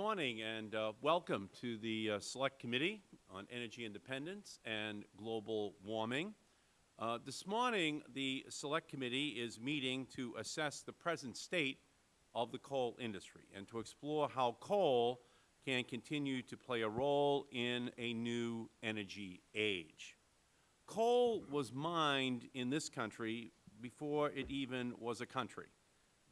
morning and uh, welcome to the uh, Select Committee on Energy Independence and Global Warming. Uh, this morning, the Select Committee is meeting to assess the present state of the coal industry and to explore how coal can continue to play a role in a new energy age. Coal was mined in this country before it even was a country.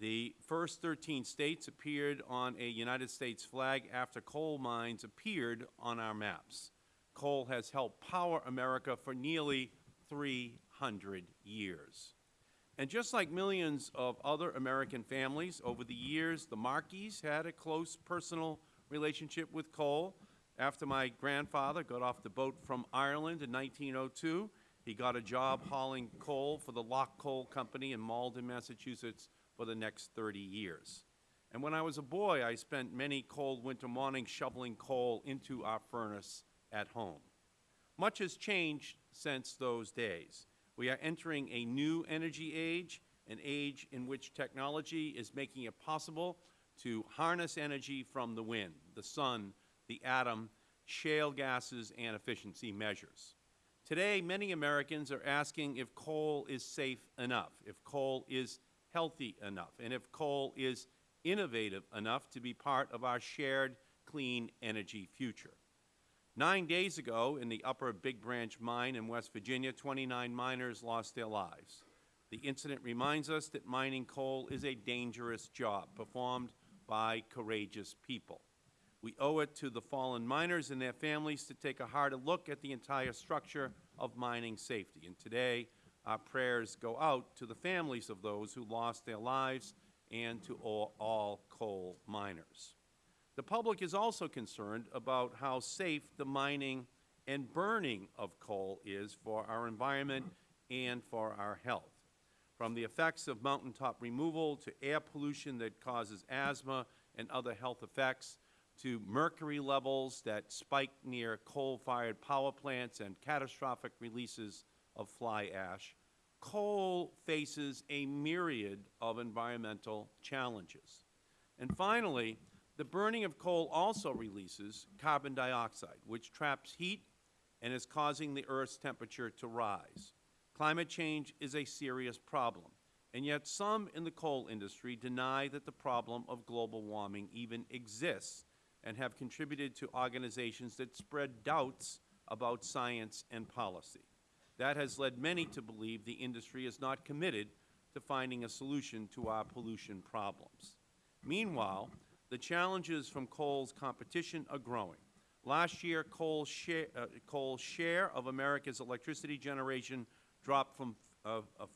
The first 13 states appeared on a United States flag after coal mines appeared on our maps. Coal has helped power America for nearly 300 years. And just like millions of other American families, over the years, the Markeys had a close personal relationship with coal. After my grandfather got off the boat from Ireland in 1902, he got a job hauling coal for the Lock Coal Company in Malden, Massachusetts for the next 30 years. And when I was a boy, I spent many cold winter mornings shoveling coal into our furnace at home. Much has changed since those days. We are entering a new energy age, an age in which technology is making it possible to harness energy from the wind, the sun, the atom, shale gases, and efficiency measures. Today, many Americans are asking if coal is safe enough, if coal is healthy enough, and if coal is innovative enough to be part of our shared clean energy future. Nine days ago, in the Upper Big Branch mine in West Virginia, 29 miners lost their lives. The incident reminds us that mining coal is a dangerous job performed by courageous people. We owe it to the fallen miners and their families to take a harder look at the entire structure of mining safety. And today, our prayers go out to the families of those who lost their lives and to all, all coal miners. The public is also concerned about how safe the mining and burning of coal is for our environment and for our health. From the effects of mountaintop removal to air pollution that causes asthma and other health effects, to mercury levels that spike near coal-fired power plants and catastrophic releases of fly ash, coal faces a myriad of environmental challenges. And finally, the burning of coal also releases carbon dioxide, which traps heat and is causing the Earth's temperature to rise. Climate change is a serious problem, and yet some in the coal industry deny that the problem of global warming even exists and have contributed to organizations that spread doubts about science and policy. That has led many to believe the industry is not committed to finding a solution to our pollution problems. Meanwhile, the challenges from coal's competition are growing. Last year, coal's share, uh, coal's share of America's electricity generation dropped from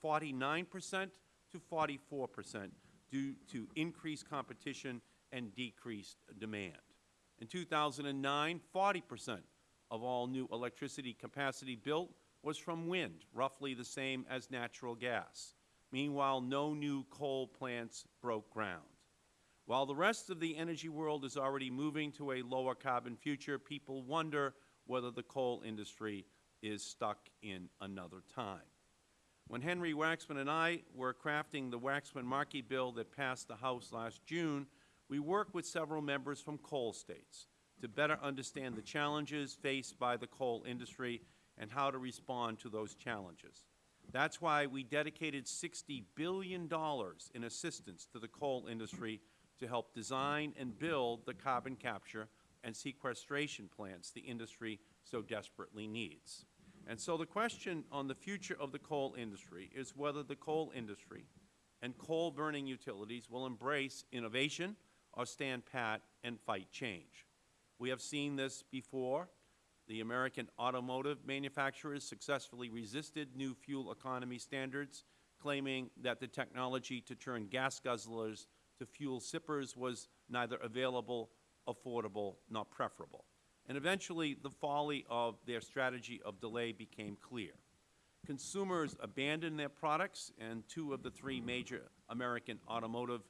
49 percent to 44 percent due to increased competition and decreased demand. In 2009, 40 percent of all new electricity capacity built was from wind, roughly the same as natural gas. Meanwhile, no new coal plants broke ground. While the rest of the energy world is already moving to a lower carbon future, people wonder whether the coal industry is stuck in another time. When Henry Waxman and I were crafting the Waxman-Markey bill that passed the House last June, we worked with several members from coal states to better understand the challenges faced by the coal industry and how to respond to those challenges. That is why we dedicated $60 billion in assistance to the coal industry to help design and build the carbon capture and sequestration plants the industry so desperately needs. And so the question on the future of the coal industry is whether the coal industry and coal-burning utilities will embrace innovation or stand pat and fight change. We have seen this before the American automotive manufacturers successfully resisted new fuel economy standards, claiming that the technology to turn gas guzzlers to fuel sippers was neither available, affordable, nor preferable. And eventually, the folly of their strategy of delay became clear. Consumers abandoned their products, and two of the three major American automotive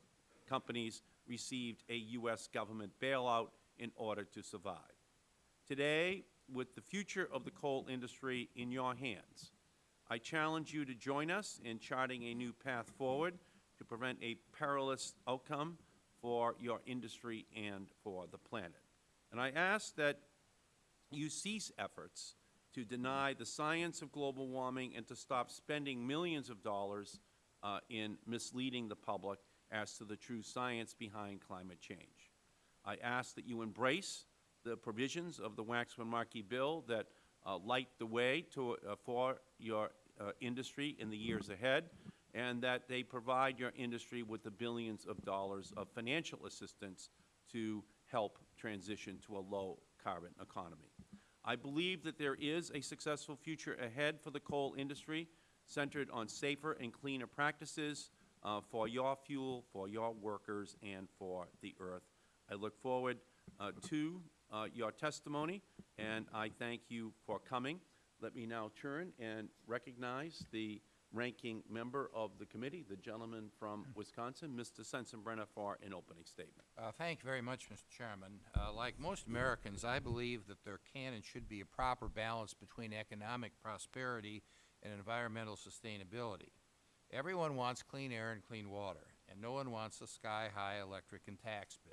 companies received a U.S. government bailout in order to survive. Today, with the future of the coal industry in your hands. I challenge you to join us in charting a new path forward to prevent a perilous outcome for your industry and for the planet. And I ask that you cease efforts to deny the science of global warming and to stop spending millions of dollars uh, in misleading the public as to the true science behind climate change. I ask that you embrace the provisions of the Waxman-Markey bill that uh, light the way to, uh, for your uh, industry in the years ahead, and that they provide your industry with the billions of dollars of financial assistance to help transition to a low-carbon economy. I believe that there is a successful future ahead for the coal industry centered on safer and cleaner practices uh, for your fuel, for your workers, and for the earth. I look forward uh, to uh, your testimony, and I thank you for coming. Let me now turn and recognize the ranking member of the committee, the gentleman from Wisconsin, Mr. Sensenbrenner, for an opening statement. Uh, thank you very much, Mr. Chairman. Uh, like most Americans, I believe that there can and should be a proper balance between economic prosperity and environmental sustainability. Everyone wants clean air and clean water, and no one wants a sky-high electric and tax bill.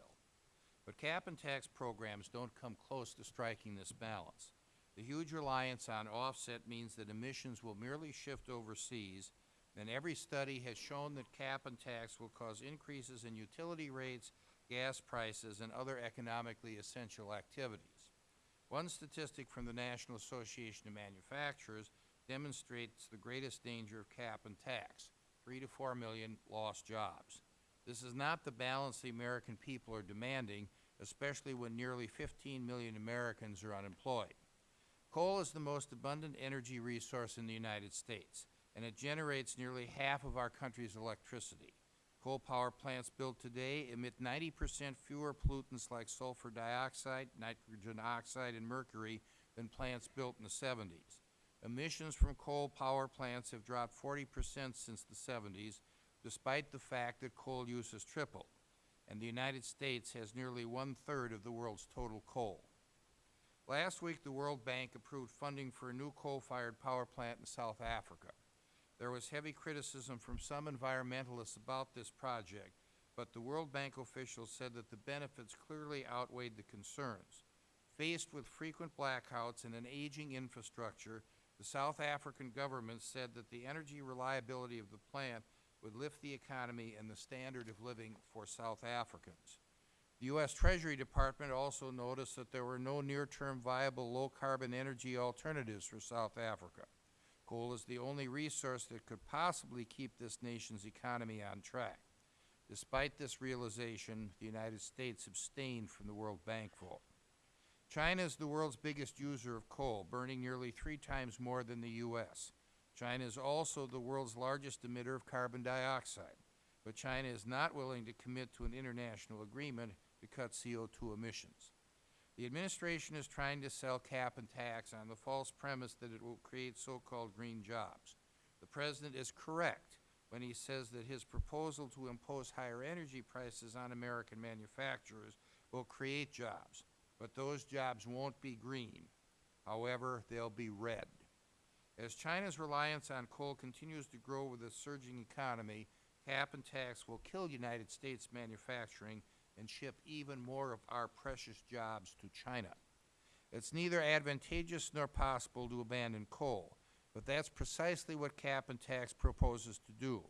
But cap and tax programs don't come close to striking this balance. The huge reliance on offset means that emissions will merely shift overseas, and every study has shown that cap and tax will cause increases in utility rates, gas prices, and other economically essential activities. One statistic from the National Association of Manufacturers demonstrates the greatest danger of cap and tax, three to four million lost jobs. This is not the balance the American people are demanding, especially when nearly 15 million Americans are unemployed. Coal is the most abundant energy resource in the United States, and it generates nearly half of our country's electricity. Coal power plants built today emit 90 percent fewer pollutants like sulfur dioxide, nitrogen oxide, and mercury than plants built in the 70s. Emissions from coal power plants have dropped 40 percent since the 70s, despite the fact that coal use has tripled, and the United States has nearly one-third of the world's total coal. Last week, the World Bank approved funding for a new coal-fired power plant in South Africa. There was heavy criticism from some environmentalists about this project, but the World Bank officials said that the benefits clearly outweighed the concerns. Faced with frequent blackouts and an aging infrastructure, the South African government said that the energy reliability of the plant would lift the economy and the standard of living for South Africans. The U.S. Treasury Department also noticed that there were no near-term viable low-carbon energy alternatives for South Africa. Coal is the only resource that could possibly keep this nation's economy on track. Despite this realization, the United States abstained from the World Bank vote. China is the world's biggest user of coal, burning nearly three times more than the U.S. China is also the world's largest emitter of carbon dioxide, but China is not willing to commit to an international agreement to cut CO2 emissions. The administration is trying to sell cap and tax on the false premise that it will create so-called green jobs. The President is correct when he says that his proposal to impose higher energy prices on American manufacturers will create jobs, but those jobs won't be green. However, they'll be red. As China's reliance on coal continues to grow with a surging economy, cap and tax will kill United States manufacturing and ship even more of our precious jobs to China. It's neither advantageous nor possible to abandon coal, but that's precisely what cap and tax proposes to do.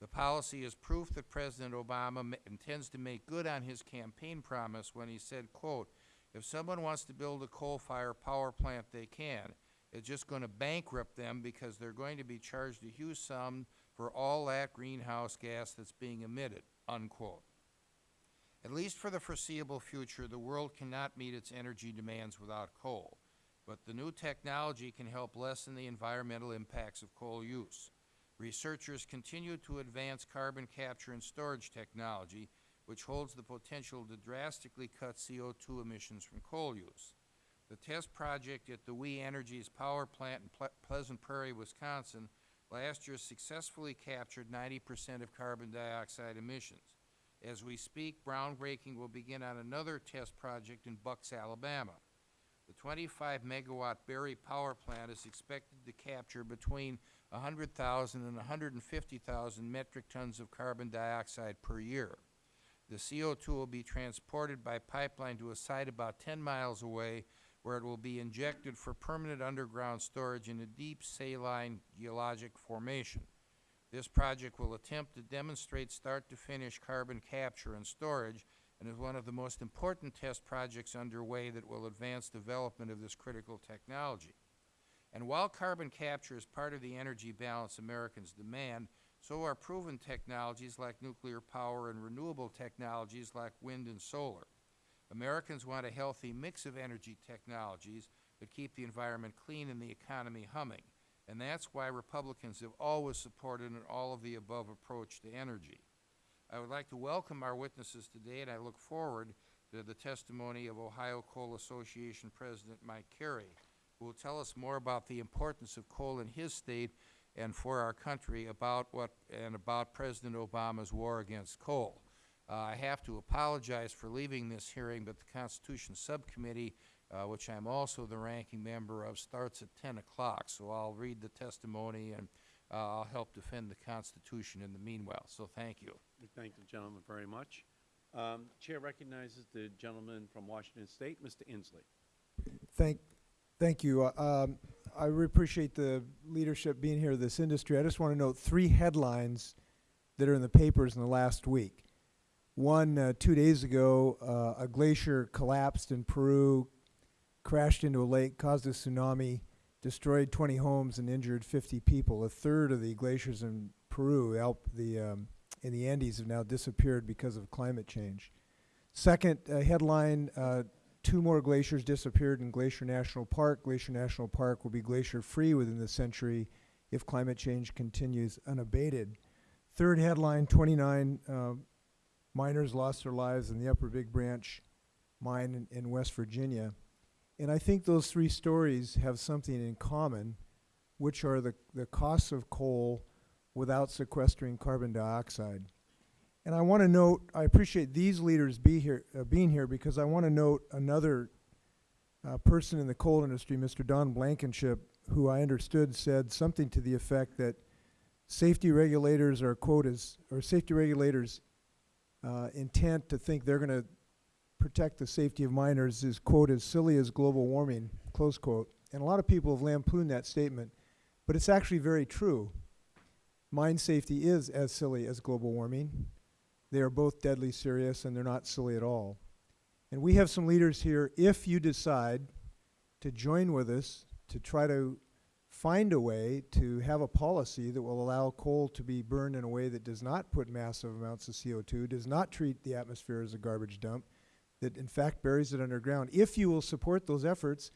The policy is proof that President Obama intends to make good on his campaign promise when he said, quote, if someone wants to build a coal-fired power plant, they can. It's just going to bankrupt them because they're going to be charged a huge sum for all that greenhouse gas that's being emitted, unquote. At least for the foreseeable future, the world cannot meet its energy demands without coal, but the new technology can help lessen the environmental impacts of coal use. Researchers continue to advance carbon capture and storage technology, which holds the potential to drastically cut CO2 emissions from coal use. The test project at the We Energies power plant in Ple Pleasant Prairie, Wisconsin, last year successfully captured 90 percent of carbon dioxide emissions. As we speak, groundbreaking will begin on another test project in Bucks, Alabama. The 25 megawatt Barry power plant is expected to capture between 100,000 and 150,000 metric tons of carbon dioxide per year. The CO2 will be transported by pipeline to a site about 10 miles away where it will be injected for permanent underground storage in a deep saline geologic formation. This project will attempt to demonstrate start-to-finish carbon capture and storage and is one of the most important test projects underway that will advance development of this critical technology. And while carbon capture is part of the energy balance Americans demand, so are proven technologies like nuclear power and renewable technologies like wind and solar. Americans want a healthy mix of energy technologies that keep the environment clean and the economy humming. And that's why Republicans have always supported an all-of-the-above approach to energy. I would like to welcome our witnesses today, and I look forward to the testimony of Ohio Coal Association President Mike Carey, who will tell us more about the importance of coal in his state and for our country about what, and about President Obama's war against coal. Uh, I have to apologize for leaving this hearing, but the Constitution Subcommittee, uh, which I'm also the ranking member of, starts at 10 o'clock. So I'll read the testimony and uh, I'll help defend the Constitution in the meanwhile. So thank you. We thank the gentleman very much. Um, Chair recognizes the gentleman from Washington State, Mr. Inslee. Thank, thank you. Uh, Um, I really appreciate the leadership being here of this industry. I just want to note three headlines that are in the papers in the last week. One, uh, two days ago, uh, a glacier collapsed in Peru, crashed into a lake, caused a tsunami, destroyed 20 homes and injured 50 people. A third of the glaciers in Peru, the, um, in the Andes, have now disappeared because of climate change. Second uh, headline, uh, two more glaciers disappeared in Glacier National Park. Glacier National Park will be glacier-free within the century if climate change continues unabated. Third headline, 29 uh, miners lost their lives in the Upper Big Branch mine in, in West Virginia. And I think those three stories have something in common, which are the, the costs of coal without sequestering carbon dioxide. And I want to note, I appreciate these leaders be here, uh, being here because I want to note another uh, person in the coal industry, Mr. Don Blankenship, who I understood said something to the effect that safety regulators are quote or safety regulators uh, intent to think they're going to protect the safety of miners is quote as silly as global warming, close quote. And a lot of people have lampooned that statement, but it's actually very true. Mine safety is as silly as global warming. They are both deadly serious and they're not silly at all. And we have some leaders here, if you decide to join with us to try to find a way to have a policy that will allow coal to be burned in a way that does not put massive amounts of CO2, does not treat the atmosphere as a garbage dump, that in fact buries it underground. If you will support those efforts,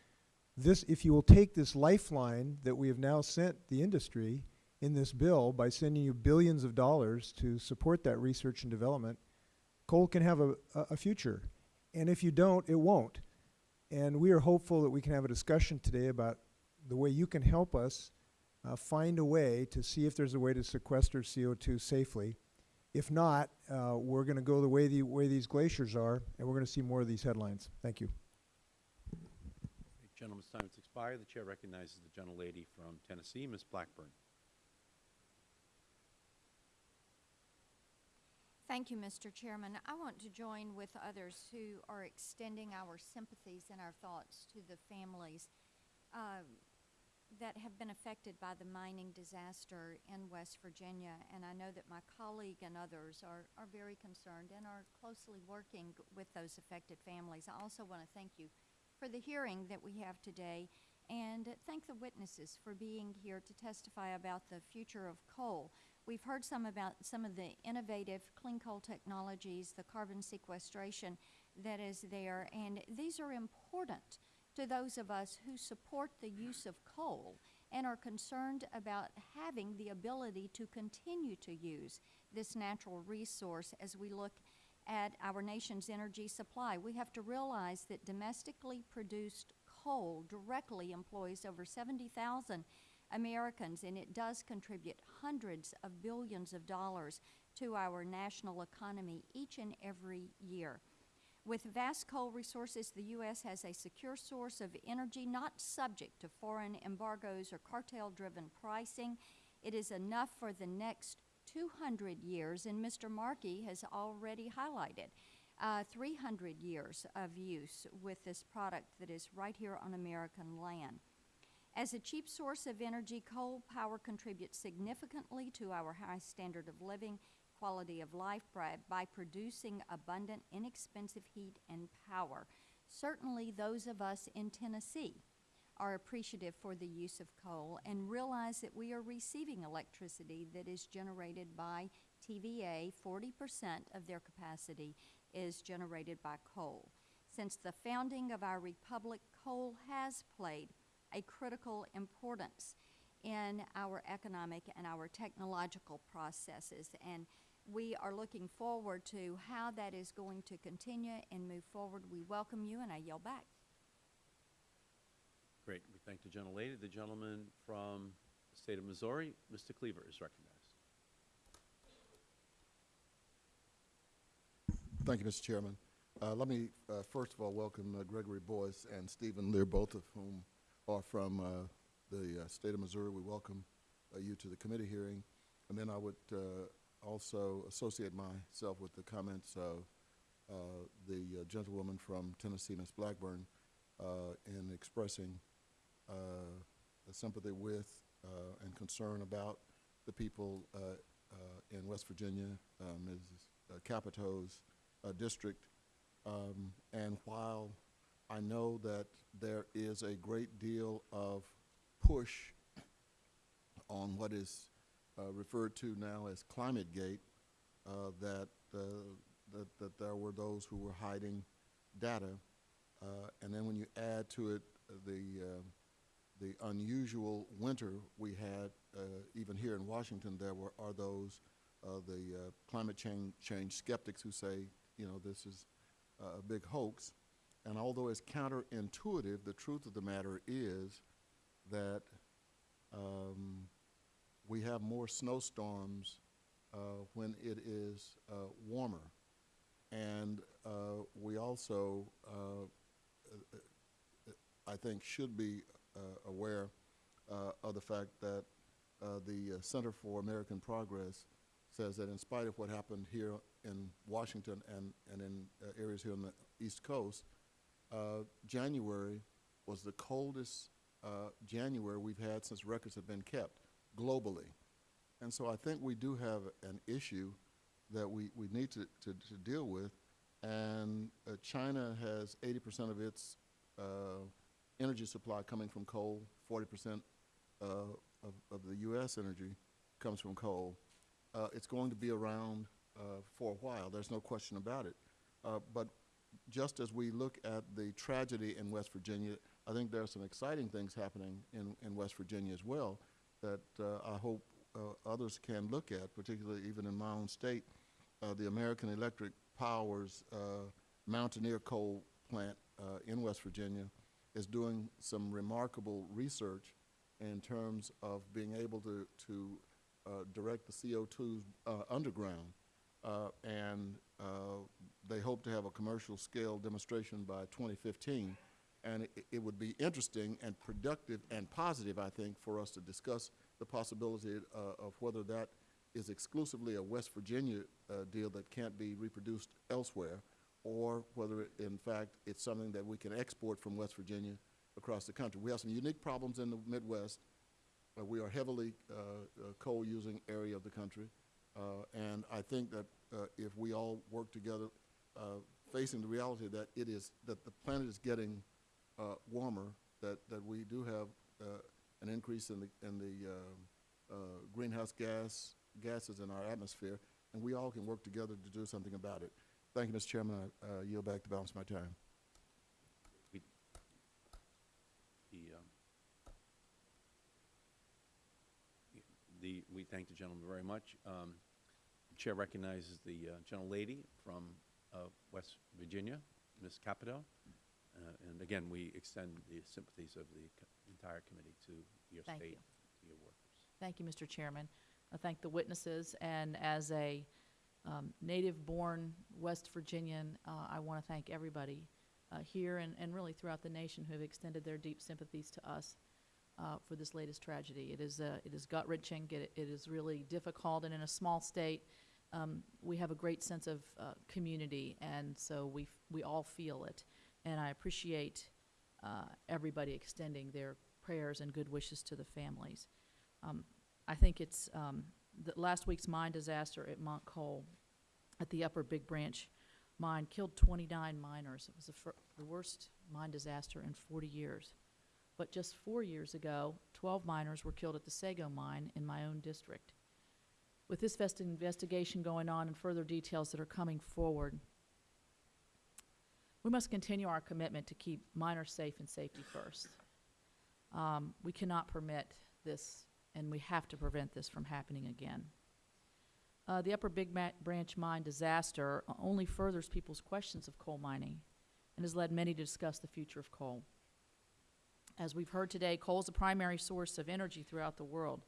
this, if you will take this lifeline that we have now sent the industry in this bill by sending you billions of dollars to support that research and development, coal can have a, a, a future. And if you don't, it won't. And we are hopeful that we can have a discussion today about the way you can help us uh, find a way to see if there's a way to sequester CO2 safely. If not, uh, we're going to go the way, the way these glaciers are, and we're going to see more of these headlines. Thank you. The gentleman's time has expired. The chair recognizes the gentlelady from Tennessee, Ms. Blackburn. Thank you, Mr. Chairman. I want to join with others who are extending our sympathies and our thoughts to the families uh, that have been affected by the mining disaster in West Virginia. And I know that my colleague and others are, are very concerned and are closely working with those affected families. I also want to thank you for the hearing that we have today and thank the witnesses for being here to testify about the future of coal. We've heard some about some of the innovative clean coal technologies, the carbon sequestration that is there, and these are important to those of us who support the use of coal and are concerned about having the ability to continue to use this natural resource as we look at our nation's energy supply. We have to realize that domestically produced coal directly employs over 70,000 Americans, and it does contribute hundreds of billions of dollars to our national economy each and every year. With vast coal resources, the U.S. has a secure source of energy not subject to foreign embargoes or cartel-driven pricing. It is enough for the next 200 years, and Mr. Markey has already highlighted uh, 300 years of use with this product that is right here on American land. As a cheap source of energy, coal power contributes significantly to our high standard of living, quality of life by, by producing abundant, inexpensive heat and power. Certainly, those of us in Tennessee are appreciative for the use of coal and realize that we are receiving electricity that is generated by TVA. 40% of their capacity is generated by coal. Since the founding of our republic, coal has played a critical importance in our economic and our technological processes. And we are looking forward to how that is going to continue and move forward. We welcome you, and I yield back. Great. We thank the gentlelady. The gentleman from the state of Missouri, Mr. Cleaver, is recognized. Thank you, Mr. Chairman. Uh, Let me, uh, first of all, welcome uh, Gregory Boyce and Steven Leer, both of whom are from uh, the uh, state of Missouri. We welcome uh, you to the committee hearing. And then I would uh, also associate myself with the comments of uh, the uh, gentlewoman from Tennessee, Ms. Blackburn, uh, in expressing uh, sympathy with uh, and concern about the people uh, in West Virginia, Ms. Capito's district. Um, and while I know that there is a great deal of push on what is referred to now as Climate Gate, uh, that, uh, that, that there were those who were hiding data. Uh, and then when you add to it uh, the, uh, the unusual winter we had, uh, even here in Washington, there were, are those, uh, the uh, climate change, change skeptics who say, you know, this is uh, a big hoax. And although it's counterintuitive, the truth of the matter is that um, we have more snowstorms uh, when it is uh, warmer. And uh, we also, I think, should be aware of the fact that the Center for American Progress says that in spite of what happened here in Washington and, and in uh, areas here on the East Coast, uh, January was the coldest uh, January we've had since records have been kept globally. And so I think we do have an issue that we, we need to, to, to deal with. And uh, China has 80% of its uh, energy supply coming from coal, 40% uh, of, of the U.S. energy comes from coal. Uh, it's going to be around uh, for a while, there's no question about it. Uh, but just as we look at the tragedy in West Virginia, I think there are some exciting things happening in, in West Virginia as well that uh, I hope uh, others can look at, particularly even in my own state. Uh, the American Electric Power's Mountaineer Coal Plant in West Virginia is doing some remarkable research in terms of being able to, to direct the CO2 uh, underground. And they hope to have a commercial scale demonstration by 2015. And it, it would be interesting and productive and positive, I think, for us to discuss the possibility uh, of whether that is exclusively a West Virginia uh, deal that can't be reproduced elsewhere, or whether, it, in fact, it's something that we can export from West Virginia across the country. We have some unique problems in the Midwest. Uh, we are heavily uh, uh, coal-using area of the country, uh, and I think that if we all work together, facing the reality that it is that the planet is getting uh, warmer, that that we do have uh, an increase in the in the uh, uh, greenhouse gas gases in our atmosphere, and we all can work together to do something about it. Thank you, Mr. Chairman. I yield back the balance of my time. The, um, the, we thank the gentleman very much. Um, the Chair recognizes the uh, gentlelady from uh, West Virginia, Ms. Capito. Uh, And again, we extend the sympathies of the entire committee to your Thank state, you. to your workers. Thank you, Mr. Chairman. I thank the witnesses, and as a um, native-born West Virginian, uh, I want to thank everybody uh, here and, and really throughout the nation who have extended their deep sympathies to us. uh, for this latest tragedy. It is, uh, it is gut-wrenching, it, it is really difficult, and in a small state, um, we have a great sense of uh, community, and so we, f- we all feel it. And I appreciate uh, everybody extending their prayers and good wishes to the families. Um, I think it's, um, the last week's mine disaster at Montcoal, at the Upper Big Branch mine, killed 29 miners. It was the, the worst mine disaster in 40 years. But just four years ago, 12 miners were killed at the Sago mine in my own district. With this vest- investigation going on and further details that are coming forward, we must continue our commitment to keep miners safe and safety first. Um, we cannot permit this, and we have to prevent this from happening again. Uh, the Upper Big Branch mine disaster only furthers people's questions of coal mining and has led many to discuss the future of coal. As we've heard today, coal is a primary source of energy throughout the world.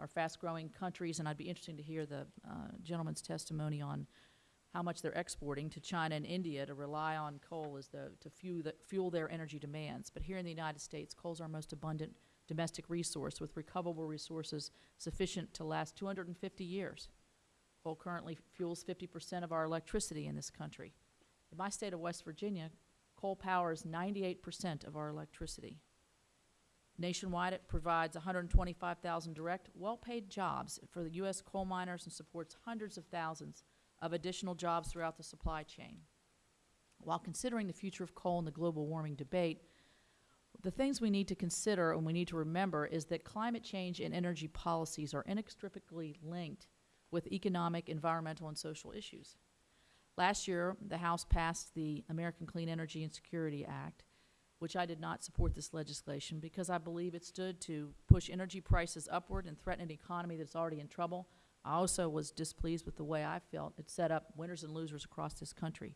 Our fast-growing countries, and I'd be interested to hear the uh, gentleman's testimony on how much they're exporting to China and India to rely on coal as the, to fuel, the, fuel their energy demands. But here in the United States, coal is our most abundant domestic resource with recoverable resources sufficient to last 250 years. Coal currently fuels 50% of our electricity in this country. In my state of West Virginia, coal powers 98% of our electricity. Nationwide, it provides 125,000 direct, well-paid jobs for the U.S. coal miners and supports hundreds of thousands of additional jobs throughout the supply chain. While considering the future of coal in the global warming debate, the things we need to consider and we need to remember is that climate change and energy policies are inextricably linked with economic, environmental, and social issues. Last year, the House passed the American Clean Energy and Security Act, which I did not support this legislation because I believe it stood to push energy prices upward and threaten an economy that's already in trouble. I also was displeased with the way I felt it set up winners and losers across this country.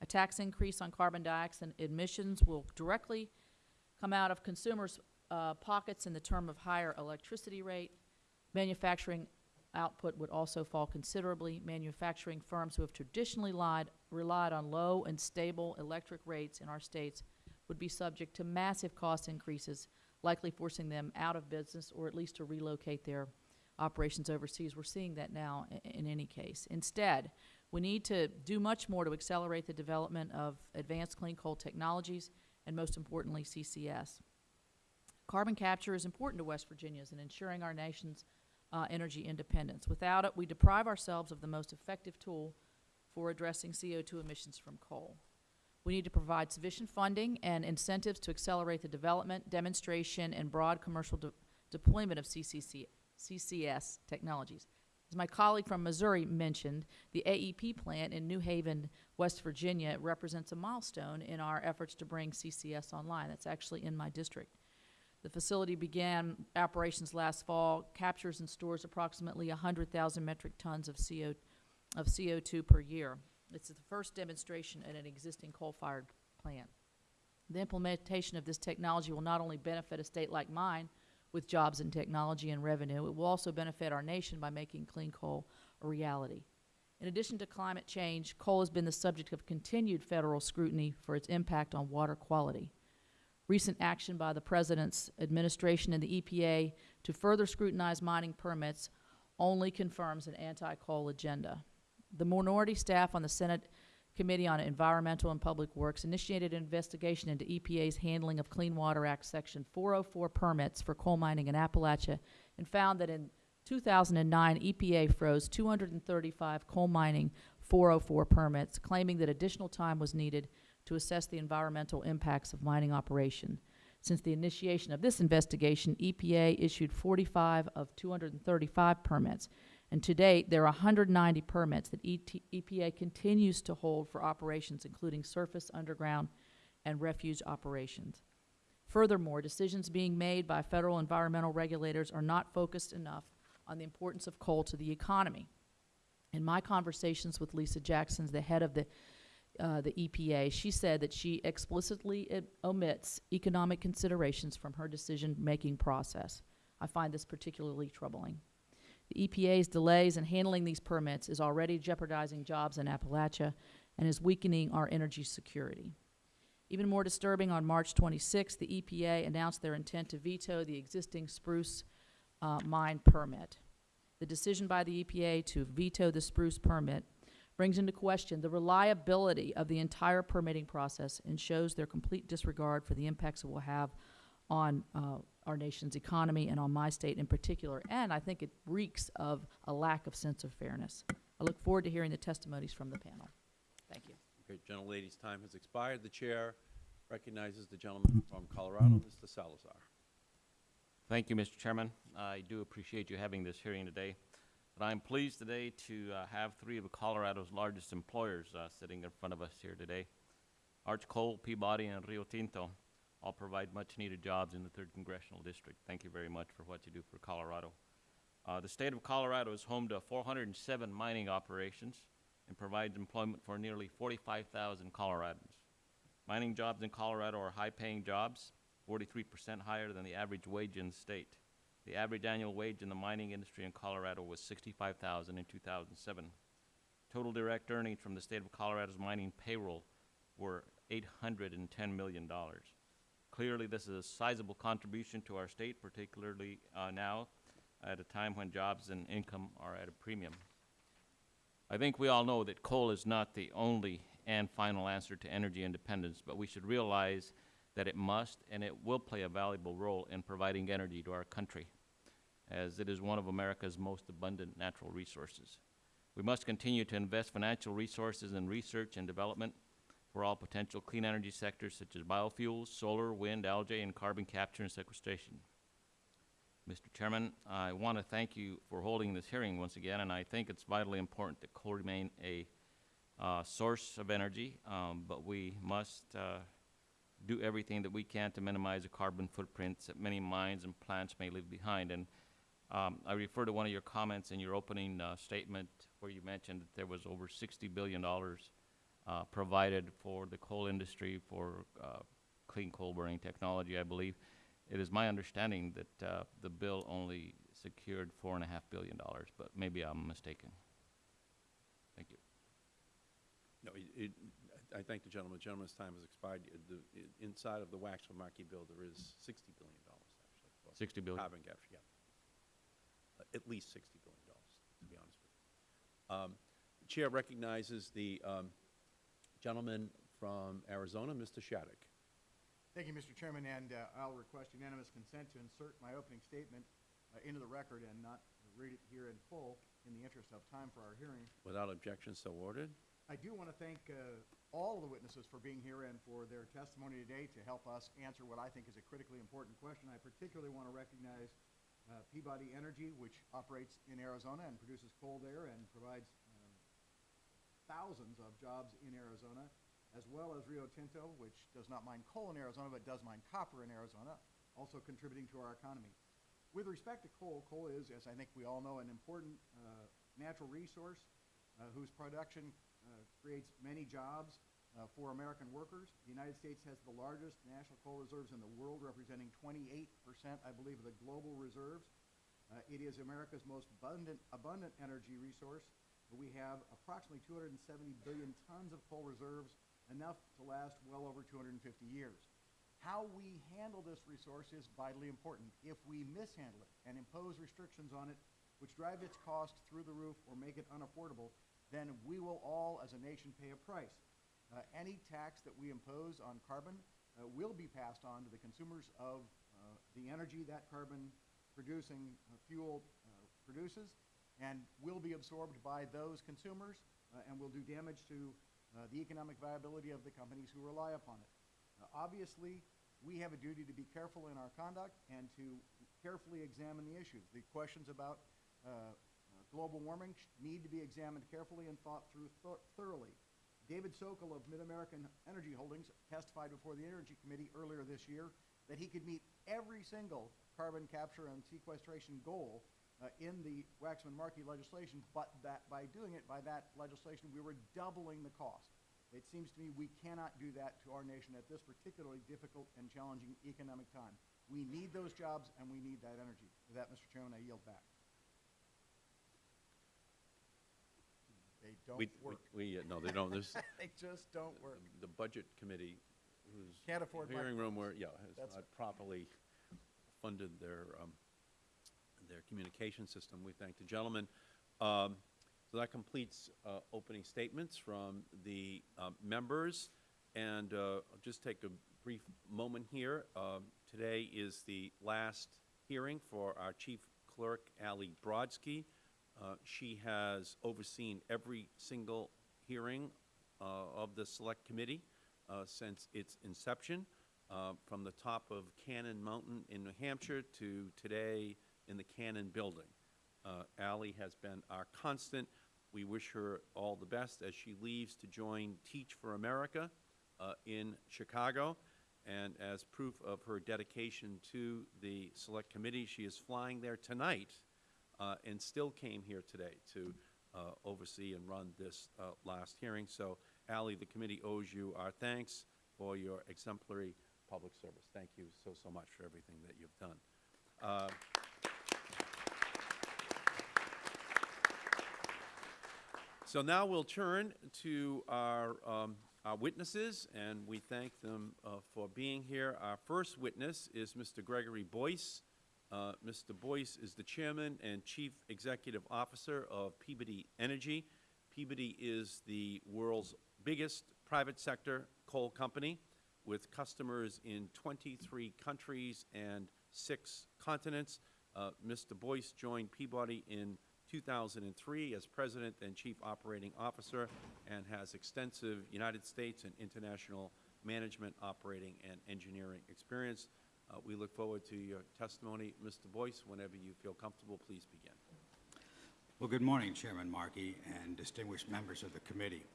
A tax increase on carbon dioxide emissions will directly come out of consumers' uh, pockets in the term of higher electricity rate. Manufacturing output would also fall considerably. Manufacturing firms who have traditionally lied, relied on low and stable electric rates in our states would be subject to massive cost increases, likely forcing them out of business or at least to relocate their operations overseas. We're seeing that now i- in any case. Instead, we need to do much more to accelerate the development of advanced clean coal technologies and most importantly, CCS. Carbon capture is important to West Virginians in ensuring our nation's uh, energy independence. Without it, we deprive ourselves of the most effective tool for addressing CO2 emissions from coal. We need to provide sufficient funding and incentives to accelerate the development, demonstration, and broad commercial de- deployment of CCC, CCS technologies. As my colleague from Missouri mentioned, the AEP plant in New Haven, West Virginia represents a milestone in our efforts to bring CCS online. That's actually in my district. The facility began operations last fall, captures and stores approximately 100,000 metric tons of CO, of CO2 per year. It's the first demonstration at an existing coal-fired plant. The implementation of this technology will not only benefit a state like mine with jobs in technology and revenue, it will also benefit our nation by making clean coal a reality. In addition to climate change, coal has been the subject of continued federal scrutiny for its impact on water quality. Recent action by the President's administration and the EPA to further scrutinize mining permits only confirms an anti-coal agenda. The minority staff on the Senate Committee on Environmental and Public Works initiated an investigation into EPA's handling of Clean Water Act Section 404 permits for coal mining in Appalachia and found that in 2009, EPA froze 235 coal mining 404 permits, claiming that additional time was needed to assess the environmental impacts of mining operation. Since the initiation of this investigation, EPA issued 45 of 235 permits, and to date, there are 190 permits that EPA continues to hold for operations including surface, underground, and refuge operations. Furthermore, decisions being made by federal environmental regulators are not focused enough on the importance of coal to the economy. In my conversations with Lisa Jackson, the head of the uh, the EPA, she said that she explicitly omits economic considerations from her decision-making process. I find this particularly troubling. The EPA's delays in handling these permits is already jeopardizing jobs in Appalachia and is weakening our energy security. Even more disturbing, on March 26th, the EPA announced their intent to veto the existing spruce uh, mine permit. The decision by the EPA to veto the spruce permit brings into question the reliability of the entire permitting process and shows their complete disregard for the impacts it will have on uh, our nation's economy and on my state in particular. And I think it reeks of a lack of sense of fairness. I look forward to hearing the testimonies from the panel. Thank you. Great, gentlelady's time has expired. The chair recognizes the gentleman from Colorado, Mr. Salazar. Thank you, Mr. Chairman. I do appreciate you having this hearing today. But I'm pleased today to uh, have three of Colorado's largest employers uh, sitting in front of us here today. Arch Coal, Peabody, and Rio Tinto all provide much-needed jobs in the Third Congressional District. Thank you very much for what you do for Colorado. Uh, the state of Colorado is home to 407 mining operations and provides employment for nearly 45,000 Coloradans. Mining jobs in Colorado are high-paying jobs, 43% higher than the average wage in the state. The average annual wage in the mining industry in Colorado was 65000 in 2007. Total direct earnings from the state of Colorado's mining payroll were $810 million. Clearly, this is a sizable contribution to our state, particularly uh, now at a time when jobs and income are at a premium. I think we all know that coal is not the only and final answer to energy independence, but we should realize that it must and it will play a valuable role in providing energy to our country, as it is one of America's most abundant natural resources. We must continue to invest financial resources in research and development for all potential clean energy sectors such as biofuels, solar, wind, algae, and carbon capture and sequestration. Mr. Chairman, I want to thank you for holding this hearing once again, and I think it's vitally important that coal remain a uh, source of energy, um, but we must uh, do everything that we can to minimize the carbon footprints that many mines and plants may leave behind. And um, I refer to one of your comments in your opening uh, statement where you mentioned that there was over $60 billion uh, provided for the coal industry for uh, clean coal burning technology, I believe. It is my understanding that uh, the bill only secured four and a half billion dollars, but maybe I'm mistaken. Thank you. No, it, it, I thank the gentleman. The gentleman's time has expired. Uh, The, inside of the Waxman-Markey bill, there is sixty billion dollars, actually. for Sixty billion. Carbon capture, yeah. Uh, At least sixty billion dollars, to be honest with you. Um, the Chair recognizes the, um, gentleman from Arizona, Mr. Shadegg. Thank you, Mr. Chairman, and uh, I'll request unanimous consent to insert my opening statement uh, into the record and not read it here in full in the interest of time for our hearing. Without objection, so ordered. I do want to thank uh, all the witnesses for being here and for their testimony today to help us answer what I think is a critically important question. I particularly want to recognize uh, Peabody Energy, which operates in Arizona and produces coal there and provides thousands of jobs in Arizona, as well as Rio Tinto, which does not mine coal in Arizona, but does mine copper in Arizona, also contributing to our economy. With respect to coal, coal is, as I think we all know, an important uh, natural resource uh, whose production uh, creates many jobs uh, for American workers. The United States has the largest national coal reserves in the world, representing 28%, I believe, of the global reserves. Uh, it is America's most abundant, abundant energy resource. We have approximately 270 billion tons of coal reserves, enough to last well over 250 years. How we handle this resource is vitally important. If we mishandle it and impose restrictions on it, which drive its cost through the roof or make it unaffordable, then we will all, as a nation, pay a price. Uh, any tax that we impose on carbon uh, will be passed on to the consumers of uh, the energy that carbon producing uh, fuel uh, produces and will be absorbed by those consumers uh, and will do damage to uh, the economic viability of the companies who rely upon it. Uh, obviously, we have a duty to be careful in our conduct and to carefully examine the issues. The questions about uh, global warming need to be examined carefully and thought through thor- thoroughly. David Sokol of MidAmerican Energy Holdings testified before the Energy Committee earlier this year that he could meet every single carbon capture and sequestration goal uh, in the Waxman-Markey legislation, but that by doing it by that legislation, we were doubling the cost. It seems to me we cannot do that to our nation at this particularly difficult and challenging economic time. We need those jobs and we need that energy. With that, Mr. Chairman, I yield back. They don't We, we- work. we, uh, no, they don't, this, They just don't work. the Budget Committee Can't afford hearing room where, yeah, has That's not properly funded their, um, their communication system. We thank the gentleman. Um, So that completes uh, opening statements from the um, members. And uh, I'll just take a brief moment here. Um, Today is the last hearing for our Chief Clerk, Ali Brodsky. Uh, She has overseen every single hearing uh, of the Select Committee uh, since its inception, uh, from the top of Cannon Mountain in New Hampshire to today in the Cannon Building. Uh, Ally has been our constant. We wish her all the best as she leaves to join Teach for America uh, in Chicago. And as proof of her dedication to the Select Committee, she is flying there tonight uh, and still came here today to uh, oversee and run this uh, last hearing. So, Ally, the committee owes you our thanks for your exemplary public service. Thank you so, so much for everything that you've done. So now we'll turn to our, um, our witnesses, and we thank them uh, for being here. Our first witness is Mr. Gregory Boyce. Uh, Mr. Boyce is the Chairman and Chief Executive Officer of Peabody Energy. Peabody is the world's biggest private sector coal company with customers in 23 countries and six continents. Uh, Mr. Boyce joined Peabody in 2003 as President and Chief Operating Officer and has extensive United States and international management, operating, and engineering experience. Uh, We look forward to your testimony. Mr. Boyce, whenever you feel comfortable, please begin. Well, good morning, Chairman Markey and distinguished members of the committee.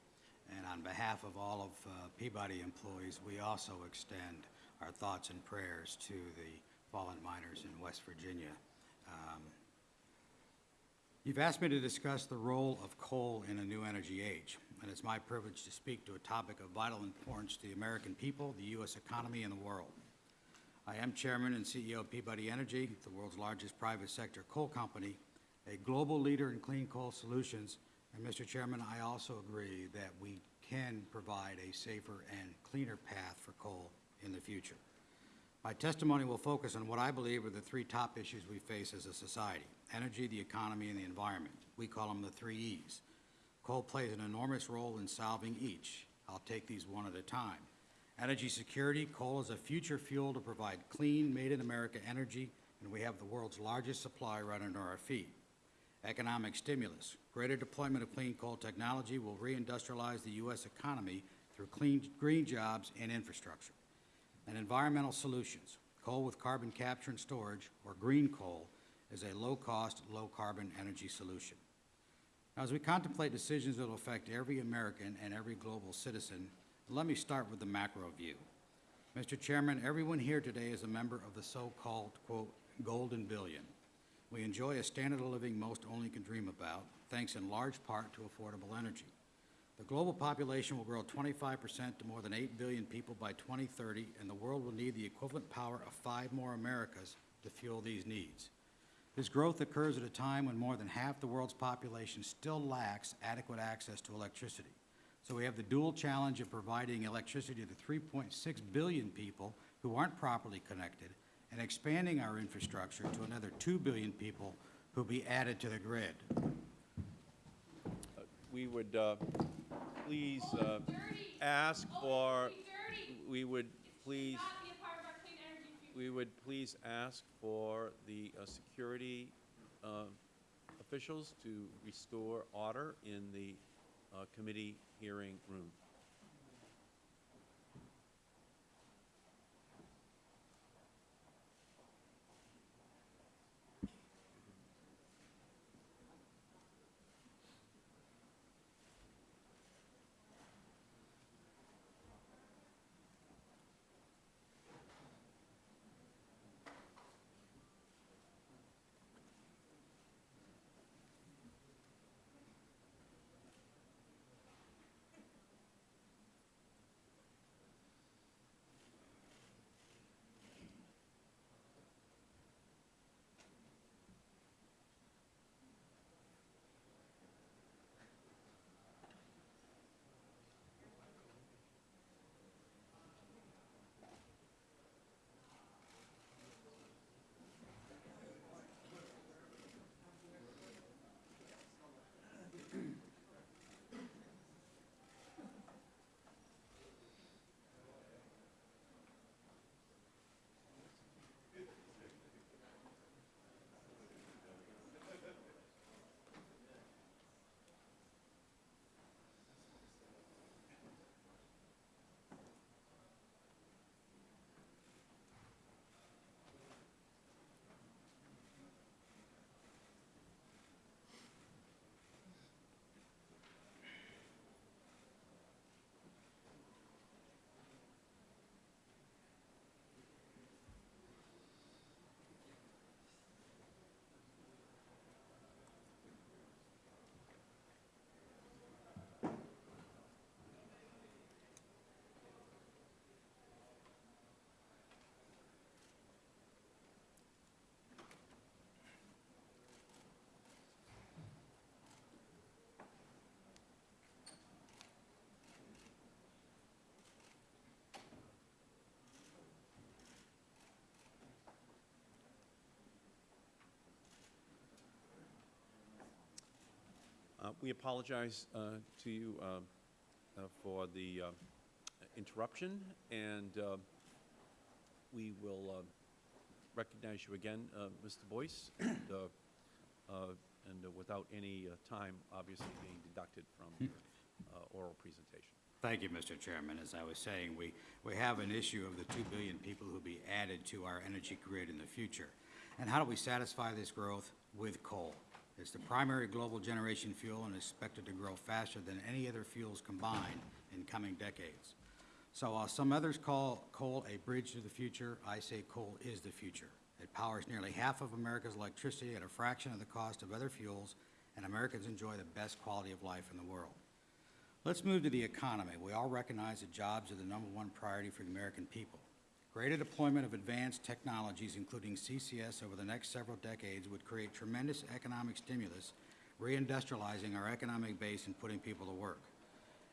And on behalf of all of uh, Peabody employees, we also extend our thoughts and prayers to the fallen miners in West Virginia. Um, You've asked me to discuss the role of coal in a new energy age, and it's my privilege to speak to a topic of vital importance to the American people, the U.S. economy, and the world. I am Chairman and CEO of Peabody Energy, the world's largest private sector coal company, a global leader in clean coal solutions. And Mr. Chairman, I also agree that we can provide a safer and cleaner path for coal in the future. My testimony will focus on what I believe are the three top issues we face as a society, energy, the economy, and the environment. We call them the three E's. Coal plays an enormous role in solving each. I'll take these one at a time. Energy security, coal is a future fuel to provide clean, made-in-America energy, and we have the world's largest supply right under our feet. Economic stimulus, greater deployment of clean coal technology will reindustrialize the U.S. economy through clean, green jobs and infrastructure. And environmental solutions, coal with carbon capture and storage, or green coal, is a low-cost, low-carbon energy solution. Now, as we contemplate decisions that will affect every American and every global citizen, let me start with the macro view. Mr. Chairman, everyone here today is a member of the so-called, quote, golden billion. We enjoy a standard of living most only can dream about, thanks in large part to affordable energy. The global population will grow 25 percent to more than 8 billion people by 2030, and the world will need the equivalent power of five more Americas to fuel these needs. This growth occurs at a time when more than half the world's population still lacks adequate access to electricity. So we have the dual challenge of providing electricity to 3.6 billion people who aren't properly connected and expanding our infrastructure to another 2 billion people who will be added to the grid. We would uh, please uh, ask for, we would please, we would please ask for the uh, security uh, officials to restore order in the uh, committee hearing room. Uh, We apologize uh, to you uh, uh, for the uh, interruption, and uh, we will uh, recognize you again, uh, Mr. Boyce, and, uh, uh, and uh, without any uh, time, obviously, being deducted from your uh, oral presentation. Thank you, Mr. Chairman. As I was saying, we, we have an issue of the 2 billion people who will be added to our energy grid in the future. And how do we satisfy this growth? With coal. It's the primary global generation fuel and is expected to grow faster than any other fuels combined in coming decades. So while some others call coal a bridge to the future, I say coal is the future. It powers nearly half of America's electricity at a fraction of the cost of other fuels, and Americans enjoy the best quality of life in the world. Let's move to the economy. We all recognize that jobs are the number one priority for the American people. Greater deployment of advanced technologies, including CCS, over the next several decades would create tremendous economic stimulus, reindustrializing our economic base and putting people to work.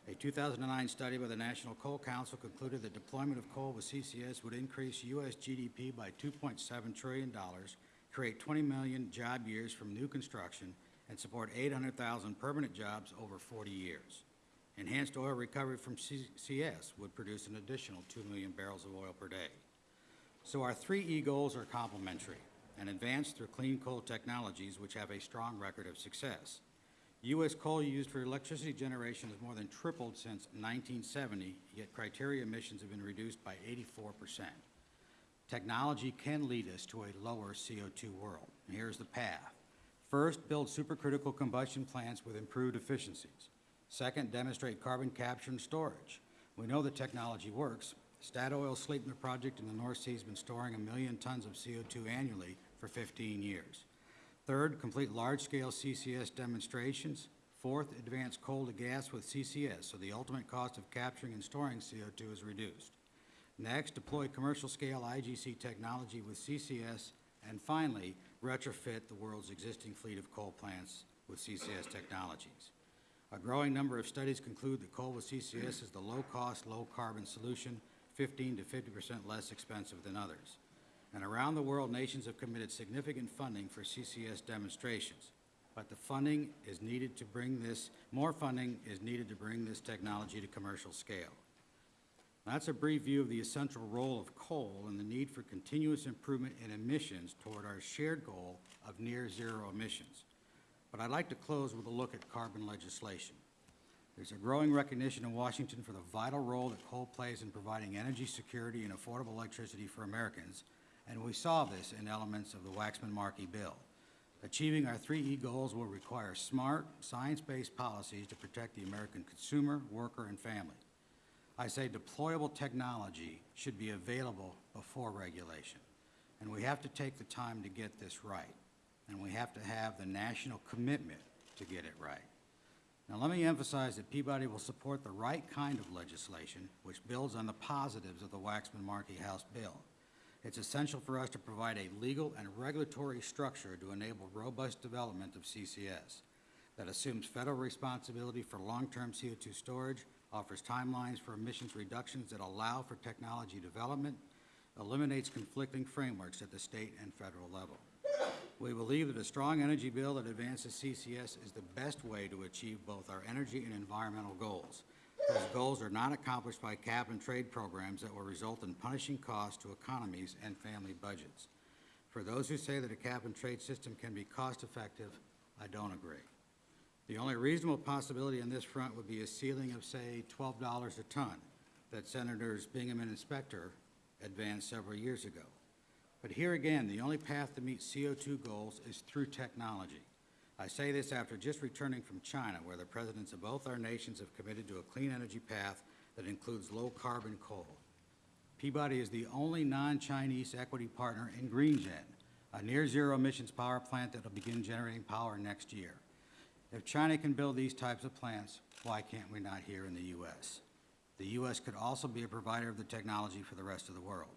A 2009 study by the National Coal Council concluded that deployment of coal with CCS would increase U.S. GDP by $2.7 trillion, create 20 million job years from new construction, and support 800,000 permanent jobs over 40 years. Enhanced oil recovery from CCS would produce an additional 2 million barrels of oil per day. So our three E goals are complementary and advance through clean coal technologies which have a strong record of success. U.S. coal used for electricity generation has more than tripled since 1970, yet criteria emissions have been reduced by 84 percent. Technology can lead us to a lower CO2 world. Here's the path. First, build supercritical combustion plants with improved efficiencies. Second, demonstrate carbon capture and storage. We know the technology works. Statoil Sleipner project in the North Sea has been storing a million tons of CO2 annually for 15 years. Third, complete large-scale CCS demonstrations. Fourth, advance coal to gas with CCS, so the ultimate cost of capturing and storing CO2 is reduced. Next, deploy commercial-scale IGC technology with CCS. And finally, retrofit the world's existing fleet of coal plants with CCS technologies. A growing number of studies conclude that coal with CCS is the low-cost, low-carbon solution, 15 to 50 percent less expensive than others. And around the world, nations have committed significant funding for CCS demonstrations. But the funding is needed to bring this, more funding is needed to bring this technology to commercial scale. That's a brief view of the essential role of coal and the need for continuous improvement in emissions toward our shared goal of near zero emissions. But I'd like to close with a look at carbon legislation. There's a growing recognition in Washington for the vital role that coal plays in providing energy security and affordable electricity for Americans, and we saw this in elements of the Waxman-Markey bill. Achieving our 3E goals will require smart, science-based policies to protect the American consumer, worker, and family. I say deployable technology should be available before regulation, and we have to take the time to get this right, and we have to have the national commitment to get it right. Now, let me emphasize that Peabody will support the right kind of legislation which builds on the positives of the Waxman-Markey House bill. It's essential for us to provide a legal and regulatory structure to enable robust development of CCS that assumes federal responsibility for long-term CO2 storage, offers timelines for emissions reductions that allow for technology development, eliminates conflicting frameworks at the state and federal level. We believe that a strong energy bill that advances CCS is the best way to achieve both our energy and environmental goals. Those goals are not accomplished by cap and trade programs that will result in punishing costs to economies and family budgets. For those who say that a cap and trade system can be cost-effective, I don't agree. The only reasonable possibility on this front would be a ceiling of, say, $12 a ton that Senators Bingaman and Inspector advanced several years ago. But here again, the only path to meet CO2 goals is through technology. I say this after just returning from China, where the presidents of both our nations have committed to a clean energy path that includes low-carbon coal. Peabody is the only non-Chinese equity partner in GreenGen, a near-zero emissions power plant that will begin generating power next year. If China can build these types of plants, why can't we not here in the U.S.? The U.S. could also be a provider of the technology for the rest of the world.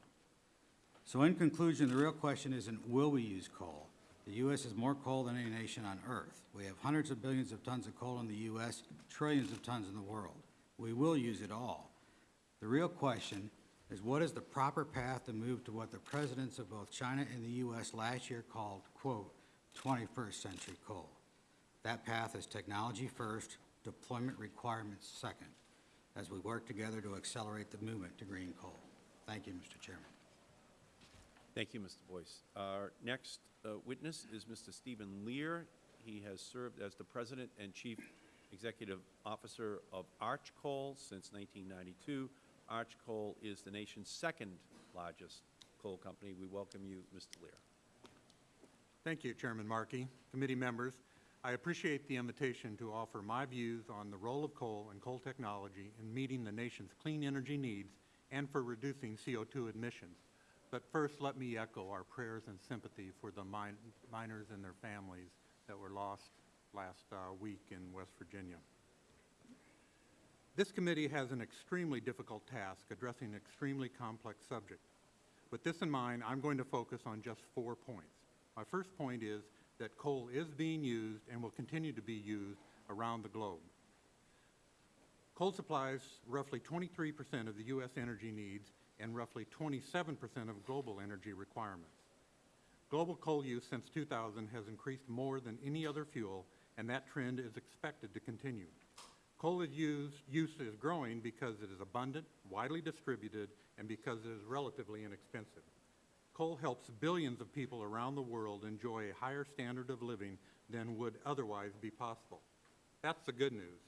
So in conclusion, the real question isn't will we use coal? The U.S. has more coal than any nation on earth. We have hundreds of billions of tons of coal in the U.S., trillions of tons in the world. We will use it all. The real question is what is the proper path to move to what the presidents of both China and the U.S. last year called, quote, 21st century coal. That path is technology first, deployment requirements second, as we work together to accelerate the movement to green coal. Thank you, Mr. Chairman. Thank you, Mr. Boyce. Our next uh, witness is Mr. Steven Leer. He has served as the President and Chief Executive Officer of Arch Coal since 1992. Arch Coal is the nation's second largest coal company. We welcome you, Mr. Leer. Thank you, Chairman Markey, committee members. I appreciate the invitation to offer my views on the role of coal and coal technology in meeting the nation's clean energy needs and for reducing CO2 emissions. But first, let me echo our prayers and sympathy for the min miners and their families that were lost last uh, week in West Virginia. This committee has an extremely difficult task addressing an extremely complex subject. With this in mind, I'm going to focus on just four points. My first point is that coal is being used and will continue to be used around the globe. Coal supplies roughly 23 percent of the U.S. energy needs and roughly 27 percent of global energy requirements. Global coal use since 2000 has increased more than any other fuel, and that trend is expected to continue. Coal is used, use is growing because it is abundant, widely distributed, and because it is relatively inexpensive. Coal helps billions of people around the world enjoy a higher standard of living than would otherwise be possible. That's the good news.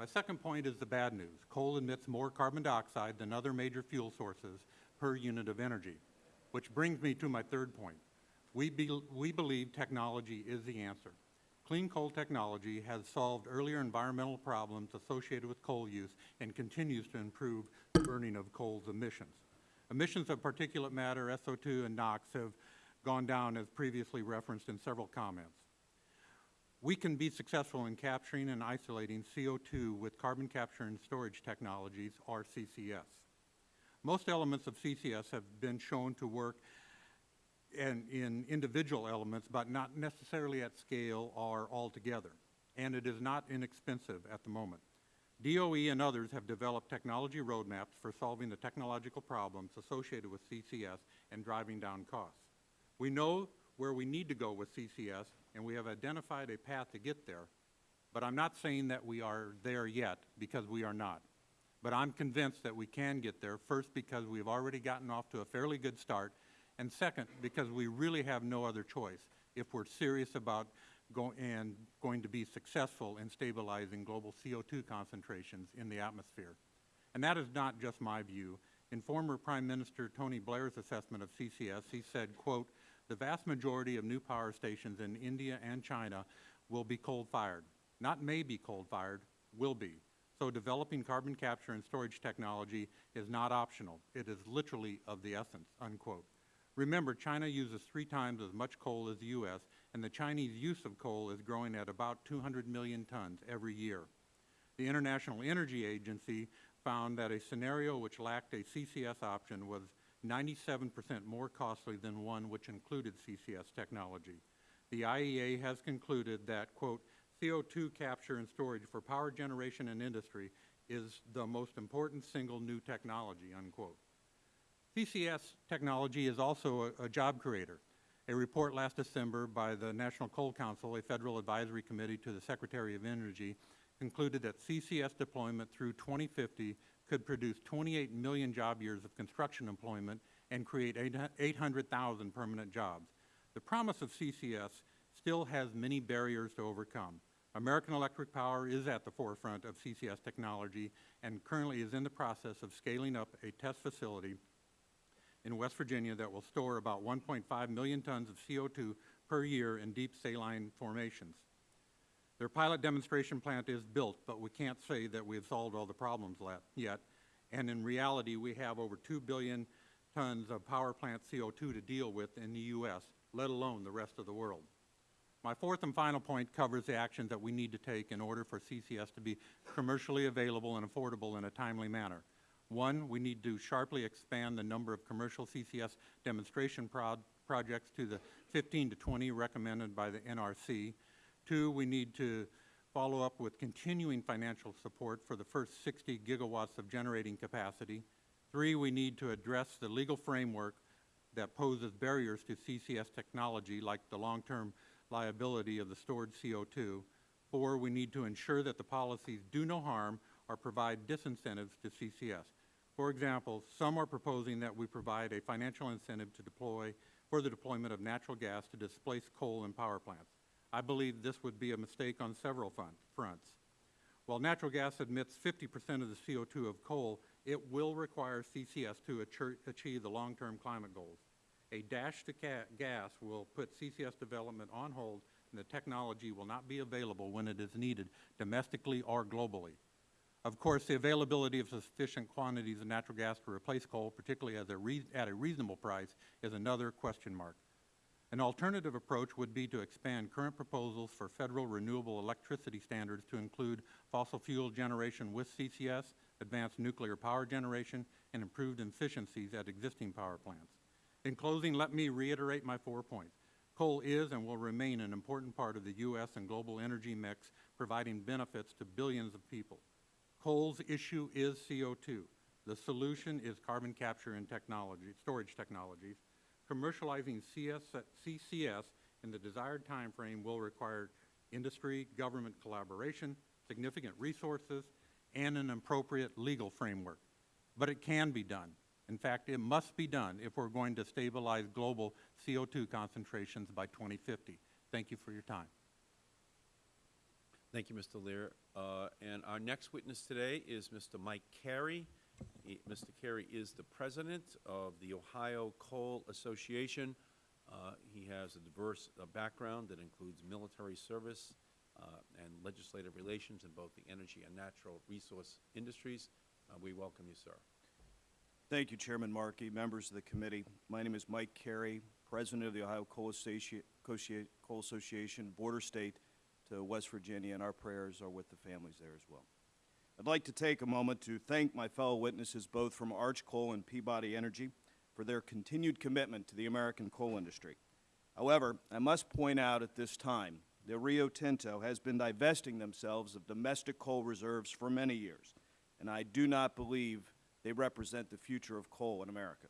My second point is the bad news. Coal emits more carbon dioxide than other major fuel sources per unit of energy, which brings me to my third point. We, be, we believe technology is the answer. Clean coal technology has solved earlier environmental problems associated with coal use and continues to improve the burning of coal's emissions. Emissions of particulate matter, SO2, and NOx have gone down as previously referenced in several comments. We can be successful in capturing and isolating CO2 with carbon capture and storage technologies, or CCS. Most elements of CCS have been shown to work in, in individual elements, but not necessarily at scale or altogether. And it is not inexpensive at the moment. DOE and others have developed technology roadmaps for solving the technological problems associated with CCS and driving down costs. We know where we need to go with CCS, and we have identified a path to get there, but I'm not saying that we are there yet, because we are not. But I'm convinced that we can get there, first because we've already gotten off to a fairly good start, and second, because we really have no other choice if we're serious about go and going to be successful in stabilizing global CO2 concentrations in the atmosphere. And that is not just my view. In former Prime Minister Tony Blair's assessment of CCS, he said, quote, the vast majority of new power stations in India and China will be coal-fired. Not may be coal-fired, will be. So developing carbon capture and storage technology is not optional. It is literally of the essence, unquote. Remember, China uses three times as much coal as the U.S., and the Chinese use of coal is growing at about 200 million tons every year. The International Energy Agency found that a scenario which lacked a CCS option was 97 percent more costly than one which included CCS technology. The IEA has concluded that, quote, CO2 capture and storage for power generation and industry is the most important single new technology, unquote. CCS technology is also a, a, job creator. A report last December by the National Coal Council, a federal advisory committee to the Secretary of Energy, concluded that CCS deployment through 2050 could produce 28 million job years of construction employment and create 800,000 permanent jobs. The promise of CCS still has many barriers to overcome. American Electric Power is at the forefront of CCS technology and currently is in the process of scaling up a test facility in West Virginia that will store about 1.5 million tons of CO2 per year in deep saline formations. Their pilot demonstration plant is built, but we can't say that we have solved all the problems yet. And in reality, we have over 2 billion tons of power plant CO2 to deal with in the U.S., let alone the rest of the world. My fourth and final point covers the actions that we need to take in order for CCS to be commercially available and affordable in a timely manner. One, we need to sharply expand the number of commercial CCS demonstration pro projects to the 15 to 20 recommended by the NRC. Two, we need to follow up with continuing financial support for the first 60 gigawatts of generating capacity. Three, we need to address the legal framework that poses barriers to CCS technology like the long-term liability of the stored CO2. Four, we need to ensure that the policies do no harm or provide disincentives to CCS. For example, some are proposing that we provide a financial incentive to deploy, for the deployment of natural gas to displace coal in power plants. I believe this would be a mistake on several front- fronts. While natural gas emits 50% of the CO2 of coal, it will require CCS to achieve- the long-term climate goals. A dash to gas will put CCS development on hold, and the technology will not be available when it is needed domestically or globally. Of course, the availability of sufficient quantities of natural gas to replace coal, particularly a, at a reasonable price, is another question mark. An alternative approach would be to expand current proposals for federal renewable electricity standards to include fossil fuel generation with CCS, advanced nuclear power generation, and improved efficiencies at existing power plants. In closing, let me reiterate my four points. Coal is and will remain an important part of the U.S. and global energy mix, providing benefits to billions of people. Coal's issue is CO2. The solution is carbon capture and technology, storage technologies. Commercializing CS, CCS in the desired timeframe will require industry, government collaboration, significant resources, and an appropriate legal framework. But it can be done. In fact, it must be done if we're going to stabilize global CO2 concentrations by 2050. Thank you for your time. Thank you, Mr. Leer. Uh, And our next witness today is Mr. Mike Carey. Mr. Carey is the president of the Ohio Coal Association. Uh, He has a diverse uh, background that includes military service uh, and legislative relations in both the energy and natural resource industries. Uh, We welcome you, sir. Thank you, Chairman Markey, members of the committee. My name is Mike Carey, President of the Ohio Coal Coal Association, border state to West Virginia, and our prayers are with the families there as well. I'd like to take a moment to thank my fellow witnesses, both from Arch Coal and Peabody Energy, for their continued commitment to the American coal industry. However, I must point out at this time that Rio Tinto has been divesting themselves of domestic coal reserves for many years, and I do not believe they represent the future of coal in America.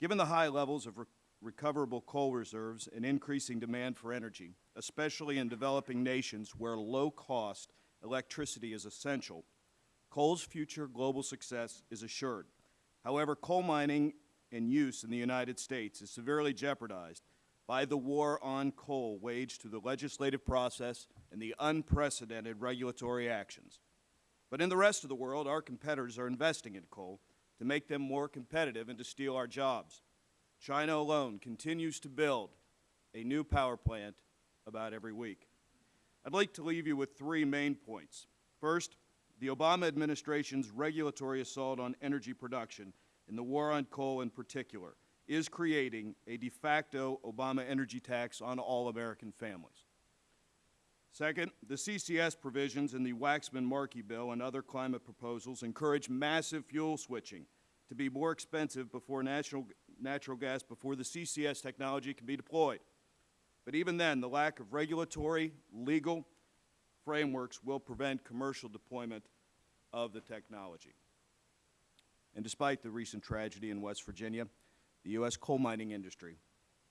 Given the high levels of re- recoverable coal reserves and increasing demand for energy, especially in developing nations where low-cost electricity is essential, coal's future global success is assured. However, coal mining and use in the United States is severely jeopardized by the war on coal waged through the legislative process and the unprecedented regulatory actions. But in the rest of the world, our competitors are investing in coal to make them more competitive and to steal our jobs. China alone continues to build a new power plant about every week. I'd like to leave you with three main points. First, the Obama administration's regulatory assault on energy production and the war on coal in particular is creating a de facto Obama energy tax on all American families. Second, the CCS provisions in the Waxman-Markey bill and other climate proposals encourage massive fuel switching to be more expensive before natural, natural gas before the CCS technology can be deployed. But even then, the lack of regulatory, legal frameworks will prevent commercial deployment of the technology. And despite the recent tragedy in West Virginia, the U.S. coal mining industry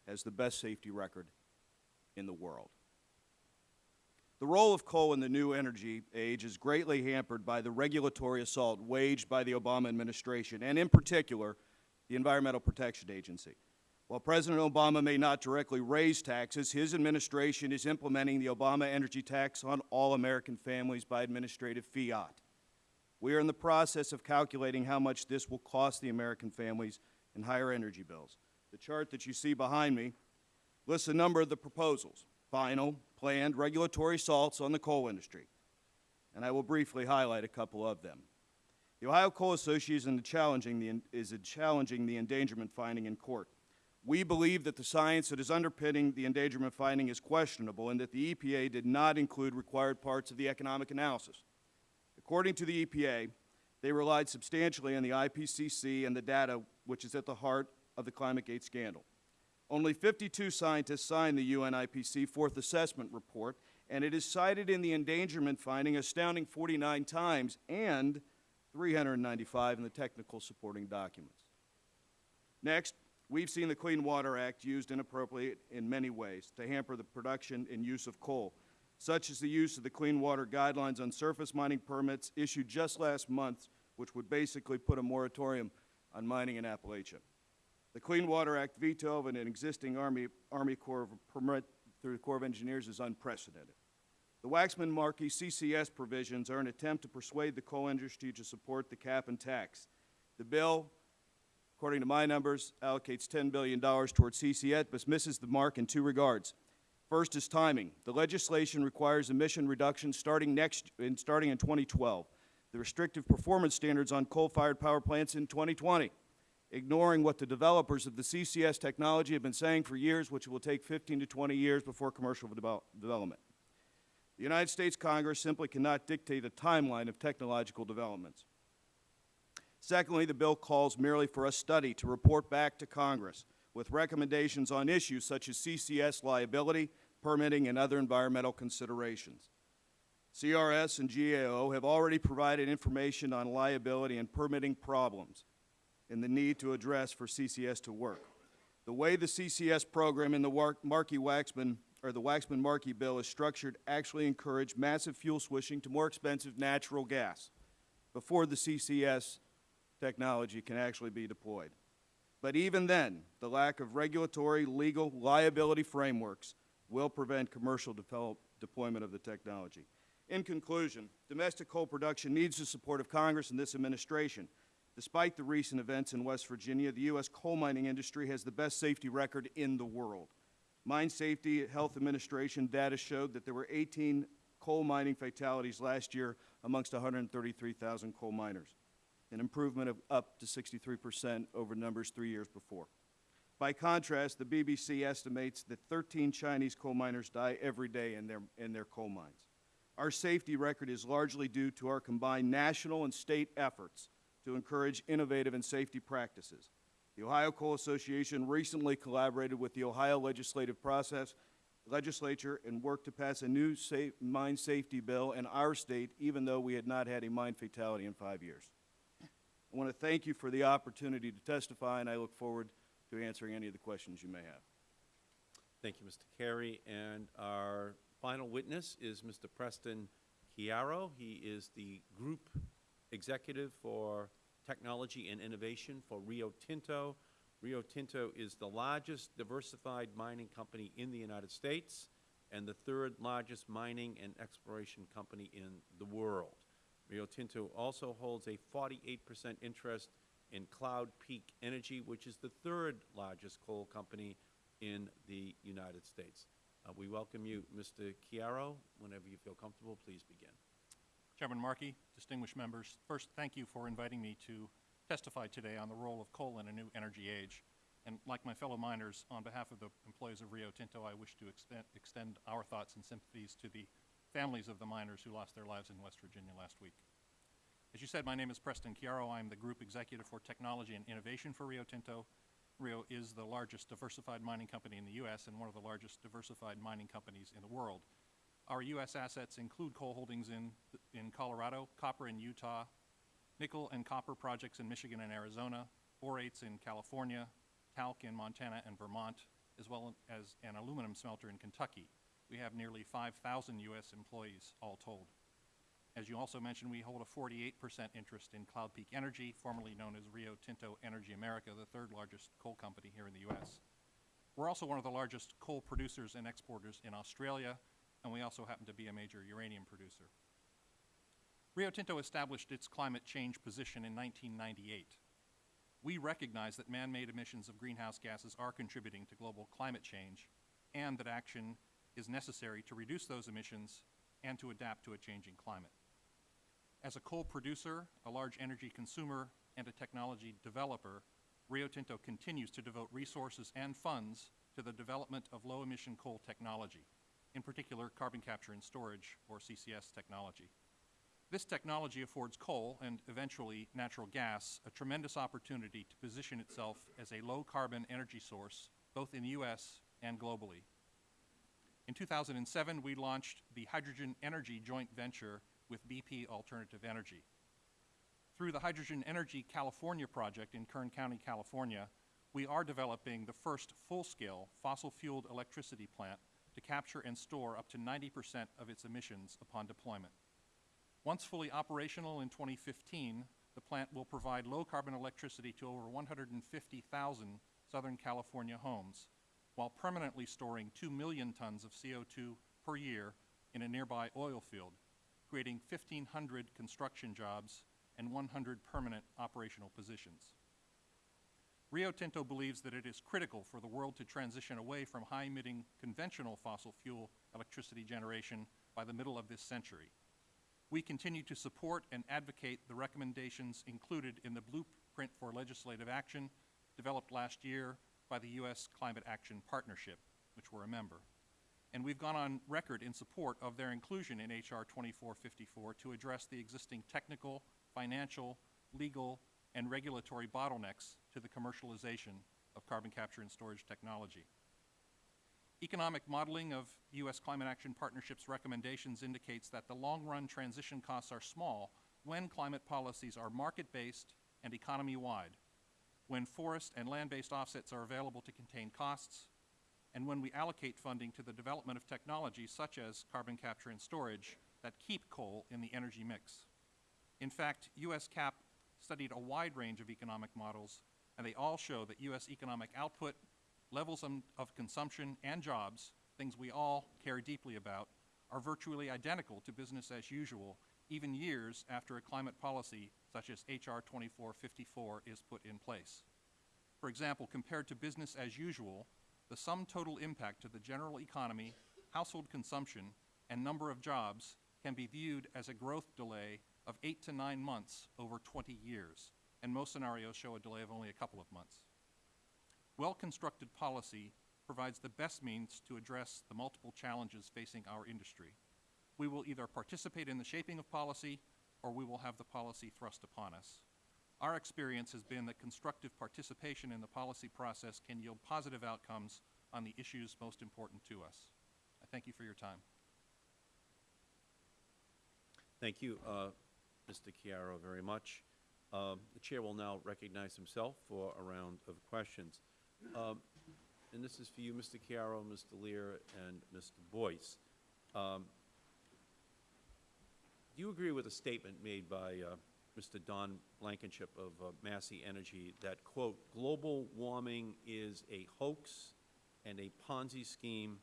has the best safety record in the world. The role of coal in the new energy age is greatly hampered by the regulatory assault waged by the Obama administration, and in particular, the Environmental Protection Agency. While President Obama may not directly raise taxes, his administration is implementing the Obama energy tax on all American families by administrative fiat. We are in the process of calculating how much this will cost the American families in higher energy bills. The chart that you see behind me lists a number of the proposals, final, planned regulatory assaults on the coal industry, and I will briefly highlight a couple of them. The Ohio Coal Association is challenging the, is challenging the endangerment finding in court. We believe that the science that is underpinning the endangerment finding is questionable and that the EPA did not include required parts of the economic analysis. According to the EPA, they relied substantially on the IPCC and the data which is at the heart of the ClimateGate scandal. Only 52 scientists signed the UN IPC Fourth Assessment Report, and it is cited in the endangerment finding astounding 49 times and 395 in the technical supporting documents. Next, we've seen the Clean Water Act used inappropriately in many ways to hamper the production and use of coal. such as the use of the Clean Water Guidelines on surface mining permits issued just last month, which would basically put a moratorium on mining in Appalachia. The Clean Water Act veto of an existing Army, Army Corps of permit through the Corps of Engineers is unprecedented. The Waxman-Markey CCS provisions are an attempt to persuade the coal industry to support the cap and tax. The bill, according to my numbers, allocates $10 billion towards CCS, but misses the mark in two regards. First is timing. The legislation requires emission reductions starting next, in, starting in 2012. The restrictive performance standards on coal-fired power plants in 2020, ignoring what the developers of the CCS technology have been saying for years, which will take 15 to 20 years before commercial devel- development. The United States Congress simply cannot dictate a timeline of technological developments. Secondly, the bill calls merely for a study to report back to Congress with recommendations on issues such as CCS liability, permitting, and other environmental considerations. CRS and GAO have already provided information on liability and permitting problems and the need to address for CCS to work. The way the CCS program in the Markey-Waxman, or the Waxman-Markey bill is structured actually encourage massive fuel switching to more expensive natural gas before the CCS technology can actually be deployed. But even then, the lack of regulatory, legal, liability frameworks will prevent commercial deployment of the technology. In conclusion, domestic coal production needs the support of Congress and this administration. Despite the recent events in West Virginia, the U.S. coal mining industry has the best safety record in the world. Mine Safety Health Administration data showed that there were 18 coal mining fatalities last year amongst 133,000 coal miners, an improvement of up to 63 percent over numbers three years before. By contrast, the BBC estimates that 13 Chinese coal miners die every day in their, in their coal mines. Our safety record is largely due to our combined national and state efforts to encourage innovative and safety practices. The Ohio Coal Association recently collaborated with the Ohio legislative process, legislature and worked to pass a new sa mine safety bill in our state, even though we had not had a mine fatality in five years. I want to thank you for the opportunity to testify, and I look forward to answering any of the questions you may have. Thank you, Mr. Carey. And our final witness is Mr. Preston Chiaro. He is the Group Executive for Technology and Innovation for Rio Tinto. Rio Tinto is the largest diversified mining company in the United States and the third largest mining and exploration company in the world. Rio Tinto also holds a 48 percent interest in Cloud Peak Energy, which is the third largest coal company in the United States. Uh, we welcome you, Mr. Chiaro. Whenever you feel comfortable, please begin. Chairman Markey, distinguished members, first, thank you for inviting me to testify today on the role of coal in a new energy age. And like my fellow miners, on behalf of the employees of Rio Tinto, I wish to extend, extend our thoughts and sympathies to the families of the miners who lost their lives in West Virginia last week. As you said, my name is Preston Chiaro. I'm the Group Executive for Technology and Innovation for Rio Tinto. Rio is the largest diversified mining company in the U.S. and one of the largest diversified mining companies in the world. Our U.S. assets include coal holdings in, in Colorado, copper in Utah, nickel and copper projects in Michigan and Arizona, borates in California, talc in Montana and Vermont, as well as an aluminum smelter in Kentucky. We have nearly 5,000 U.S. employees all told. As you also mentioned, we hold a 48 percent interest in Cloud Peak Energy, formerly known as Rio Tinto Energy America, the third largest coal company here in the U.S. We're also one of the largest coal producers and exporters in Australia, and we also happen to be a major uranium producer. Rio Tinto established its climate change position in 1998. We recognize that man-made emissions of greenhouse gases are contributing to global climate change and that action is necessary to reduce those emissions and to adapt to a changing climate. As a coal producer, a large energy consumer, and a technology developer, Rio Tinto continues to devote resources and funds to the development of low-emission coal technology, in particular carbon capture and storage, or CCS technology. This technology affords coal, and eventually natural gas, a tremendous opportunity to position itself as a low-carbon energy source, both in the U.S. and globally. In 2007, we launched the Hydrogen Energy joint venture with BP Alternative Energy. Through the Hydrogen Energy California project in Kern County, California, we are developing the first full-scale fossil-fueled electricity plant to capture and store up to 90 percent of its emissions upon deployment. Once fully operational in 2015, the plant will provide low-carbon electricity to over 150,000 Southern California homes, while permanently storing 2 million tons of CO2 per year in a nearby oil field, creating 1,500 construction jobs and 100 permanent operational positions. Rio Tinto believes that it is critical for the world to transition away from high-emitting conventional fossil fuel electricity generation by the middle of this century. We continue to support and advocate the recommendations included in the Blueprint for Legislative Action developed last year by the U.S. Climate Action Partnership, which we're a member. And we've gone on record in support of their inclusion in H.R. 2454 to address the existing technical, financial, legal, and regulatory bottlenecks to the commercialization of carbon capture and storage technology. Economic modeling of U.S. Climate Action Partnership's recommendations indicates that the long-run transition costs are small when climate policies are market-based and economy-wide, when forest and land-based offsets are available to contain costs, and when we allocate funding to the development of technologies such as carbon capture and storage that keep coal in the energy mix. In fact, U.S. CAP studied a wide range of economic models, and they all show that U.S. economic output, levels of, consumption, and jobs, things we all care deeply about, are virtually identical to business as usual, even years after a climate policy such as H.R. 2454 is put in place. For example, compared to business as usual, the sum total impact to the general economy, household consumption, and number of jobs can be viewed as a growth delay of 8 to 9 months over 20 years, and most scenarios show a delay of only a couple of months. Well-constructed policy provides the best means to address the multiple challenges facing our industry. We will either participate in the shaping of policy, or we will have the policy thrust upon us. Our experience has been that constructive participation in the policy process can yield positive outcomes on the issues most important to us. I thank you for your time. Thank you, uh, Mr. Chiaro, very much. Um, The Chair will now recognize himself for a round of questions. Um, And this is for you, Mr. Chiaro, Mr. Leer, and Mr. Boyce. Um, you agree with a statement made by uh, Mr. Don Blankenship of uh, Massey Energy that, quote, "Global warming is a hoax and a Ponzi scheme,"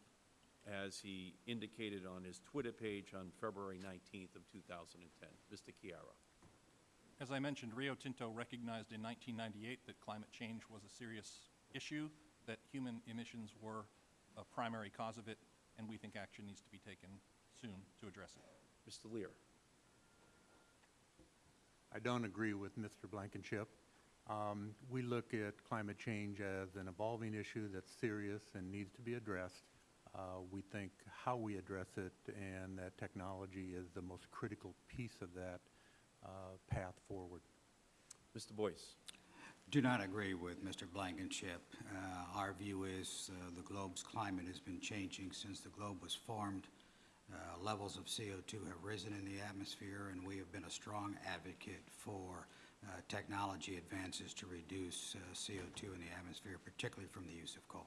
as he indicated on his Twitter page on February 19th of 2010? Mr. Chiaro. As I mentioned, Rio Tinto recognized in 1998 that climate change was a serious issue, that human emissions were a primary cause of it, and we think action needs to be taken soon to address it. Mr. Leer. I don't agree with Mr. Blankenship. Um, we look at climate change as an evolving issue that's serious and needs to be addressed. Uh, we think how we address it and that technology is the most critical piece of that uh, path forward. Mr. Boyce. Do not agree with Mr. Blankenship. Uh, Our view is uh, the globe's climate has been changing since the globe was formed. Uh, Levels of CO2 have risen in the atmosphere, and we have been a strong advocate for uh, technology advances to reduce uh, CO2 in the atmosphere, particularly from the use of coal.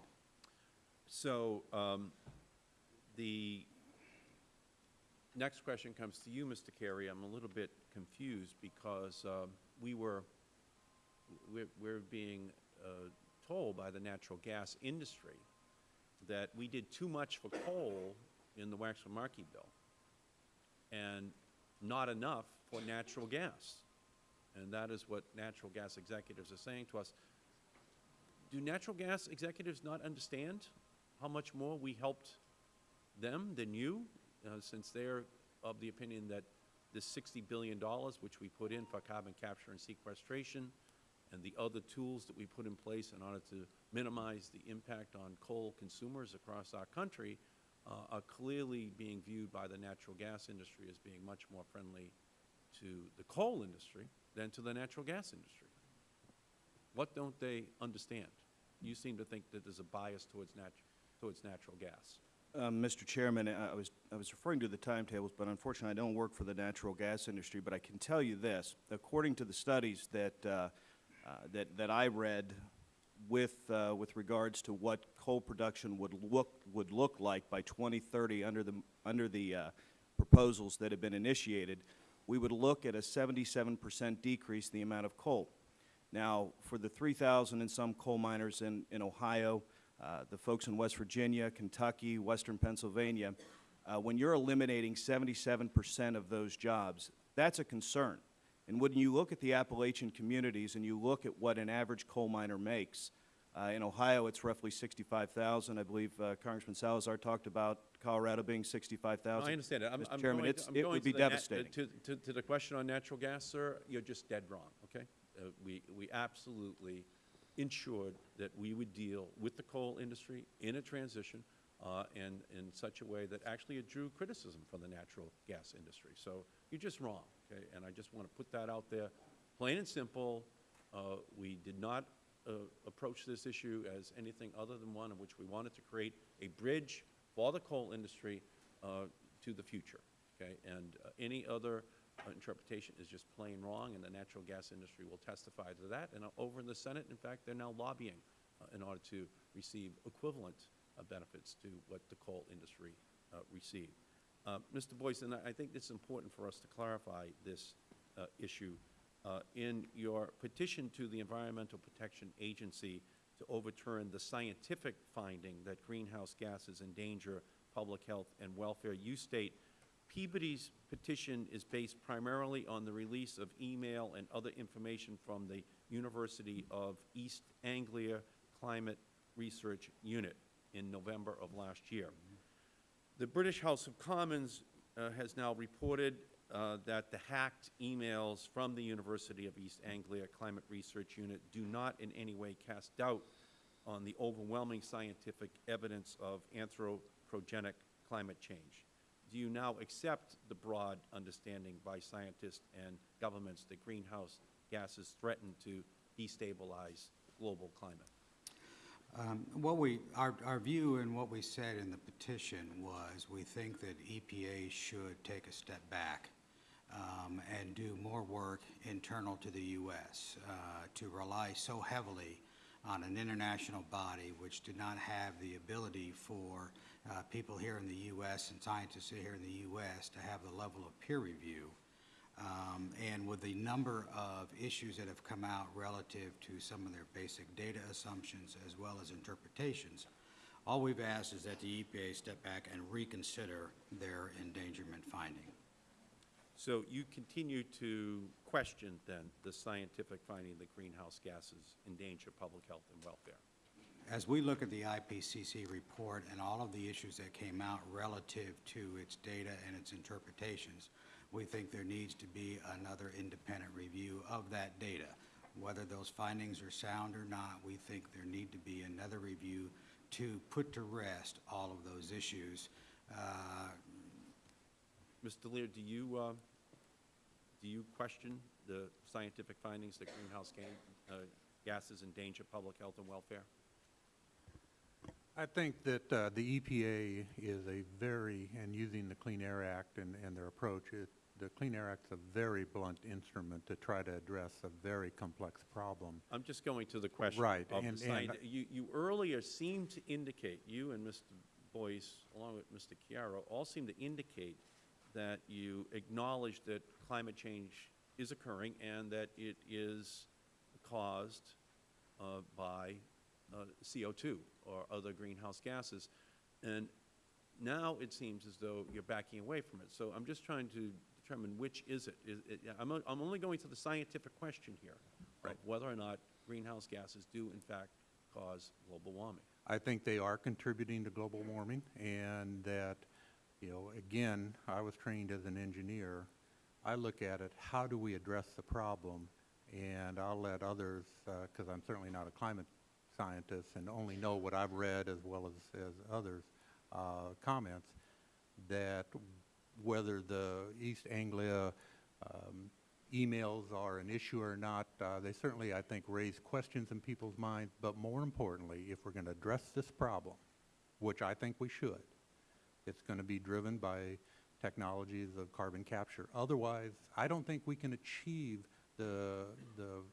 So um, the next question comes to you, Mr. Carey. I'm a little bit confused because um, we were, we're, we're being uh, told by the natural gas industry that we did too much for coal in the Waxman-Markey bill and not enough for natural gas. And that is what natural gas executives are saying to us. Do natural gas executives not understand how much more we helped them than you, uh, since they're of the opinion that the $60 billion, which we put in for carbon capture and sequestration, and the other tools that we put in place in order to minimize the impact on coal consumers across our country, uh, are clearly being viewed by the natural gas industry as being much more friendly to the coal industry than to the natural gas industry. What don't they understand? You seem to think that there's a bias towards, nat towards natural gas. Um, Mr. Chairman, I was, I was referring to the timetables, but unfortunately, I don't work for the natural gas industry, but I can tell you this. According to the studies that, uh, uh, that, that I read with, uh, with regards to what coal production would look, would look like by 2030 under the, under the uh, proposals that have been initiated, we would look at a 77% decrease in the amount of coal. Now, for the 3,000 and some coal miners in, in Ohio, uh, the folks in West Virginia, Kentucky, Western Pennsylvania, uh, when you're eliminating 77% of those jobs, that's a concern. And when you look at the Appalachian communities and you look at what an average coal miner makes, uh, in Ohio, it's roughly 65,000. I believe uh, Congressman Salazar talked about Colorado being 65,000. I understand it. I'm, Mr. I'm Chairman, going, it's, I'm it going would be to devastating. To, to, to the question on natural gas, sir, you're just dead wrong, okay? Uh, we, we absolutely ensured that we would deal with the coal industry in a transition uh, and in such a way that actually it drew criticism from the natural gas industry. So you're just wrong, okay? And I just want to put that out there, plain and simple. Uh, we did not uh, approach this issue as anything other than one in which we wanted to create a bridge for the coal industry uh, to the future, okay? And uh, any other uh, interpretation is just plain wrong, and the natural gas industry will testify to that. And uh, over in the Senate, in fact, they're now lobbying uh, in order to receive equivalent uh, benefits to what the coal industry uh, received. Uh, Mr. Boyce, and I think it's important for us to clarify this uh, issue. Uh, In your petition to the Environmental Protection Agency to overturn the scientific finding that greenhouse gases endanger public health and welfare, you state, Peabody's petition is based primarily on the release of email and other information from the University of East Anglia Climate Research Unit in November of last year. The British House of Commons uh, has now reported uh, that the hacked emails from the University of East Anglia Climate Research Unit do not in any way cast doubt on the overwhelming scientific evidence of anthropogenic climate change. Do you now accept the broad understanding by scientists and governments that greenhouse gases threaten to destabilize global climate? Um, What we, our, our view and what we said in the petition was, we think that EPA should take a step back um, and do more work internal to the U.S. uh, to rely so heavily on an international body which did not have the ability for uh, people here in the U.S. and scientists here in the U.S. to have the level of peer review um, And with the number of issues that have come out relative to some of their basic data assumptions as well as interpretations, all we've asked is that the EPA step back and reconsider their endangerment finding. So you continue to question, then, the scientific finding that greenhouse gases endanger public health and welfare? As we look at the IPCC report and all of the issues that came out relative to its data and its interpretations, we think there needs to be another independent review of that data. Whether those findings are sound or not, we think there need to be another review to put to rest all of those issues. Uh, Mr. Leer, do you, uh, do you question the scientific findings that greenhouse ga- uh, gases endanger public health and welfare? I think that uh, the EPA is a very, and using the Clean Air Act and, and their approach, it, the Clean Air Act's a very blunt instrument to try to address a very complex problem. I'm just going to the question Right, of and- the and- You, you earlier seemed to indicate, you and Mr. Boyce, along with Mr. Chiaro, all seem to indicate that you acknowledge that climate change is occurring and that it is caused uh, by uh, CO2 or other greenhouse gases. And now it seems as though you're backing away from it. So I'm just trying to determine which is it. Is it I'm, o- I'm only going to the scientific question here of whether or not greenhouse gases do in fact cause global warming. I think they are contributing to global warming, and that, you know, again, I was trained as an engineer. I look at it, how do we address the problem? And I'll let others, because I'm certainly not a climate scientist and only know what I've read as well as, as others' uh, comments, that whether the East Anglia um, emails are an issue or not, uh, they certainly, I think, raise questions in people's minds. But more importantly, if we're going to address this problem, which I think we should, it's going to be driven by technologies of carbon capture. Otherwise, I don't think we can achieve the, the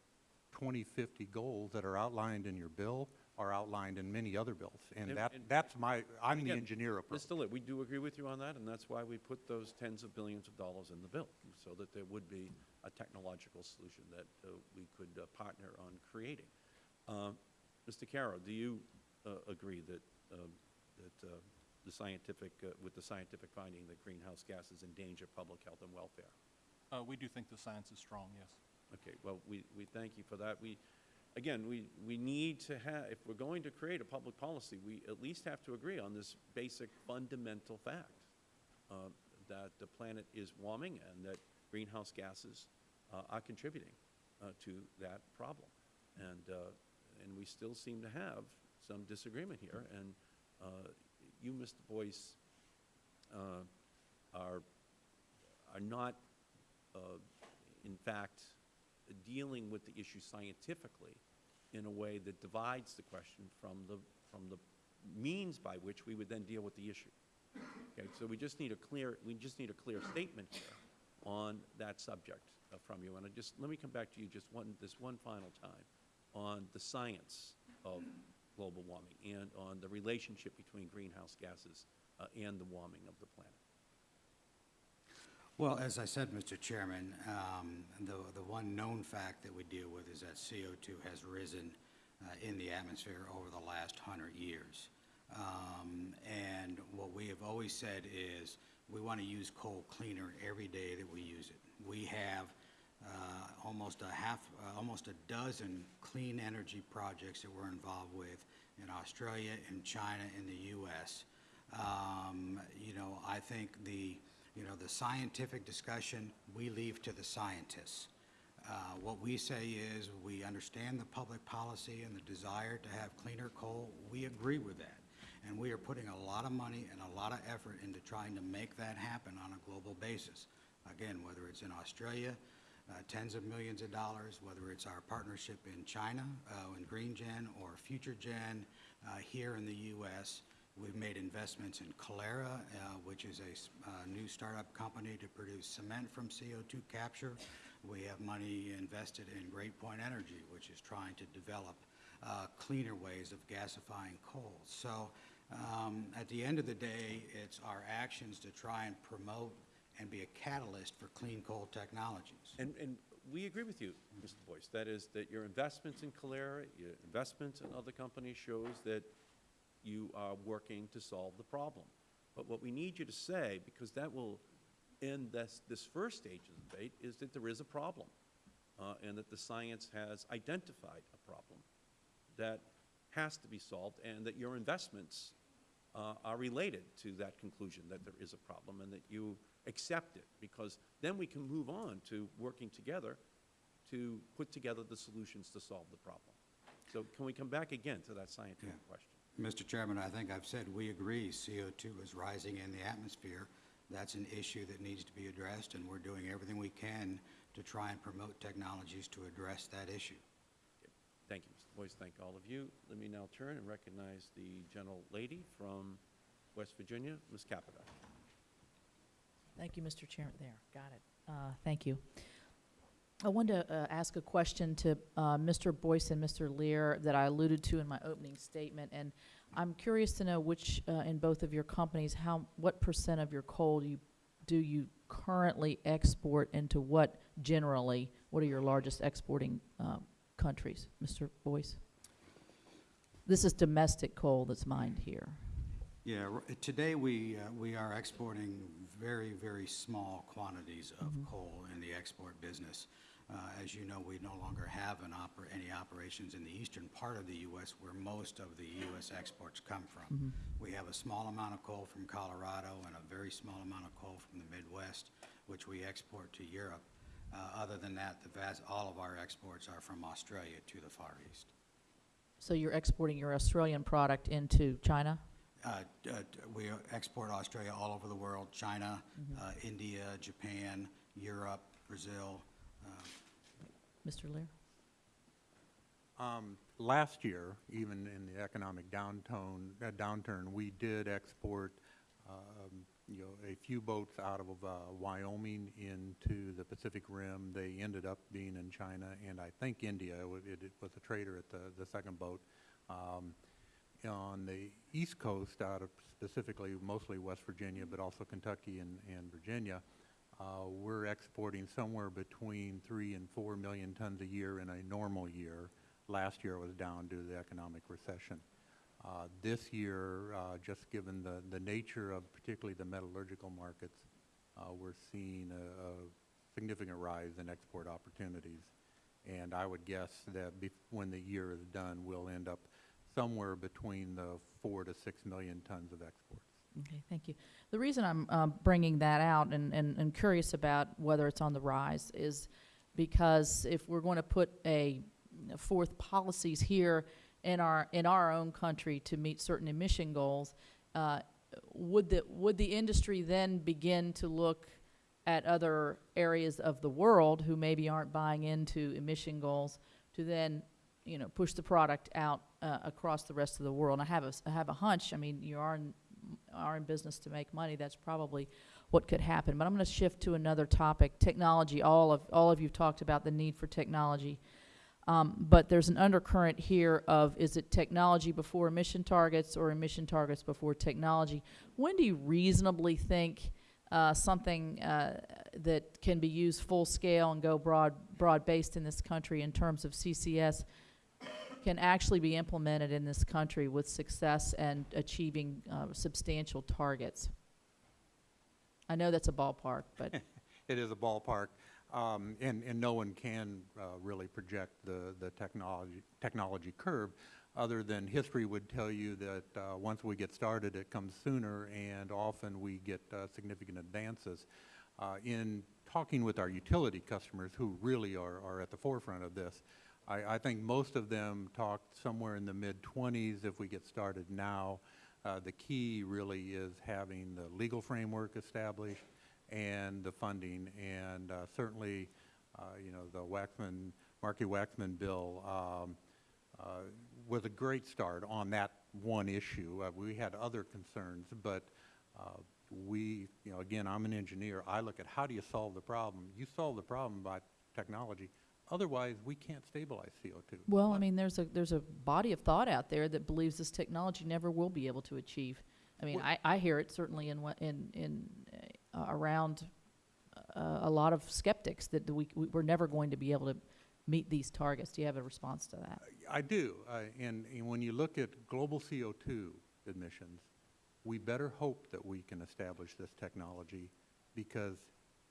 2050 goals that are outlined in your bill are outlined in many other bills. And And- that, and- that's my, I'm the engineer approach. Mr. Lit, we do agree with you on that, and that's why we put those tens of billions of dollars in the bill, so that there would be a technological solution that uh, we could uh, partner on creating. Um, Mr. Chiaro, do you uh, agree that, um, that uh, the scientific, uh, with the scientific finding that greenhouse gases endanger public health and welfare? Uh, we do think the science is strong, yes. Okay, well, we, we thank you for that. We, again, we, we need to have, if we're going to create a public policy, we at least have to agree on this basic fundamental fact, uh, that the planet is warming and that greenhouse gases uh, are contributing uh, to that problem. And, uh, and we still seem to have some disagreement here. And uh, you, Mr. Boyce, uh, are, are not in fact, dealing with the issue scientifically in a way that divides the question from the, from the means by which we would then deal with the issue. Okay, so we just need a clear, we just need a clear statement here on that subject uh, from you. And I just, let me come back to you just one, this one final time on the science of global warming and on the relationship between greenhouse gases uh, and the warming of the planet. Well, as I said, Mr. Chairman, um, the, the one known fact that we deal with is that CO2 has risen uh, in the atmosphere over the last hundred years. Um, and what we have always said is we want to use coal cleaner every day that we use it. We have uh, almost a half, uh, almost a dozen clean energy projects that we're involved with in Australia, in China, in the U.S. Um, you know, I think the, you know, the scientific discussion, we leave to the scientists. Uh, What we say is, we understand the public policy and the desire to have cleaner coal. We agree with that. And we are putting a lot of money and a lot of effort into trying to make that happen on a global basis. Again, whether it's in Australia, uh, tens of millions of dollars, whether it's our partnership in China, uh, in GreenGen, or FutureGen uh, here in the U.S., We've made investments in Calera, uh, which is a uh, new startup company to produce cement from CO2 capture. We have money invested in GreatPoint Energy, which is trying to develop uh, cleaner ways of gasifying coal. So um, at the end of the day, it's our actions to try and promote and be a catalyst for clean coal technologies. And, and we agree with you, Mr. Boyce. That is, that your investments in Calera, your investments in other companies shows that you are working to solve the problem. But what we need you to say, because that will end this, this first stage of the debate, is that there is a problem, uh, and that the science has identified a problem that has to be solved, and that your investments uh, are related to that conclusion, that there is a problem, and that you accept it, because then we can move on to working together to put together the solutions to solve the problem. So can we come back again to that scientific Yeah. question? Mr. Chairman, I think I've said we agree CO2 is rising in the atmosphere. That's an issue that needs to be addressed, and we're doing everything we can to try and promote technologies to address that issue. Thank you, Mr. Boyce. Thank all of you. Let me now turn and recognize the gentle lady from West Virginia, Ms. Capito. Thank you, Mr. Chairman. There, got it. Uh, Thank you. I wanted to uh, ask a question to uh, Mr. Boyce and Mr. Leer that I alluded to in my opening statement, and I'm curious to know which, uh, in both of your companies, how, what percent of your coal do you, do you currently export into what generally? What are your largest exporting uh, countries, Mr. Boyce? This is domestic coal that's mined here. Yeah, today we, uh, we are exporting very, very small quantities of coal in the export business. Uh, As you know, we no longer have an oper, any operations in the eastern part of the U.S. where most of the U.S. exports come from. We have a small amount of coal from Colorado and a very small amount of coal from the Midwest, which we export to Europe. Uh, Other than that, the vast, all of our exports are from Australia to the Far East. So you're exporting your Australian product into China? Uh, uh, We export Australia all over the world, China, uh, India, Japan, Europe, Brazil. uh, Mr. Leer? Um, Last year, even in the economic downturn, uh, downturn, we did export um, you know, a few boats out of uh, Wyoming into the Pacific Rim. They ended up being in China and I think India. It It it was a trader at the, the second boat. Um, On the East Coast, out of specifically mostly West Virginia, but also Kentucky and, and Virginia, uh, we're exporting somewhere between three and four million tons a year in a normal year. Last year was down due to the economic recession. Uh, This year, uh, just given the, the nature of particularly the metallurgical markets, uh, we're seeing a, a significant rise in export opportunities. And I would guess that when the year is done, we'll end up somewhere between the four to six million tons of exports. Okay, thank you. The reason I'm um, bringing that out and, and, and curious about whether it's on the rise is because if we're going to put a forth policies here in our in our own country to meet certain emission goals, uh, would the would the industry then begin to look at other areas of the world who maybe aren't buying into emission goals to then you know push the product out uh, across the rest of the world? And I have a I have a hunch. I mean, you are in, are in business to make money. That's probably what could happen. But I'm going to shift to another topic: technology. All of all of you talked about the need for technology. Um, but there's an undercurrent here of is it technology before emission targets or emission targets before technology? When do you reasonably think uh, something uh, that can be used full scale and go broad broad based in this country in terms of CCS can actually be implemented in this country with success and achieving uh, substantial targets? I know that's a ballpark, but It is a ballpark, um, and, and no one can uh, really project the, the technology, technology curve, other than history would tell you that uh, once we get started, it comes sooner, and often we get uh, significant advances. Uh, In talking with our utility customers, who really are, are at the forefront of this, I, I think most of them talked somewhere in the mid-twenties if we get started now. Uh, The key really is having the legal framework established and the funding, and uh, certainly, uh, you know, the Waxman, Markey Waxman bill um, uh, was a great start on that one issue. Uh, We had other concerns, but we, you know, again, I'm an engineer. I look at how do you solve the problem? You solve the problem by technology. Otherwise, we can't stabilize CO2. Well, I mean, there's a, there's a body of thought out there that believes this technology never will be able to achieve. I mean, I, I hear it certainly in, what- in, in, uh, around uh, a lot of skeptics that we, we- we're never going to be able to meet these targets. Do you have a response to that? I do, uh, and, and when you look at global CO2 emissions, we better hope that we can establish this technology because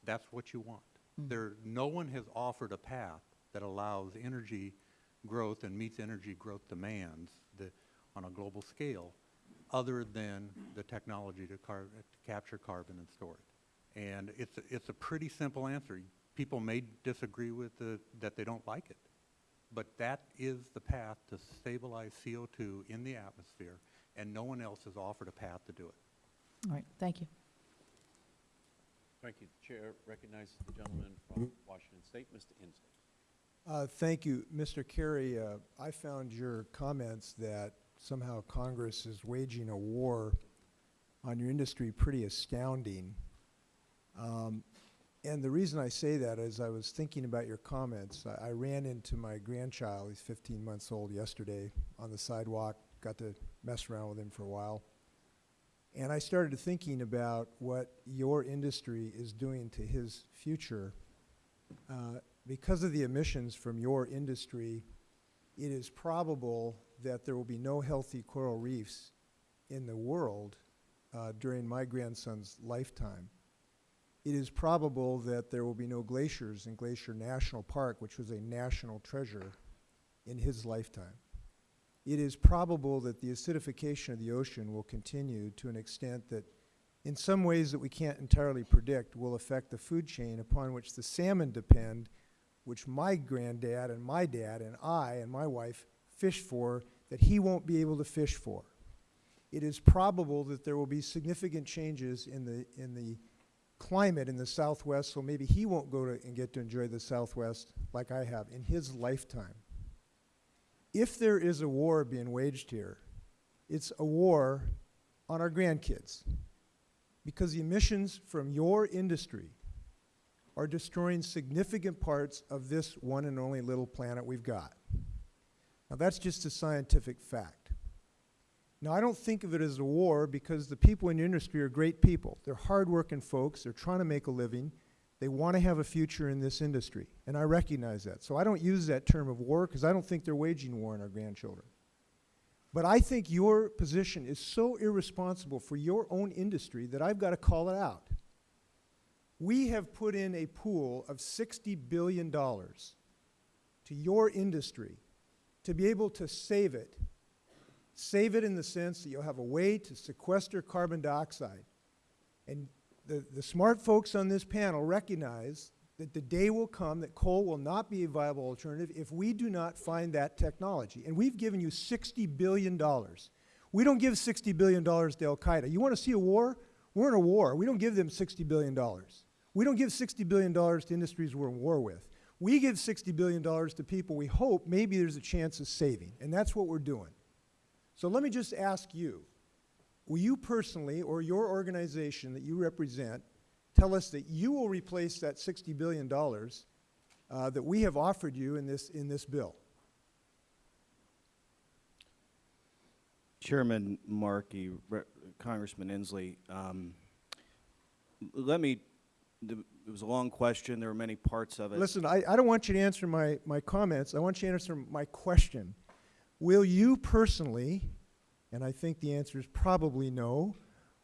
that's what you want. Hmm. There, no one has offered a path that allows energy growth and meets energy growth demands that, on a global scale, other than the technology to, car, to capture carbon and store it. And it's, a- it's a pretty simple answer. People may disagree with the, that they don't like it, but that is the path to stabilize CO2 in the atmosphere, and no one else has offered a path to do it. All right, thank you. Thank you. The Chair recognizes the gentleman from Washington State, Mr. Inslee. Uh, Thank you. Mr. Carey, uh, I found your comments that somehow Congress is waging a war on your industry pretty astounding. Um, And the reason I say that is I was thinking about your comments. I I ran into my grandchild, he's 15 months old, yesterday on the sidewalk, got to mess around with him for a while. And I started thinking about what your industry is doing to his future. Uh, Because of the emissions from your industry, it is probable that there will be no healthy coral reefs in the world uh, during my grandson's lifetime. It is probable that there will be no glaciers in Glacier National Park, which was a national treasure, in his lifetime. It is probable that the acidification of the ocean will continue to an extent that, in some ways that we can't entirely predict, will affect the food chain upon which the salmon depend, which my granddad and my dad and I and my wife fish for, that he won't be able to fish for. It is probable that there will be significant changes in the, in the climate in the Southwest, so maybe he won't go to and get to enjoy the Southwest like I have in his lifetime. If there is a war being waged here, it's a war on our grandkids. because the emissions from your industry are destroying significant parts of this one and only little planet we've got. Now, that's just a scientific fact. Now, I don't think of it as a war because the people in the industry are great people. They're hardworking folks. They're trying to make a living. They want to have a future in this industry, and I recognize that. So I don't use that term of war because I don't think they're waging war on our grandchildren. But I think your position is so irresponsible for your own industry that I've got to call it out. We have put in a pool of $60 billion to your industry to be able to save it. Save it in the sense that you'll have a way to sequester carbon dioxide. And the, the smart folks on this panel recognize that the day will come that coal will not be a viable alternative if we do not find that technology. And we've given you $60 billion. We don't give $60 billion to Al-Qaeda. You want to see a war? We're in a war. We don't give them $60 billion. We don't give $60 billion to industries we're in war with. We give $60 billion to people we hope maybe there's a chance of saving, and that's what we're doing. So let me just ask you, will you personally or your organization that you represent tell us that you will replace that $60 billion uh, that we have offered you in this, in this bill? Chairman Markey, Re- Congressman Inslee, um, let me, it was a long question, there were many parts of it. Listen, I, I don't want you to answer my, my comments. I want you to answer my question. Will you personally, and I think the answer is probably no,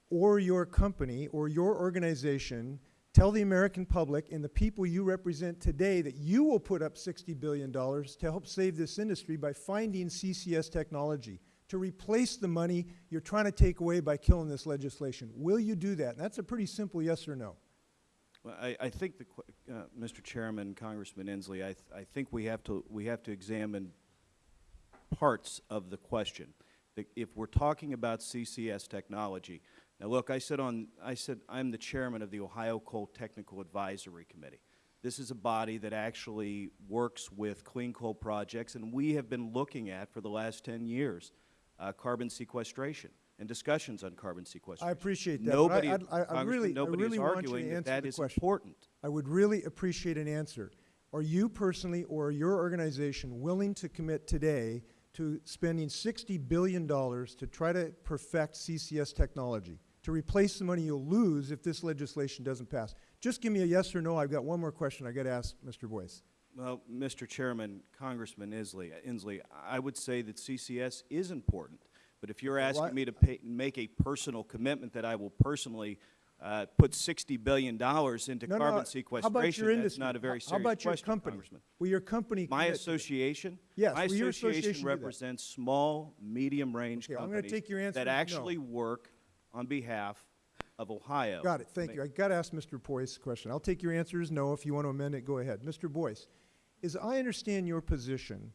or your company or your organization tell the American public and the people you represent today that you will put up $60 billion to help save this industry by finding CCS technology to replace the money you're trying to take away by killing this legislation. Will you do that? And that's a pretty simple yes or no. Well, I, I think the, uh, Mr. Chairman, Congressman Inslee, I, th- I think we have to, we have to examine parts of the question. The- If we're talking about CCS technology, now look, I said on, I said, I'm the chairman of the Ohio Coal Technical Advisory Committee. This is a body that actually works with clean coal projects, and we have been looking at, for the last 10 years, uh, carbon sequestration and discussions on carbon sequestration. I appreciate that. I- Nobody, I'd- I, I really, I nobody is really want arguing that answer that the question. important. I would really appreciate an answer. Are you personally or your organization willing to commit today to spending $60 billion to try to perfect CCS technology, to replace the money you'll lose if this legislation doesn't pass? Just give me a yes or no. I've got one more question I've got to ask Mr. Boyce. Well, Mr. Chairman, Congressman Inslee, Inslee, I would say that CCS is important, but if you're Well, I- asking me to pay, make a personal commitment that I will personally uh, put $60 billion into No, no, carbon How your sequestration, that's not a very How- serious How about your question, company? Congressman. Will your company My commit to that? association? Yes, My association association represents small, medium-range Okay, companies take your answer that as no. actually work on behalf of Ohio. Got it, thank you. I got to ask Mr. Boyce a question. I'll take your answer as no. If you want to amend it, go ahead. Mr. Boyce, as I understand your position,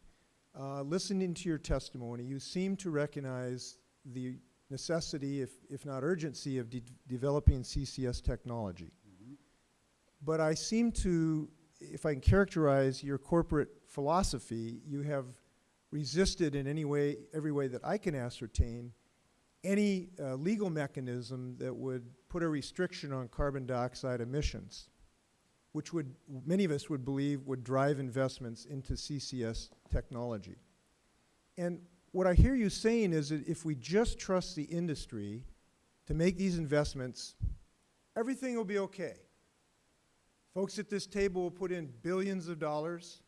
uh, listening to your testimony, you seem to recognize the necessity, if, if not urgency, of de developing CCS technology. But I seem to, if I can characterize your corporate philosophy, you have resisted in any way, every way that I can ascertain, any uh, legal mechanism that would put a restriction on carbon dioxide emissions, which would, many of us would believe would drive investments into CCS technology. And what I hear you saying is that if we just trust the industry to make these investments, everything will be okay. Folks at this table will put in billions of dollars.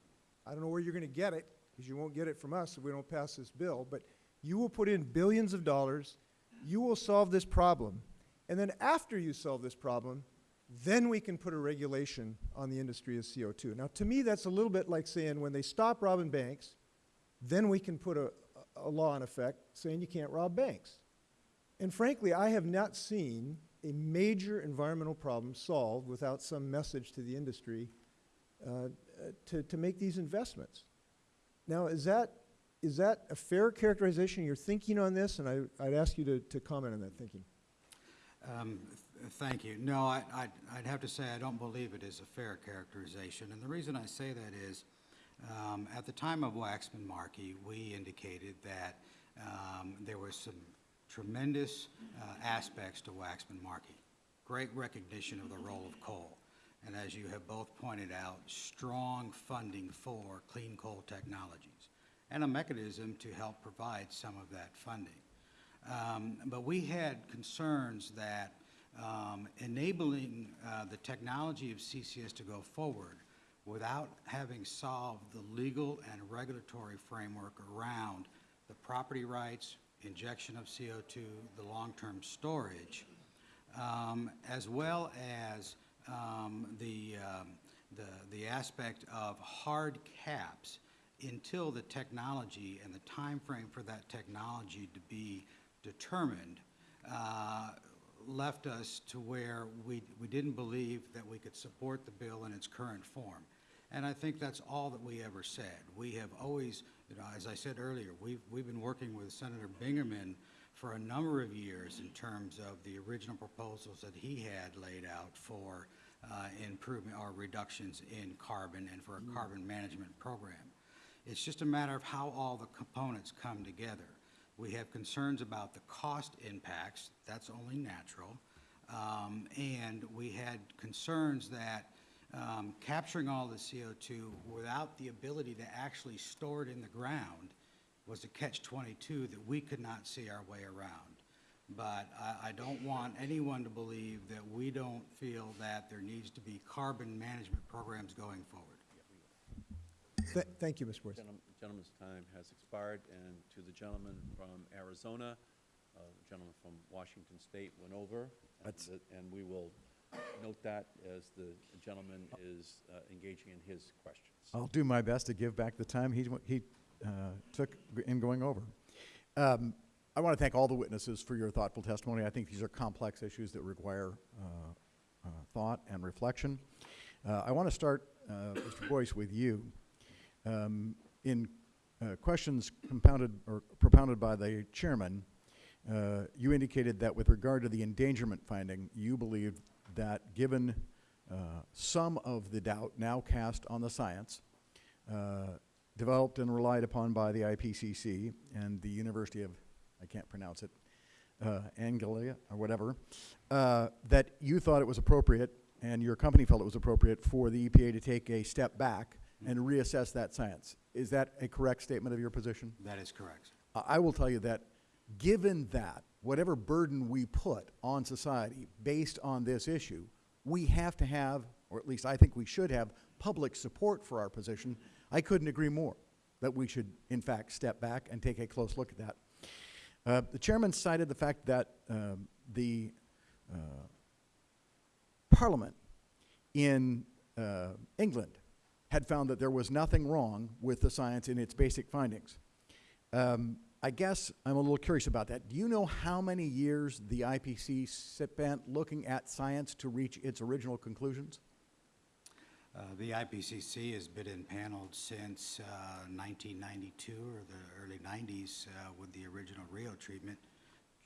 I don't know where you're going to get it, because you won't get it from us if we don't pass this bill, but you will put in billions of dollars. You will solve this problem. And then after you solve this problem, then we can put a regulation on the industry of CO2. Now, to me, that's a little bit like saying when they stop robbing banks, then we can put a, a law in effect saying you can't rob banks. And frankly, I have not seen a major environmental problem solved without some message to the industry uh, uh, to, to make these investments. Now, is that, is that a fair characterization of your thinking on this? And I, I'd ask you to, to comment on that thinking. Um, th- Thank you. No, I, I'd have to say I don't believe it is a fair characterization. And the reason I say that is, um, at the time of Waxman Markey, we indicated that um, there were some tremendous uh, aspects to Waxman Markey. great recognition of the role of coal. And as you have both pointed out, strong funding for clean coal technologies and a mechanism to help provide some of that funding. Um, But we had concerns that um, enabling uh, the technology of CCS to go forward without having solved the legal and regulatory framework around the property rights, injection of CO2, the long-term storage, um, as well as um, the, um, the, the aspect of hard caps until the technology and the time frame for that technology to be determined uh, left us to where we, we didn't believe that we could support the bill in its current form. And I think that's all that we ever said. We have always, you know, as I said earlier, we've, we've been working with Senator Bingaman for a number of years in terms of the original proposals that he had laid out for uh, improvement or reductions in carbon and for a carbon management program. It's just a matter of how all the components come together. We have concerns about the cost impacts, that's only natural. Um, and we had concerns that um, capturing all the CO2 without the ability to actually store it in the ground was a catch-22 that we could not see our way around. But I, I don't want anyone to believe that we don't feel that there needs to be carbon management programs going forward. Th- Thank you, Mr. Boyce. Gentleman- Gentleman's time has expired, and to the gentleman from Arizona, uh, the gentleman from Washington State went over, and the- and we will note that as the gentleman is uh, engaging in his questions. I'll do my best to give back the time he, he uh, took in going over. Um, I want to thank all the witnesses for your thoughtful testimony. I think these are complex issues that require uh, uh, thought and reflection. Uh, I want to start, uh, Mr. Boyce, with you. Um, in questions compounded or propounded by the chairman, you indicated that with regard to the endangerment finding, you believed that given uh, some of the doubt now cast on the science, uh, developed and relied upon by the IPCC and the University of, I can't pronounce it, uh, Anglia or whatever, uh, that you thought it was appropriate and your company felt it was appropriate for the EPA to take a step back and reassess that science. Is that a correct statement of your position? That is correct. I I will tell you that, given that, whatever burden we put on society based on this issue, we have to have, or at least I think we should have, public support for our position. I couldn't agree more that we should, in fact, step back and take a close look at that. Uh, the chairman cited the fact that um, the uh, Parliament in uh, England had found that there was nothing wrong with the science in its basic findings. Um, I guess I'm a little curious about that. Do you know how many years the IPC spent looking at science to reach its original conclusions? Uh, The IPCC has been impaneled since uh, 1992 or the early 90s uh, with the original Rio treatment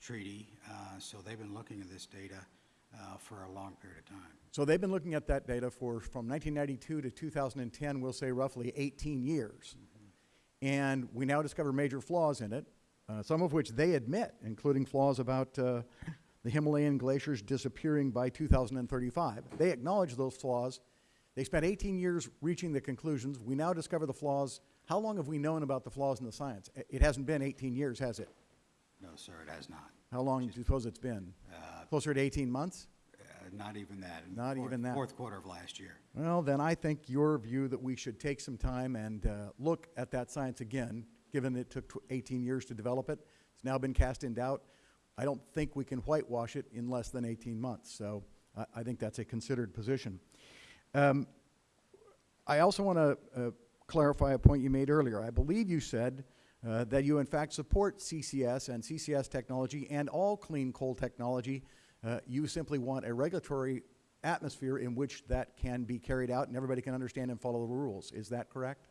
treaty. Uh, So they've been looking at this data uh, for a long period of time. So they've been looking at that data for, from 1992 to 2010, we'll say roughly 18 years. And we now discover major flaws in it, uh, some of which they admit, including flaws about uh, the Himalayan glaciers disappearing by 2035. They acknowledge those flaws. They spent 18 years reaching the conclusions. We now discover the flaws. How long have we known about the flaws in the science? It hasn't been 18 years, has it? No, sir, it has not. How long do you suppose it's been? Uh, Closer to 18 months? Not even that. in the Not fourth- even that. Fourth quarter of last year. Well, then I think your view that we should take some time and uh, look at that science again, given it took tw- 18 years to develop it, it's now been cast in doubt. I don't think we can whitewash it in less than 18 months. So I, I think that's a considered position. Um, I also want to uh, clarify a point you made earlier. I believe you said uh, that you in fact support CCS and CCS technology and all clean coal technology. Uh, you simply want a regulatory atmosphere in which that can be carried out and everybody can understand and follow the rules. Is that correct?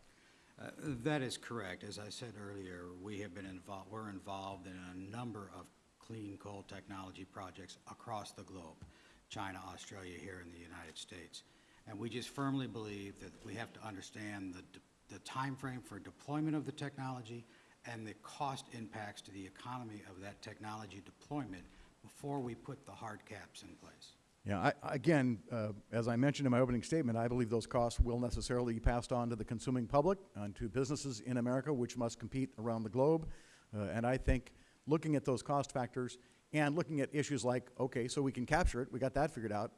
Uh, That is correct. As I said earlier, we have been involved, we're involved in a number of clean coal technology projects across the globe, China, Australia, here in the United States. And we just firmly believe that we have to understand the, the timeframe for deployment of the technology and the cost impacts to the economy of that technology deployment before we put the hard caps in place. Yeah, I, again, uh, as I mentioned in my opening statement, I believe those costs will necessarily be passed on to the consuming public and to businesses in America, which must compete around the globe. Uh, and I think looking at those cost factors and looking at issues like, okay, so we can capture it, we got that figured out.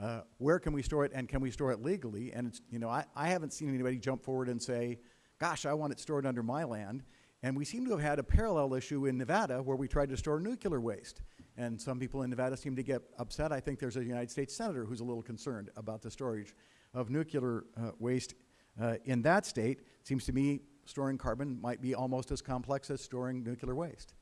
Uh, where can we store it, and can we store it legally? And it's, you know, I, I haven't seen anybody jump forward and say, gosh, I want it stored under my land. And we seem to have had a parallel issue in Nevada where we tried to store nuclear waste. And some people in Nevada seem to get upset. I think there's a United States Senator who's a little concerned about the storage of nuclear uh, waste uh, in that state. Seems to me storing carbon might be almost as complex as storing nuclear waste.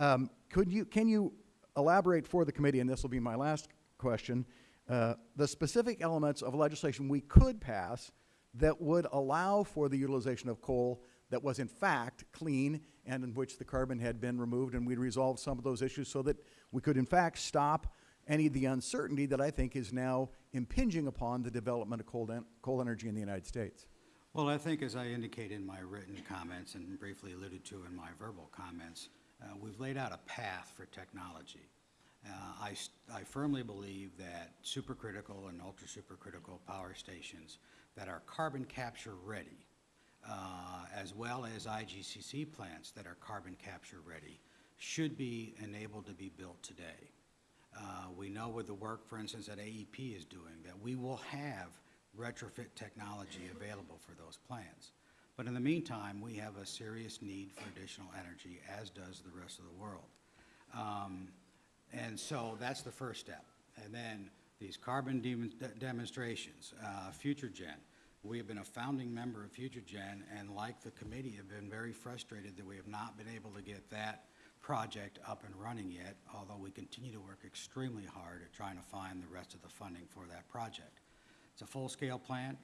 Um, could you, can you elaborate for the committee, and this will be my last question, uh, the specific elements of legislation we could pass that would allow for the utilization of coal that was in fact clean and in which the carbon had been removed and we'd resolve some of those issues so that we could in fact stop any of the uncertainty that I think is now impinging upon the development of coal, en coal energy in the United States. Well, I think as I indicated in my written comments and briefly alluded to in my verbal comments, uh, we've laid out a path for technology. Uh, I, I firmly believe that supercritical and ultra-supercritical power stations that are carbon capture ready, as well as IGCC plants that are carbon capture ready, should be enabled to be built today. Uh, We know with the work, for instance, that AEP is doing, that we will have retrofit technology available for those plants. But in the meantime, we have a serious need for additional energy, as does the rest of the world. Um, And so that's the first step. And then these carbon de- demonstrations, uh, FutureGen. We have been a founding member of FutureGen, and like the committee, have been very frustrated that we have not been able to get that project up and running yet, although we continue to work extremely hard at trying to find the rest of the funding for that project. It's a full-scale plant,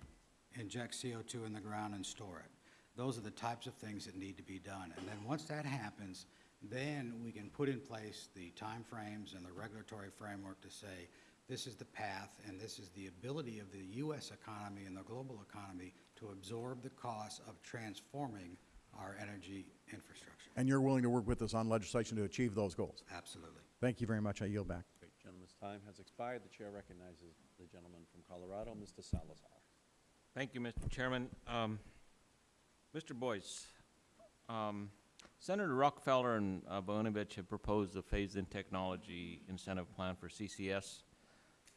inject CO2 in the ground and store it. Those are the types of things that need to be done. And then once that happens, then we can put in place the timeframes and the regulatory framework to say, this is the path and this is the ability of the U.S. economy and the global economy to absorb the costs of transforming our energy infrastructure. And you're willing to work with us on legislation to achieve those goals. Absolutely. Thank you very much. I yield back. Great, gentleman's time has expired. The chair recognizes the gentleman from Colorado, Mr. Salazar. Thank you, Mr. Chairman. Um, Mr. Boyce, um, Senator Rockefeller and uh, Voinovich have proposed a phased-in technology incentive plan for CCS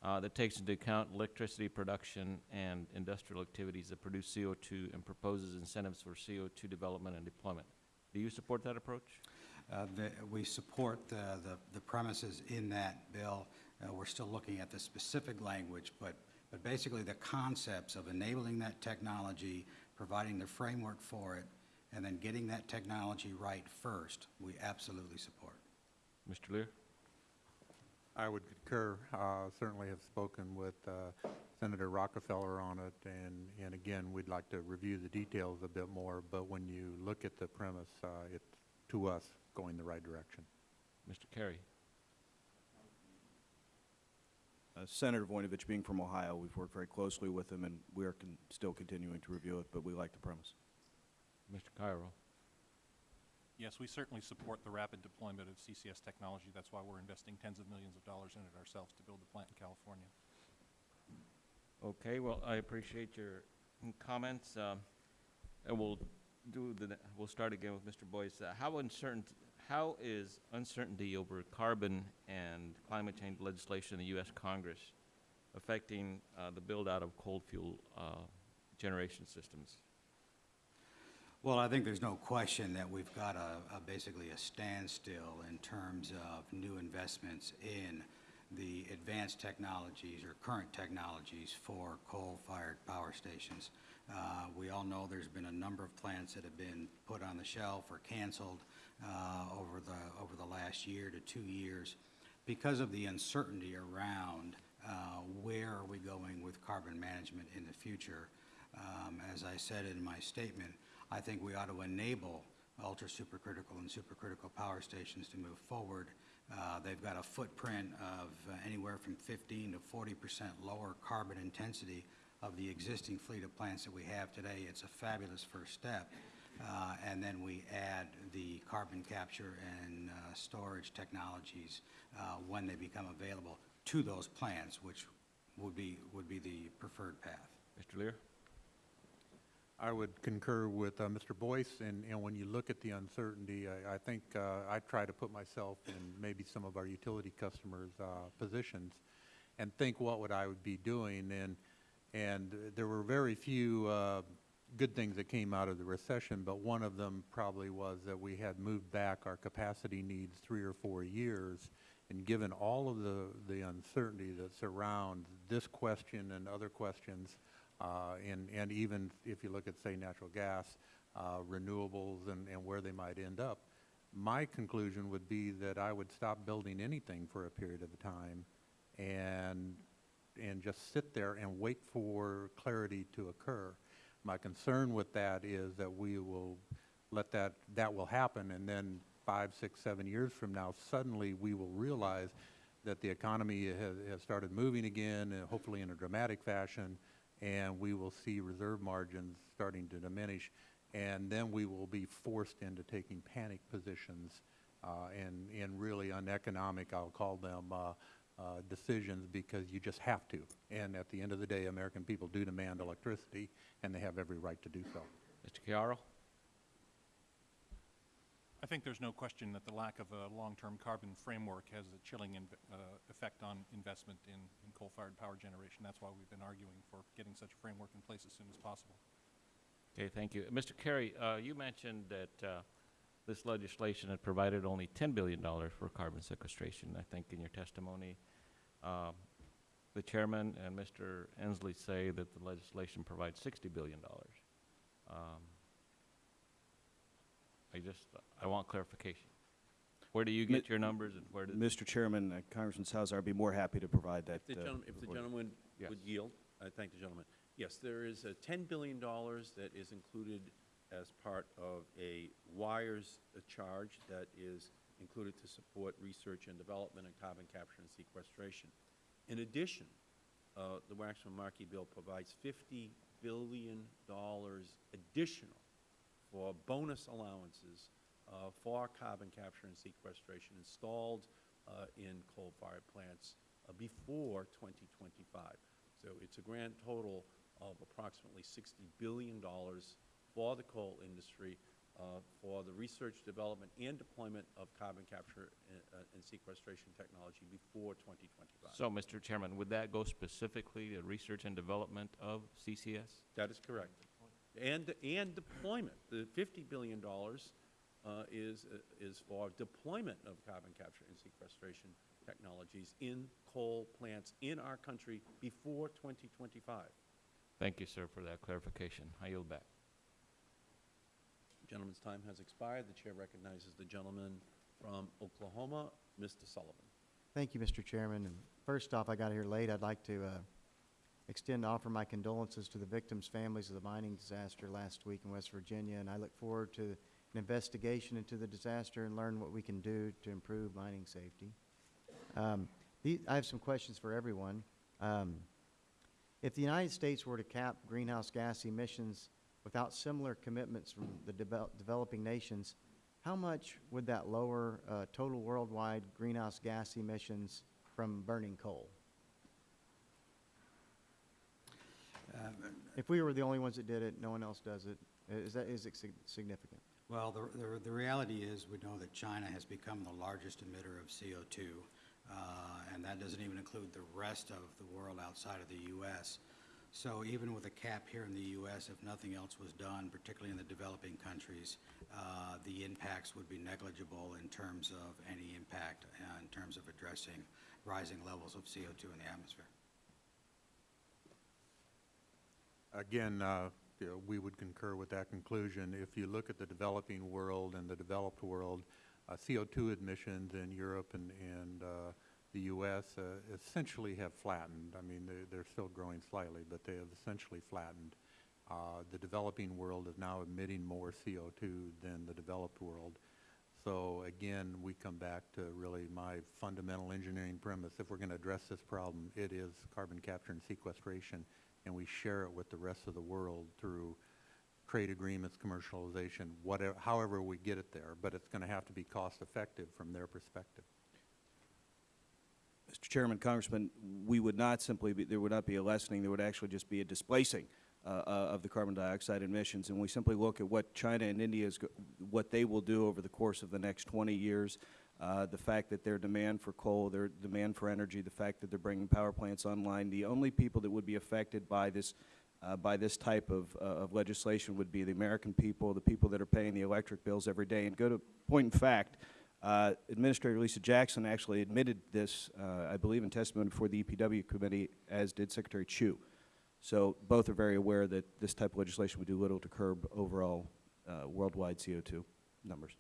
uh, that takes into account electricity production and industrial activities that produce CO2 and proposes incentives for CO2 development and deployment. Do you support that approach? Uh, the- We support the the- the premises in that bill. Uh, We're still looking at the specific language, but, but basically the concepts of enabling that technology, providing the framework for it, and then getting that technology right first, we absolutely support. Mr. Leer? I would concur. Uh, Certainly have spoken with uh, Senator Rockefeller on it, and, and again, we'd like to review the details a bit more, but when you look at the premise, uh, it's, to us, going the right direction. Mr. Carey. Uh, Senator Voinovich, being from Ohio, we've worked very closely with him, and we are con- still continuing to review it, but we like the premise. Mr. Chiaro? Yes, we certainly support the rapid deployment of CCS technology. That's why we're investing tens of millions of dollars in it ourselves to build the plant in California. Okay, well, I appreciate your mm, comments. um, And we'll do the, we'll start again with Mr. Boyce. Uh, How uncertain, how is uncertainty over carbon and climate change legislation in the U.S. Congress affecting uh, the build-out of coal fuel uh, generation systems? Well, I think there's no question that we've got a, a basically a standstill in terms of new investments in the advanced technologies or current technologies for coal-fired power stations. Uh, we all know there's been a number of plants that have been put on the shelf or canceled uh, over the over the last year to two years because of the uncertainty around uh, where are we going with carbon management in the future. Um, As I said in my statement, I think we ought to enable ultra-supercritical and supercritical power stations to move forward. Uh, They've got a footprint of uh, anywhere from 15 to 40 percent lower carbon intensity of the existing fleet of plants that we have today. It's a fabulous first step. Uh, And then we add the carbon capture and uh, storage technologies uh, when they become available. to those plants, which would be, would be the preferred path. Mr. Leer? I would concur with uh, Mr. Boyce, and, and when you look at the uncertainty, I, I think uh, I try to put myself in maybe some of our utility customers' uh, positions and think what would I would be doing, and, and there were very few uh, good things that came out of the recession, but one of them probably was that we had moved back our capacity needs three or four years, and given all of the, the uncertainty that surrounds this question and other questions, and, and even if you look at, say, natural gas, uh, renewables and, and where they might end up, my conclusion would be that I would stop building anything for a period of time and, and just sit there and wait for clarity to occur. My concern with that is that we will let that, that will happen, and then five, six, seven years from now, suddenly we will realize that the economy has, has started moving again, hopefully in a dramatic fashion, and we will see reserve margins starting to diminish, and then we will be forced into taking panic positions uh, and, and really uneconomic, I'll call them, uh, uh, decisions because you just have to. And at the end of the day, American people do demand electricity, and they have every right to do so. Mr. Chiaro? I think there's no question that the lack of a long-term carbon framework has a chilling uh, effect on investment in, in coal-fired power generation. That's why we've been arguing for getting such a framework in place as soon as possible. Okay, thank you. Mr. Carey, uh, you mentioned that uh, this legislation had provided only $10 billion for carbon sequestration, I think, in your testimony. Um, The chairman and Mr. Inslee say that the legislation provides $60 billion. Um, I just, I want clarification. Where do you Mi- get your numbers and where does? Mr. Chairman, uh, Congressman Salazar, I'd be more happy to provide that. If the uh, gentleman, if the gentleman Yes. would yield, I thank the gentleman. Yes, there is a ten billion dollars that is included as part of a wires uh, charge that is included to support research and development in carbon capture and sequestration. In addition, uh, the Waxman-Markey bill provides fifty billion dollars additional for bonus allowances uh, for carbon capture and sequestration installed uh, in coal-fired plants uh, before 2025. So it's a grand total of approximately $60 billion for the coal industry uh, for the research, development, and deployment of carbon capture and, uh, and sequestration technology before 2025. So, Mr. Chairman, would that go specifically to research and development of CCS? That is correct. And, and deployment. The $50 billion uh, is, uh, is for deployment of carbon capture and sequestration technologies in coal plants in our country before 2025. Thank you, sir, for that clarification. I yield back. Gentleman's time has expired. The chair recognizes the gentleman from Oklahoma, Mr. Sullivan. Thank you, Mr. Chairman. And first off, I got here late. I'd like to uh, extend, offer my condolences to the victims' families of the mining disaster last week in West Virginia, and I look forward to an investigation into the disaster and learn what we can do to improve mining safety. Um, I have some questions for everyone. Um, If the United States were to cap greenhouse gas emissions without similar commitments from the devel- developing nations, how much would that lower uh, total worldwide greenhouse gas emissions from burning coal? Um, If we were the only ones that did it, no one else does it, is that, is it sig- significant? Well, the, the, the reality is, we know that China has become the largest emitter of CO2, uh, and that doesn't even include the rest of the world outside of the U.S. So even with a cap here in the U.S., if nothing else was done, particularly in the developing countries, uh, the impacts would be negligible in terms of any impact, uh, in terms of addressing rising levels of CO2 in the atmosphere. Again, uh, we would concur with that conclusion. If you look at the developing world and the developed world, uh, CO2 emissions in Europe and, and uh, the U.S. uh, essentially have flattened. I mean, they- they're still growing slightly, but they have essentially flattened. Uh, The developing world is now emitting more CO2 than the developed world. So again, we come back to really my fundamental engineering premise. If we're going to address this problem, it is carbon capture and sequestration, and we share it with the rest of the world through trade agreements, commercialization, whatever, however we get it there. But it's going to have to be cost-effective from their perspective. Mr. Chairman, Congressman, we would not simply be, there would not be a lessening, there would actually just be a displacing uh, uh, of the carbon dioxide emissions. And we simply look at what China and India is, what they will do over the course of the next 20 years, uh, the fact that their demand for coal, their demand for energy, the fact that they're bringing power plants online, the only people that would be affected by this, uh, by this type of, uh, of legislation would be the American people, the people that are paying the electric bills every day. And go to point in fact, uh, Administrator Lisa Jackson actually admitted this, uh, I believe, in testimony before the EPW committee, as did Secretary Chu. So both are very aware that this type of legislation would do little to curb overall uh, worldwide CO2 numbers.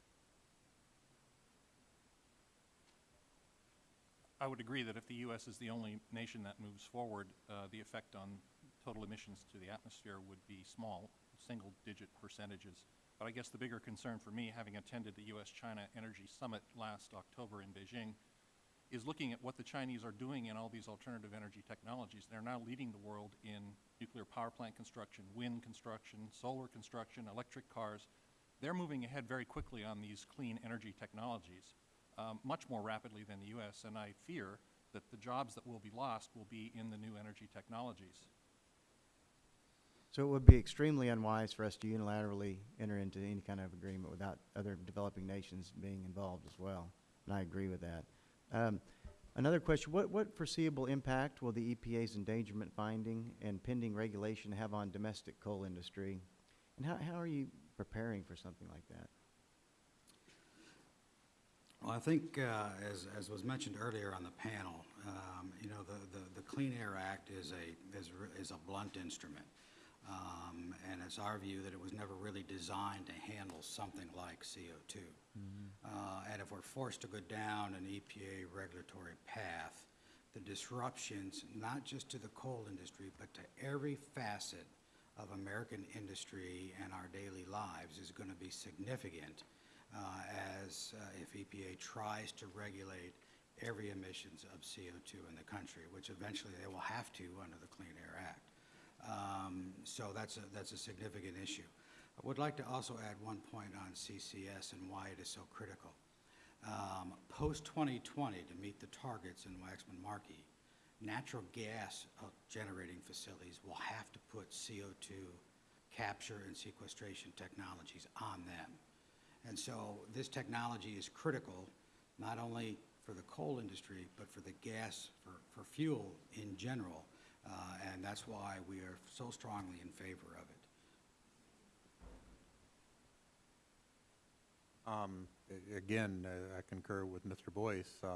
I would agree that if the U.S. is the only nation that moves forward, uh, the effect on total emissions to the atmosphere would be small, single-digit percentages. But I guess the bigger concern for me, having attended the U.S.-China Energy Summit last October in Beijing, is looking at what the Chinese are doing in all these alternative energy technologies. They're now leading the world in nuclear power plant construction, wind construction, solar construction, electric cars. They're moving ahead very quickly on these clean energy technologies, um, much more rapidly than the U.S., and I fear that the jobs that will be lost will be in the new energy technologies. So it would be extremely unwise for us to unilaterally enter into any kind of agreement without other developing nations being involved as well. And I agree with that. Um, another question, what, what foreseeable impact will the EPA's endangerment finding and pending regulation have on domestic coal industry? And how, how are you preparing for something like that? Well, I think, uh, as, as was mentioned earlier on the panel, um, you know, the, the, the Clean Air Act is a, is, is a blunt instrument. Um, and it's our view that it was never really designed to handle something like CO2. Uh, and if we're forced to go down an EPA regulatory path, the disruptions, not just to the coal industry, but to every facet of American industry and our daily lives is going to be significant as uh, if EPA tries to regulate every emissions of CO2 in the country, which eventually they will have to under the Clean Air Act. Um, So that's a, that's a significant issue. I would like to also add one point on CCS and why it is so critical. Um, Post-2020, to meet the targets in Waxman Markey, natural gas uh, generating facilities will have to put CO2 capture and sequestration technologies on them. And so this technology is critical, not only for the coal industry, but for the gas, for, for fuel in general. Uh, and that's why we are so strongly in favor of it. Um, Again, uh, I concur with Mr. Boyce. Uh,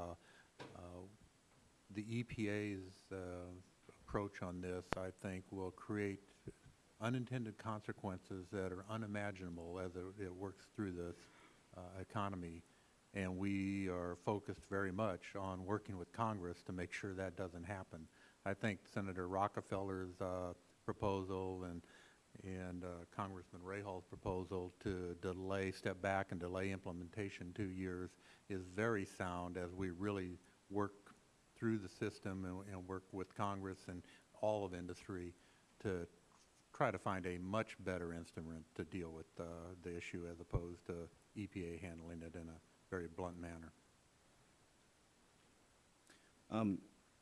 uh, The EPA's uh, approach on this, I think, will create unintended consequences that are unimaginable as it- works through this uh, economy. And we are focused very much on working with Congress to make sure that doesn't happen. I think Senator Rockefeller's uh, proposal and and uh, Congressman Rahall's proposal to delay, step back and delay implementation two years is very sound as we really work through the system and, and work with Congress and all of industry to try to find a much better instrument to deal with uh, the issue as opposed to EPA handling it in a very blunt manner. Um,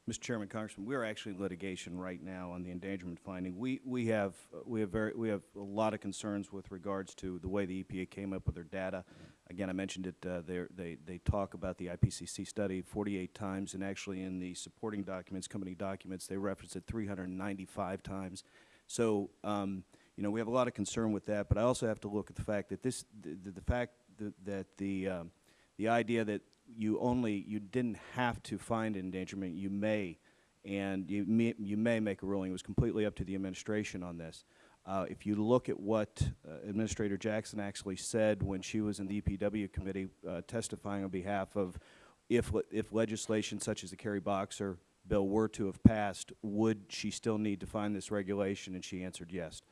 Mr. Chairman, Congressman, we are actually in litigation right now on the endangerment finding. We, we have, uh, we have very, we have a lot of concerns with regards to the way the EPA came up with their data. Again, I mentioned it, uh, they, they talk about the IPCC study 48 times, and actually in the supporting documents, company documents, they reference it 395 times. So, um, you know, we have a lot of concern with that, but I also have to look at the fact that this, the, the- fact that, that the, um, the idea that you only, you didn't have to find endangerment, you may, and you may, you may make a ruling. It was completely up to the administration on this. Uh, if you look at what uh, Administrator Jackson actually said when she was in the EPW committee uh, testifying on behalf of if, le- if legislation such as the Kerry Boxer bill were to have passed, would she still need to find this regulation? And she answered yes.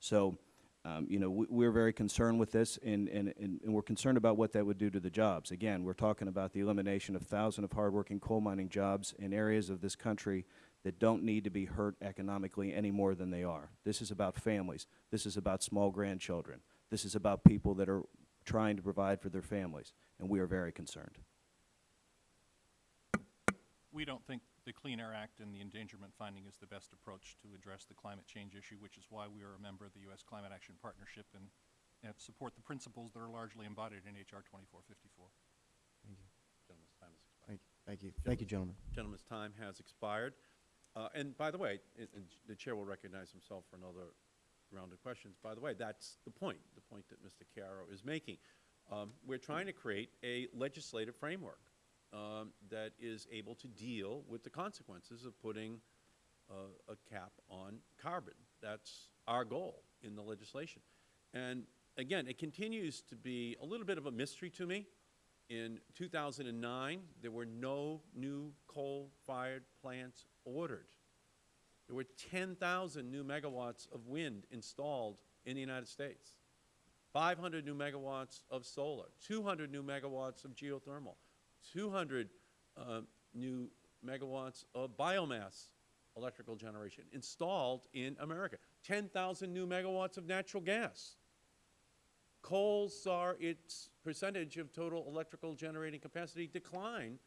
So, um, you know, we, we're very concerned with this, and, and, and and we're concerned about what that would do to the jobs. Again, we're talking about the elimination of thousands of hardworking coal mining jobs in areas of this country that don't need to be hurt economically any more than they are. This is about families. This is about small grandchildren. This is about people that are trying to provide for their families, and we are very concerned. we don't think the Clean Air Act and the endangerment finding is the best approach to address the climate change issue, which is why we are a member of the U.S. Climate Action Partnership and, and support the principles that are largely embodied in H.R. 2454. Thank you. Gentleman's time has expired. Thank, thank you. Thank you, gentlemen. Gentleman's time has expired. Uh, And by the way, and- and the Chair will recognize himself for another round of questions. By the way, that's the point, the point that Mr. Chiaro is making. Um, We're trying to create a legislative framework um, that is able to deal with the consequences of putting uh, a cap on carbon. That's our goal in the legislation. And again, it continues to be a little bit of a mystery to me. In 2009, there were no new coal-fired plants ordered. There were 10,000 new megawatts of wind installed in the United States, 500 new megawatts of solar, 200 new megawatts of geothermal, 200 uh, new megawatts of biomass electrical generation installed in America, 10,000 new megawatts of natural gas. Coal saw its percentage of total electrical generating capacity decline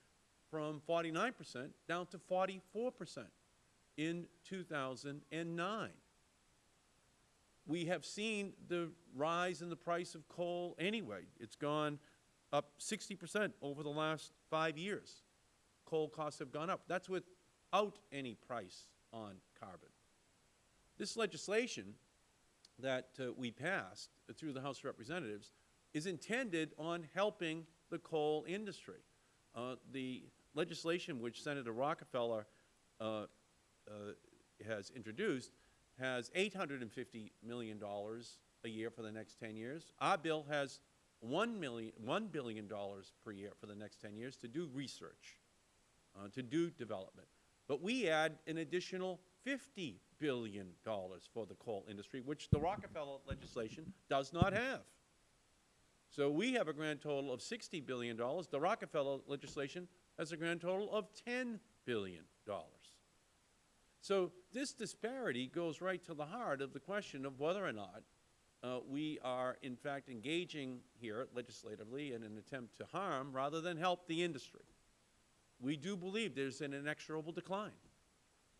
from 49 percent down to 44 percent in 2009. We have seen the rise in the price of coal anyway. It's gone up 60 percent over the last five years. Coal costs have gone up. That's without any price on carbon. This legislation that uh, we passed through the House of Representatives is intended on helping the coal industry. Uh, the legislation which Senator Rockefeller uh, uh, has introduced has $850 million a year for the next 10 years. Our bill has $1, million, $1 billion per year for the next 10 years to do research, uh, to do development. But we add an additional $50 billion for the coal industry, which the Rockefeller legislation does not have. So we have a grand total of $60 billion. The Rockefeller legislation has a grand total of $10 billion. So this disparity goes right to the heart of the question of whether or not uh, we are, in fact, engaging here legislatively in an attempt to harm rather than help the industry. We do believe there's an inexorable decline.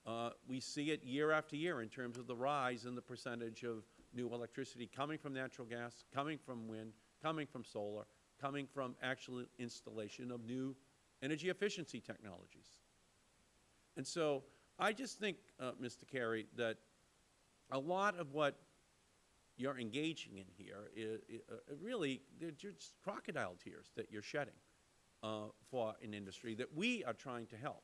Uh, we see it year after year in terms of the rise in the percentage of new electricity coming from natural gas, coming from wind, coming from solar, coming from actual installation of new energy efficiency technologies. And so I just think, uh, Mr. Carey, that a lot of what you're engaging in here is, uh, really, they're just crocodile tears that you're shedding uh, for an industry that we are trying to help.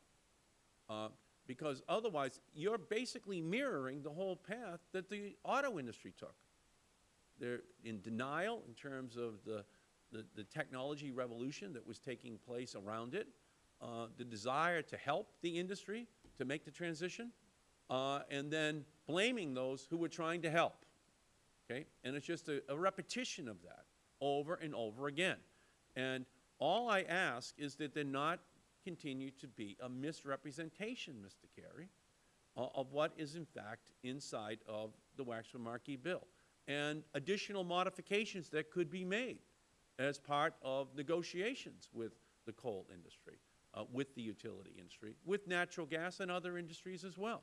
Uh, because otherwise, you're basically mirroring the whole path that the auto industry took. They're in denial in terms of the, the, the technology revolution that was taking place around it, uh, the desire to help the industry to make the transition, uh, and then blaming those who were trying to help. Okay? And it's just a, a repetition of that over and over again. And all I ask is that there not continue to be a misrepresentation, Mr. Carey, uh, of what is in fact inside of the Waxman-Markey bill, and additional modifications that could be made as part of negotiations with the coal industry, uh, with the utility industry, with natural gas and other industries as well.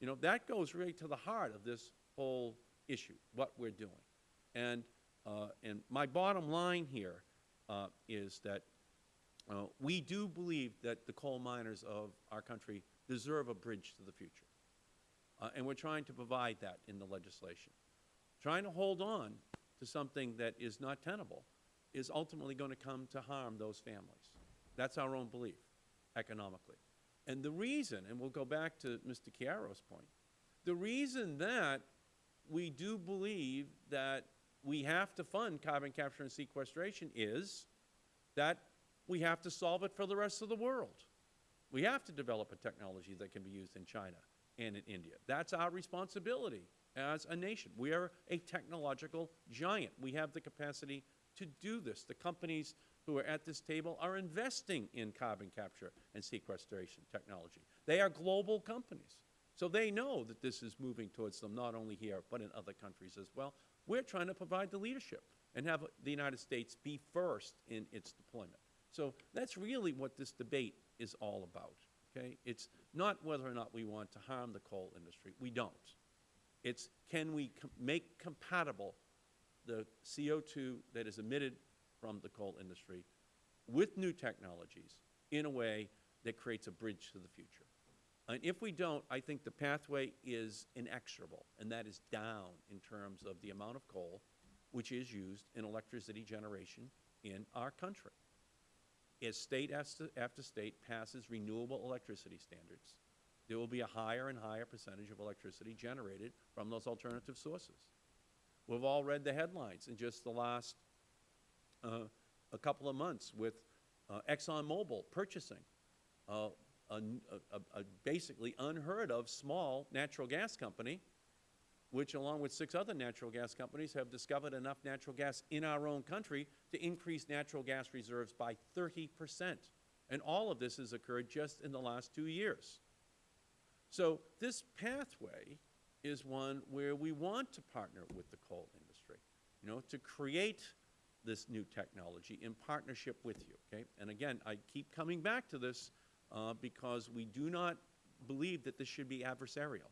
You know, that goes right to the heart of this whole issue, what we're doing. And, uh, and my bottom line here uh, is that uh, we do believe that the coal miners of our country deserve a bridge to the future. Uh, and we're trying to provide that in the legislation. Trying to hold on to something that is not tenable is ultimately going to come to harm those families. That's our own belief, economically. And the reason, and we'll go back to Mr. Chiaro's point, the reason that we do believe that we have to fund carbon capture and sequestration is that we have to solve it for the rest of the world. We have to develop a technology that can be used in China and in India. That's our responsibility as a nation. We are a technological giant. We have the capacity to do this. The companies who are at this table are investing in carbon capture and sequestration technology. They are global companies. So they know that this is moving towards them not only here but in other countries as well. We're trying to provide the leadership and have the United States be first in its deployment. So that's really what this debate is all about. okay? It's not whether or not we want to harm the coal industry. We don't. It's can we com- make compatible the CO2 that is emitted from the coal industry with new technologies in a way that creates a bridge to the future. And if we don't, I think the pathway is inexorable, and that is down in terms of the amount of coal which is used in electricity generation in our country. As state after, state passes renewable electricity standards, there will be a higher and higher percentage of electricity generated from those alternative sources. We've all read the headlines in just the last uh, a couple of months with uh, ExxonMobil purchasing uh, a, a- a basically unheard of small natural gas company, which along with six other natural gas companies have discovered enough natural gas in our own country to increase natural gas reserves by 30 percent. And all of this has occurred just in the last two years. So this pathway is one where we want to partner with the coal industry, you know, to create this new technology in partnership with you, okay? And again, I keep coming back to this uh, because we do not believe that this should be adversarial.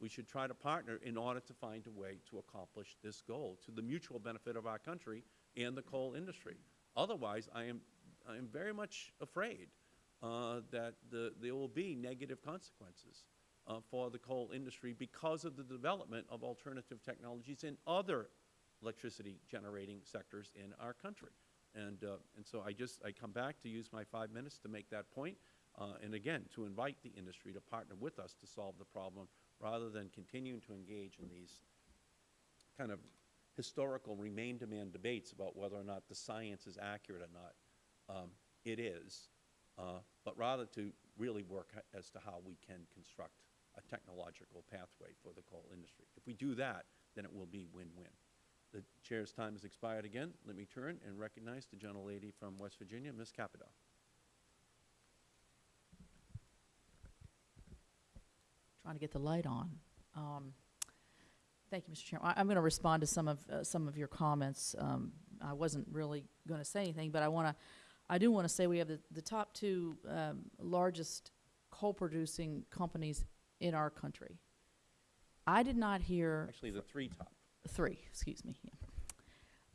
We should try to partner in order to find a way to accomplish this goal to the mutual benefit of our country and the coal industry. Otherwise, I am, I am very much afraid uh, that the, there will be negative consequences uh, for the coal industry because of the development of alternative technologies in other electricity generating sectors in our country. And, uh, and so I just, I come back to use my five minutes to make that point, and again, to invite the industry to partner with us to solve the problem rather than continuing to engage in these kind of historical remain demand debates about whether or not the science is accurate or not. Um, it is, uh, but rather to really work as to how we can construct a technological pathway for the coal industry. If we do that, then it will be win-win. The chair's time has expired again. Let me turn and recognize the gentlelady from West Virginia, Ms. Capito. Trying to get the light on. Um, Thank you, Mr. Chairman. I- I'm going to respond to some of, uh, some of your comments. Um, I wasn't really going to say anything, but I want to, I do want to say we have the, the top two um, largest coal-producing companies in our country. I did not hear Actually, the three top. three, excuse me. yeah.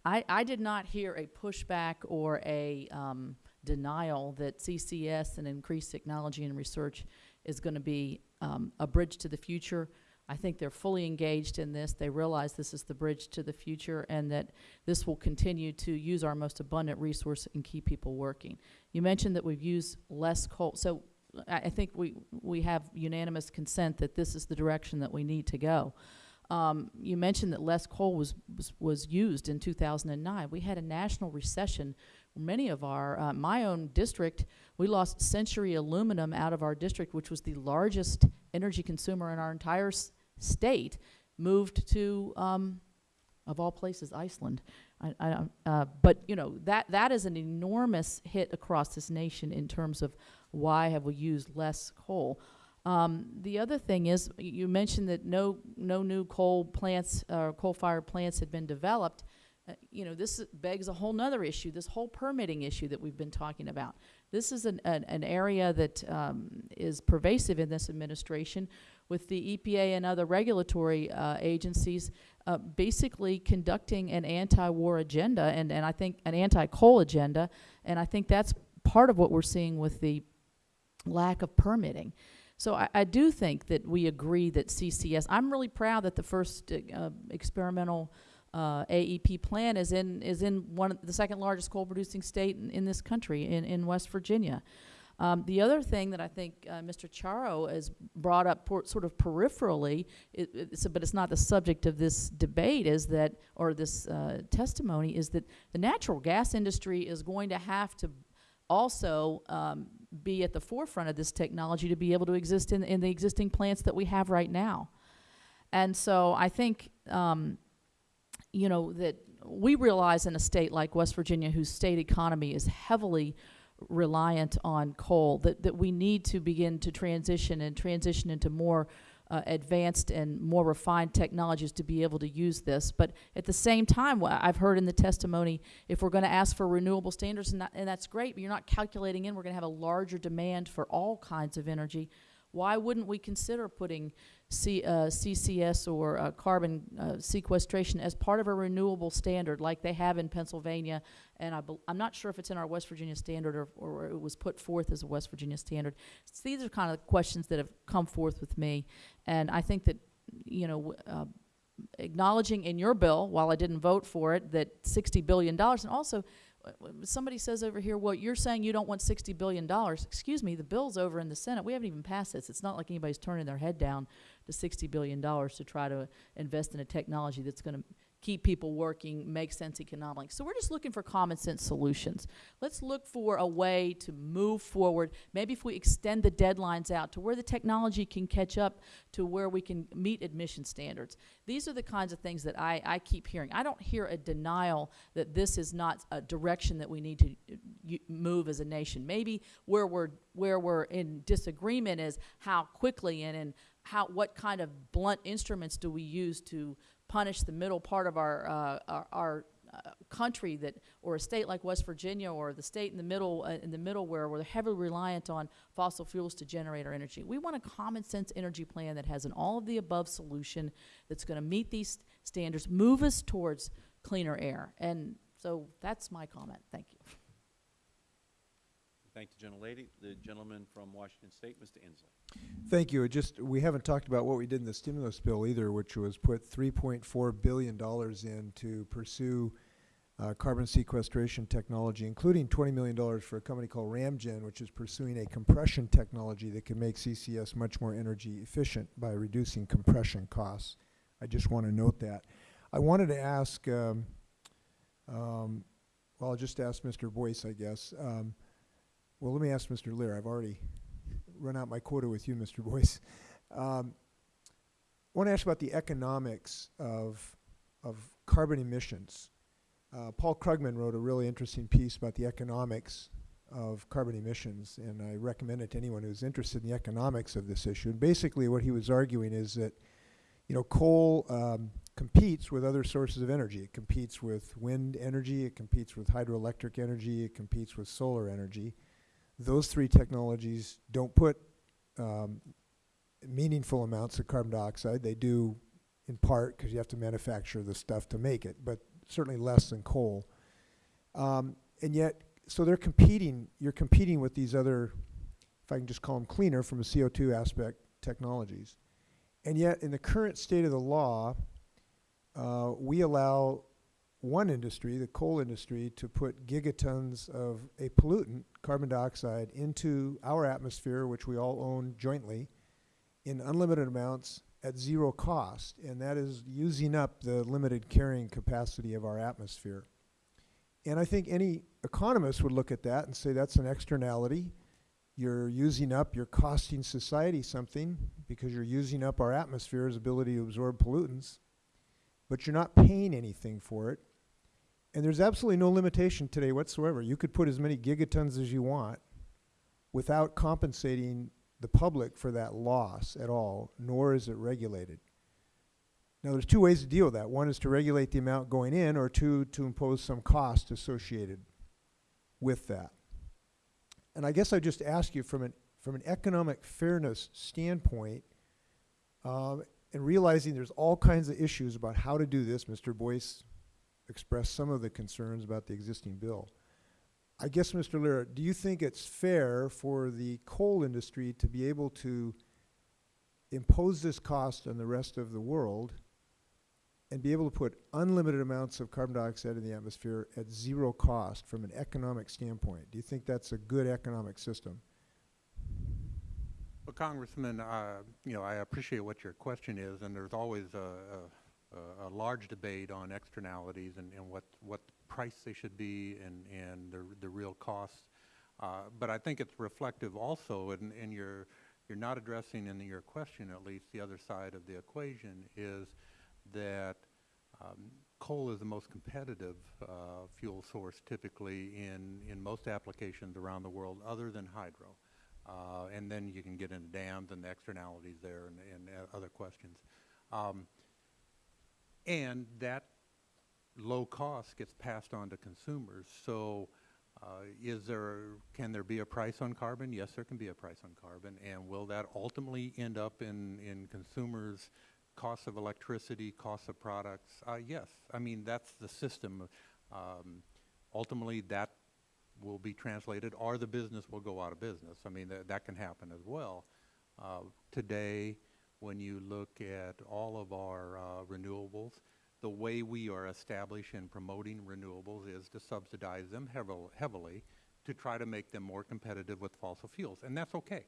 I, I did not hear a pushback or a um, denial that CCS and increased technology and research is going to be um, a bridge to the future. I think they're fully engaged in this. They realize this is the bridge to the future and that this will continue to use our most abundant resource and keep people working. You mentioned that we've used less coal. So I, I think we, we have unanimous consent that this is the direction that we need to go. Um, you mentioned that less coal was, was, was used in 2009. We had a national recession. Many of our, uh, my own district, we lost Century Aluminum out of our district, which was the largest energy consumer in our entire state, moved to, um, of all places, Iceland. I, I, uh, but you know that that is an enormous hit across this nation in terms of why have we used less coal. Um, the other thing is, you mentioned that no, no new coal plants, uh, coal-fired plants had been developed. Uh, you know, this begs a whole nother issue, this whole permitting issue that we've been talking about. This is an, an, an area that, um, is pervasive in this administration with the EPA and other regulatory, uh, agencies, uh, basically conducting an anti-war agenda and, and I think an anti-coal agenda. And I think that's part of what we're seeing with the lack of permitting. So I, I do think that we agree that CCS, I'm really proud that the first uh, experimental uh, AEP plant is in, is in one, of the second largest coal producing state in, in this country, in, in West Virginia. Um, the other thing that I think uh, Mr. Chiaro has brought up sort of peripherally, it, it's, but it's not the subject of this debate, is that, or this uh, testimony, is that the natural gas industry is going to have to also um, be at the forefront of this technology to be able to exist in, in the existing plants that we have right now. And so I think, um, you know, that we realize in a state like West Virginia, whose state economy is heavily reliant on coal, that, that we need to begin to transition and transition into more uh, advanced and more refined technologies to be able to use this. But at the same time, I've heard in the testimony, if we're going to ask for renewable standards, and, that, and that's great, but you're not calculating in, we're going to have a larger demand for all kinds of energy. Why wouldn't we consider putting C, uh, CCS or uh, carbon uh, sequestration as part of a renewable standard like they have in Pennsylvania? And I I'm not sure if it's in our West Virginia standard or, or it was put forth as a West Virginia standard. So these are kind of questions that have come forth with me. And I think that, you know, uh, acknowledging in your bill, while I didn't vote for it, that $60 billion, and also somebody says over here, well, you're saying you don't want $60 billion. Excuse me, the bill's over in the Senate. We haven't even passed this. It's not like anybody's turning their head down to $60 billion to try to invest in a technology that's going to keep people working, make sense economically. So we're just looking for common sense solutions. Let's look for a way to move forward. Maybe if we extend the deadlines out to where the technology can catch up to where we can meet admission standards. These are the kinds of things that I, I keep hearing. I don't hear a denial that this is not a direction that we need to uh, move as a nation. Maybe where we're where we're in disagreement is how quickly and and how what kind of blunt instruments do we use to punish the middle part of our uh, our, our uh, country that or a state like West Virginia or the state in the middle uh, in the middle where we're heavily reliant on fossil fuels to generate our energy. We want a common sense energy plan that has an all of the above solution that's going to meet these standards, move us towards cleaner air. And so that's my comment. Thank you. Thank the gentlelady. The gentleman from Washington State, Mr. Inslee. Thank you. Just, we haven't talked about what we did in the stimulus bill either, which was put three point four billion dollars in to pursue uh, carbon sequestration technology, including twenty million dollars for a company called Ramgen, which is pursuing a compression technology that can make CCS much more energy efficient by reducing compression costs. I just want to note that. I wanted to ask, um, um, well, I'll just ask Mr. Boyce, I guess. Um, well, let me ask Mr. Leer. I've already run out my quota with you, Mr. Boyce. Um, I want to ask about the economics of, of carbon emissions. Uh, Paul Krugman wrote a really interesting piece about the economics of carbon emissions, and I recommend it to anyone who's interested in the economics of this issue. And basically what he was arguing is that, you know, coal um, competes with other sources of energy. It competes with wind energy, it competes with hydroelectric energy, it competes with solar energy those three technologies don't put um, meaningful amounts of carbon dioxide. They do in part because you have to manufacture the stuff to make it, but certainly less than coal. Um, and yet, so they're competing, you're competing with these other, if I can just call them cleaner from a CO2 aspect, technologies. And yet, in the current state of the law, uh, we allow one industry, the coal industry, to put gigatons of a pollutant, carbon dioxide, into our atmosphere, which we all own jointly, in unlimited amounts at zero cost. And that is using up the limited carrying capacity of our atmosphere. And I think any economist would look at that and say that's an externality. You're using up, you're costing society something because you're using up our atmosphere's ability to absorb pollutants, but you're not paying anything for it. And there's absolutely no limitation today whatsoever. You could put as many gigatons as you want without compensating the public for that loss at all, nor is it regulated. Now, there's two ways to deal with that. One is to regulate the amount going in, or two, to impose some cost associated with that. And I guess I just ask you from an, from an economic fairness standpoint, um, and realizing there's all kinds of issues about how to do this, Mr. Boyce expressed some of the concerns about the existing bill. I guess, Mr. Leer, do you think it's fair for the coal industry to be able to impose this cost on the rest of the world and be able to put unlimited amounts of carbon dioxide in the atmosphere at zero cost from an economic standpoint? Do you think that's a good economic system? Well, Congressman, uh, you know, I appreciate what your question is, and there's always a, a, a large debate on externalities and, and what, what price they should be and, and the, the real costs. Uh, but I think it's reflective also, and, and you're, you're not addressing in your question at least the other side of the equation is that um, coal is the most competitive uh, fuel source typically in, in most applications around the world other than hydro. Uh, and then you can get into dams and the externalities there and, and uh, other questions. Um, and that low cost gets passed on to consumers. So uh, is there, can there be a price on carbon? Yes, there can be a price on carbon. And will that ultimately end up in, in consumers' costs of electricity, costs of products? Uh, yes. I mean, that's the system. Um, ultimately, that will be translated, or the business will go out of business. I mean, that, that can happen as well. Uh, today, when you look at all of our uh, renewables, the way we are establishing and promoting renewables is to subsidize them heavil- heavily to try to make them more competitive with fossil fuels, and that's okay.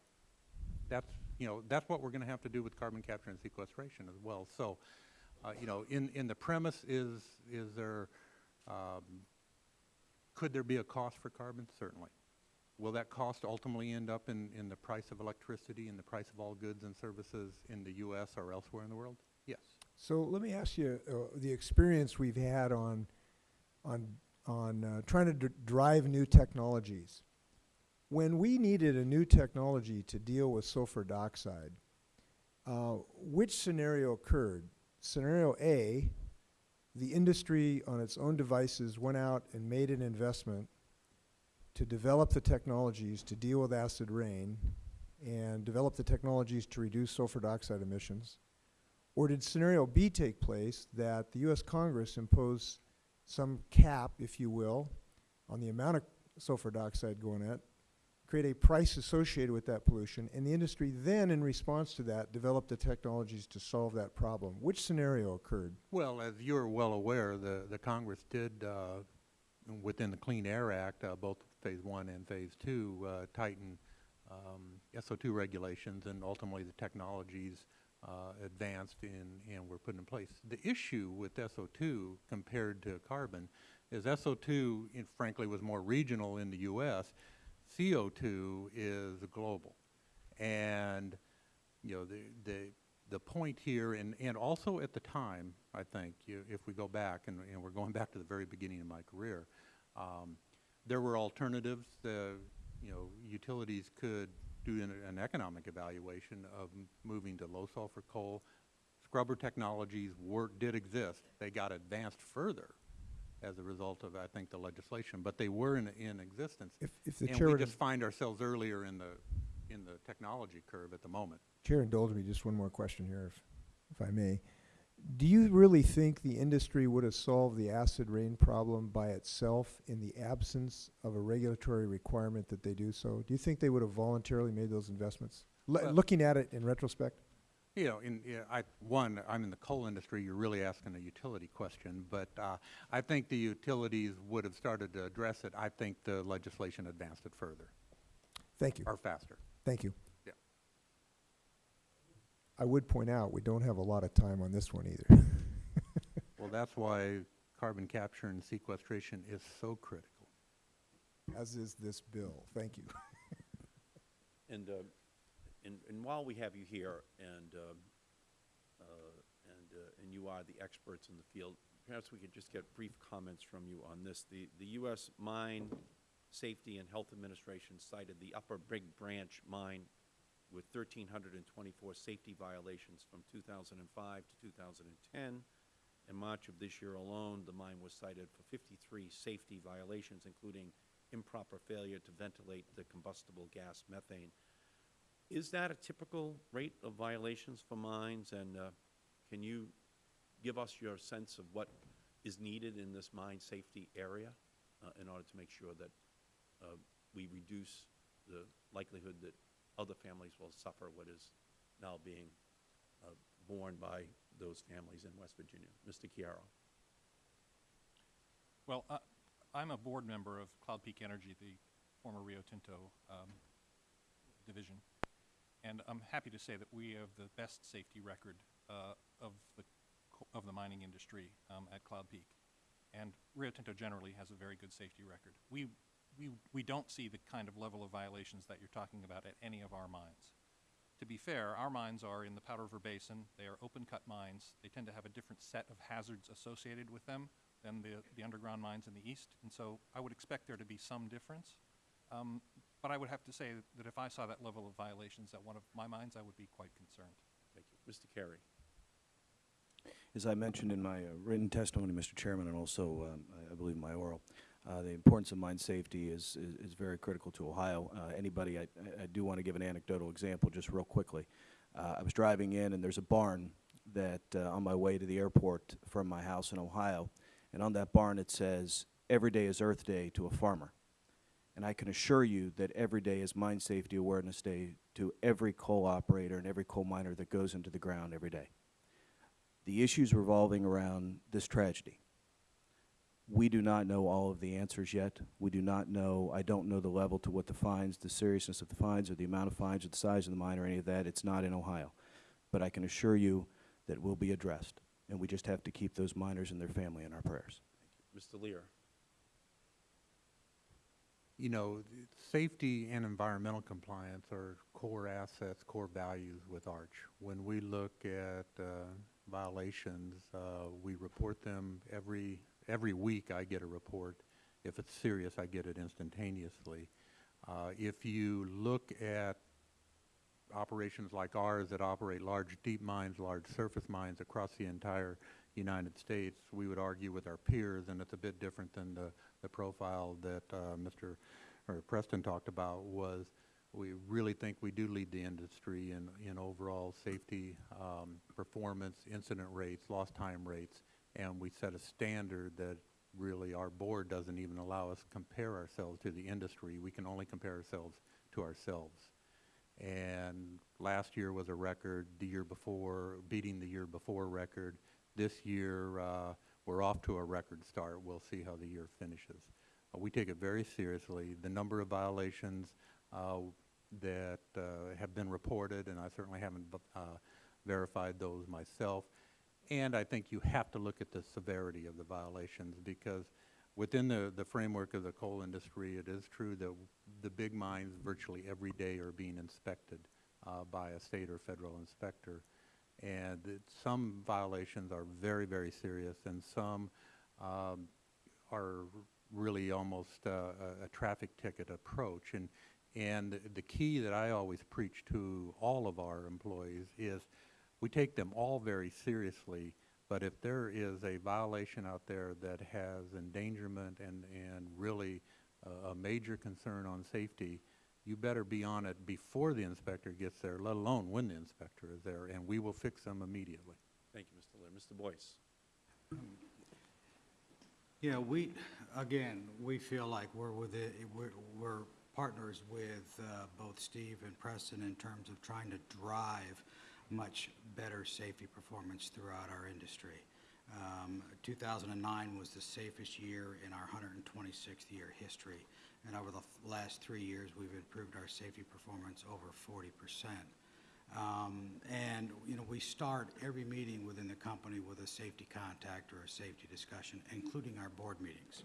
That's, you know, that's what we're going to have to do with carbon capture and sequestration as well. So, uh, you know, in, in the premise is, is there, um, could there be a cost for carbon? Certainly. Will that cost ultimately end up in, in the price of electricity and the price of all goods and services in the U.S. or elsewhere in the world? Yes. So let me ask you, uh, the experience we've had on, on, on uh, trying to dr- drive new technologies. When we needed a new technology to deal with sulfur dioxide, uh, which scenario occurred? Scenario A, the industry on its own devices went out and made an investment to develop the technologies to deal with acid rain and develop the technologies to reduce sulfur dioxide emissions. Or did scenario B take place that the U.S. Congress impose some cap, if you will, on the amount of sulfur dioxide going at, create a price associated with that pollution, and the industry then, in response to that, developed the technologies to solve that problem? Which scenario occurred? Well, as you're well aware, the, the Congress did, uh, within the Clean Air Act, uh, both Phase One and Phase Two, uh, tighten um, SO2 regulations, and ultimately the technologies uh, advanced and, and were put in place. The issue with SO2 compared to carbon is SO2, in- frankly, was more regional in the U.S. CO2 is global. And, you know, the, the, the point here, and, and also at the time, I think, you, if we go back, and, and we're going back to the very beginning of my career, um, there were alternatives. The, you know, utilities could do an, an economic evaluation of moving to low sulfur coal. Scrubber technologies were, did exist. They got advanced further as a result of, I think, the legislation, but they were in, in existence. If, if the And chair we just find ourselves earlier in the, in the technology curve at the moment. chair indulge me just one more question here, if, if I may. Do you really think the industry would have solved the acid rain problem by itself in the absence of a regulatory requirement that they do so? Do you think they would have voluntarily made those investments? Le- Well- looking at it in retrospect? You know, in, I, one, I'm in the coal industry, you're really asking a utility question, but, uh, I think the utilities would have started to address it. I think the legislation advanced it further, Thank you. or faster. Thank you. Yeah. I would point out, we don't have a lot of time on this one either. Well, that's why carbon capture and sequestration is so critical. As is this bill. Thank you. And, uh, and, and while we have you here, and, um, uh, and, uh, and you are the experts in the field, perhaps we could just get brief comments from you on this. The, the U.S. Mine Safety and Health Administration cited the Upper Big Branch mine with 1,324 safety violations from 2005 to 2010. In March of this year alone, the mine was cited for 53 safety violations, including improper failure to ventilate the combustible gas methane. Is that a typical rate of violations for mines, and uh, can you give us your sense of what is needed in this mine safety area uh, in order to make sure that uh, we reduce the likelihood that other families will suffer what is now being uh, borne by those families in West Virginia? Mr. Chiaro. Well, uh, I'm a board member of Cloud Peak Energy, the former Rio Tinto um, division, and I'm happy to say that we have the best safety record uh, of the of the mining industry um, at Cloud Peak, and Rio Tinto generally has a very good safety record. We we we don't see the kind of level of violations that you're talking about at any of our mines. To be fair, our mines are in the Powder River Basin. They are open-cut mines. They tend to have a different set of hazards associated with them than the, the underground mines in the east, and so I would expect there to be some difference. Um, But I would have to say that if I saw that level of violations at one of my mines, I would be quite concerned. Thank you. Mr. Carey. As I mentioned in my uh, written testimony, Mr. Chairman, and also, um, I- I believe my oral, uh, the importance of mine safety is, is- is very critical to Ohio. Uh, Anybody, I I- do want to give an anecdotal example, just real quickly. Uh, I was driving in, and there's a barn that, uh, on my way to the airport from my house in Ohio, and on that barn, it says, "Every day is Earth Day to a farmer." And I can assure you that every day is Mine Safety Awareness Day to every coal operator and every coal miner that goes into the ground every day the issues revolving around this tragedy. We do not know all of the answers yet. We do not know, I don't know the level to what the fines, the seriousness of the fines, or the amount of fines, or the size of the mine, or any of that. It's not in Ohio. But I can assure you that it will be addressed, and we just have to keep those miners and their family in our prayers. Mr. Leer. You know, safety and environmental compliance are core assets, core values with Arch. When we look at uh, violations, uh, we report them every, every week I get a report. If it's serious, I get it instantaneously. Uh, If you look at operations like ours that operate large deep mines, large surface mines across the entire United States, we would argue with our peers, and it's a bit different than the, the profile that uh, Mr. or Preston talked about, was we really think we do lead the industry in, in overall safety, um, performance, incident rates, lost time rates, and we set a standard that really our board doesn't even allow us to compare ourselves to the industry. We can only compare ourselves to ourselves. And last year was a record, the year before, beating the year before record. This year, uh, we're off to a record start. We'll see how the year finishes. Uh, we take it very seriously. The number of violations uh, that uh, have been reported, and I certainly haven't uh, verified those myself. And I think you have to look at the severity of the violations because within the, the framework of the coal industry, it is true that the big mines virtually every day are being inspected uh, by a state or federal inspector. And some violations are very, very serious, and some um, are really almost uh, a, a traffic ticket approach. And, and the key that I always preach to all of our employees is we take them all very seriously, but if there is a violation out there that has endangerment and, and really uh, a major concern on safety, you better be on it before the inspector gets there, let alone when the inspector is there, and we will fix them immediately. Thank you, Mr. Leer. Mr. Boyce. Yeah, we, again, we feel like we're with it, we're, we're partners with uh, both Steve and Preston in terms of trying to drive much better safety performance throughout our industry. Um, 2009 was the safest year in our 126th year history, and over the last three years, we've improved our safety performance over 40 percent. Um, And, you know, we start every meeting within the company with a safety contact or a safety discussion, including our board meetings.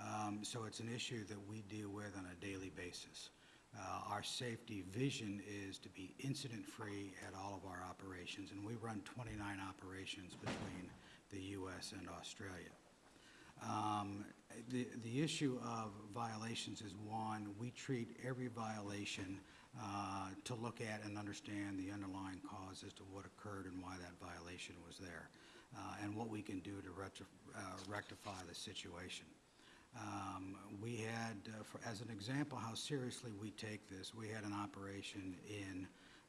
Um, So it's an issue that we deal with on a daily basis. Uh, Our safety vision is to be incident-free at all of our operations, and we run 29 operations between the U.S. and Australia. Um, The, the issue of violations is one, we treat every violation uh, to look at and understand the underlying cause as to what occurred and why that violation was there, uh, and what we can do to uh, rectify the situation. Um, We had, uh, for- as an example, how seriously we take this, we had an operation in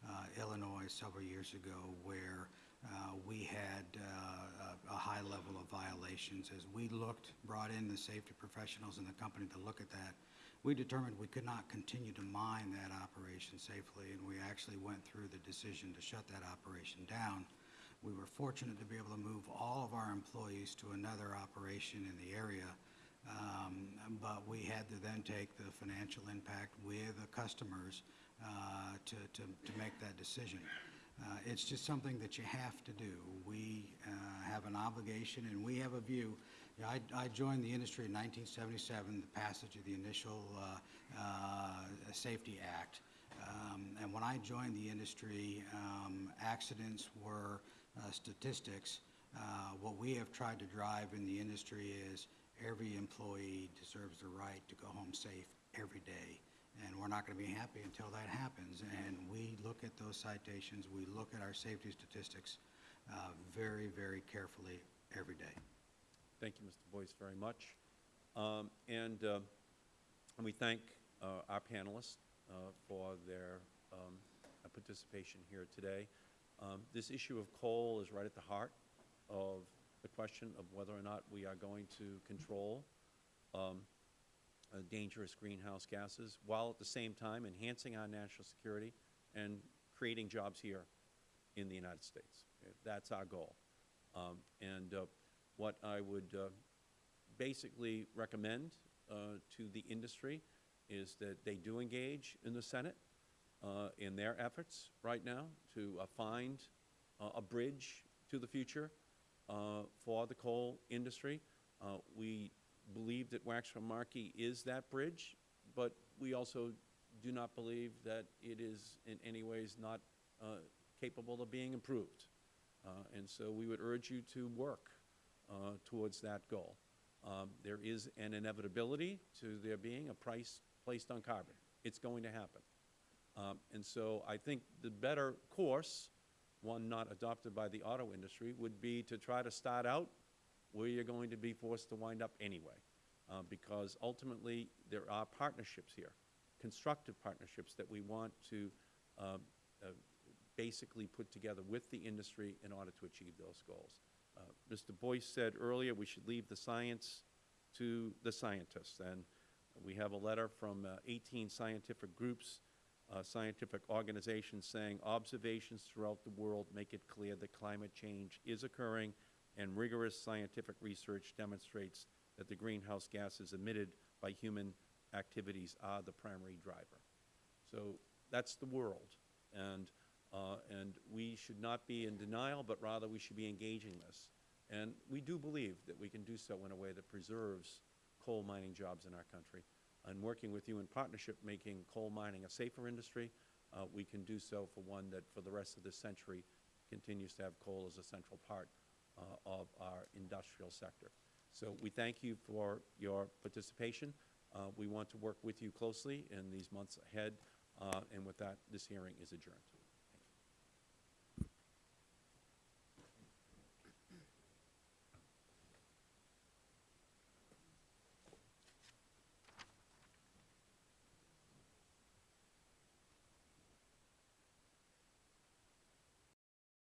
uh, Illinois several years ago where uh, we had uh, a a high level of violations. As we looked, brought in the safety professionals in the company to look at that, we determined we could not continue to mine that operation safely, and we actually went through the decision to shut that operation down. We were fortunate to be able to move all of our employees to another operation in the area, um, but we had to then take the financial impact with the customers uh, to, to, to make that decision. Uh, It's just something that you have to do. We uh, have an obligation, and we have a view. You know, I, I joined the industry in 1977, the passage of the initial uh, uh, Safety Act. Um, And when I joined the industry, um, accidents were uh, statistics. What we have tried to drive in the industry is every employee deserves the right to go home safe every day. and we're not going to be happy until that happens. And we look at those citations, we look at our safety statistics uh, very, very carefully every day. Thank you, Mr. Boyce, very much. Um, And uh, and we thank uh, our panelists uh, for their um, participation here today. Um, This issue of coal is right at the heart of the question of whether or not we are going to control um, uh, dangerous greenhouse gases, while at the same time enhancing our national security and creating jobs here in the United States. Uh, That's our goal. Um, And uh, what I would uh, basically recommend uh, to the industry is that they do engage in the Senate uh, in their efforts right now to find a bridge to the future for the coal industry. Uh, We believe that Waxman Markey is that bridge, but we also do not believe that it is in any ways not uh, capable of being improved. Uh, And so we would urge you to work uh, towards that goal. Um, There is an inevitability to there being a price placed on carbon. It's going to happen. Um, And so I think the better course, one not adopted by the auto industry, would be to try to start out where you're going to be forced to wind up anyway. Uh, Because ultimately, there are partnerships here, constructive partnerships that we want to um, uh, basically put together with the industry in order to achieve those goals. Uh, Mr. Boyce said earlier we should leave the science to the scientists, and we have a letter from uh, 18 scientific groups, uh, scientific organizations saying observations throughout the world make it clear that climate change is occurring, and rigorous scientific research demonstrates that the greenhouse gases emitted by human activities are the primary driver. So that's the world. And, uh, and we should not be in denial, but rather we should be engaging this. And we do believe that we can do so in a way that preserves coal mining jobs in our country. And working with you in partnership, making coal mining a safer industry, uh, we can do so for one that for the rest of this century continues to have coal as a central part uh, of our industrial sector. So we thank you for your participation. Uh, We want to work with you closely in these months ahead. Uh, And with that, this hearing is adjourned.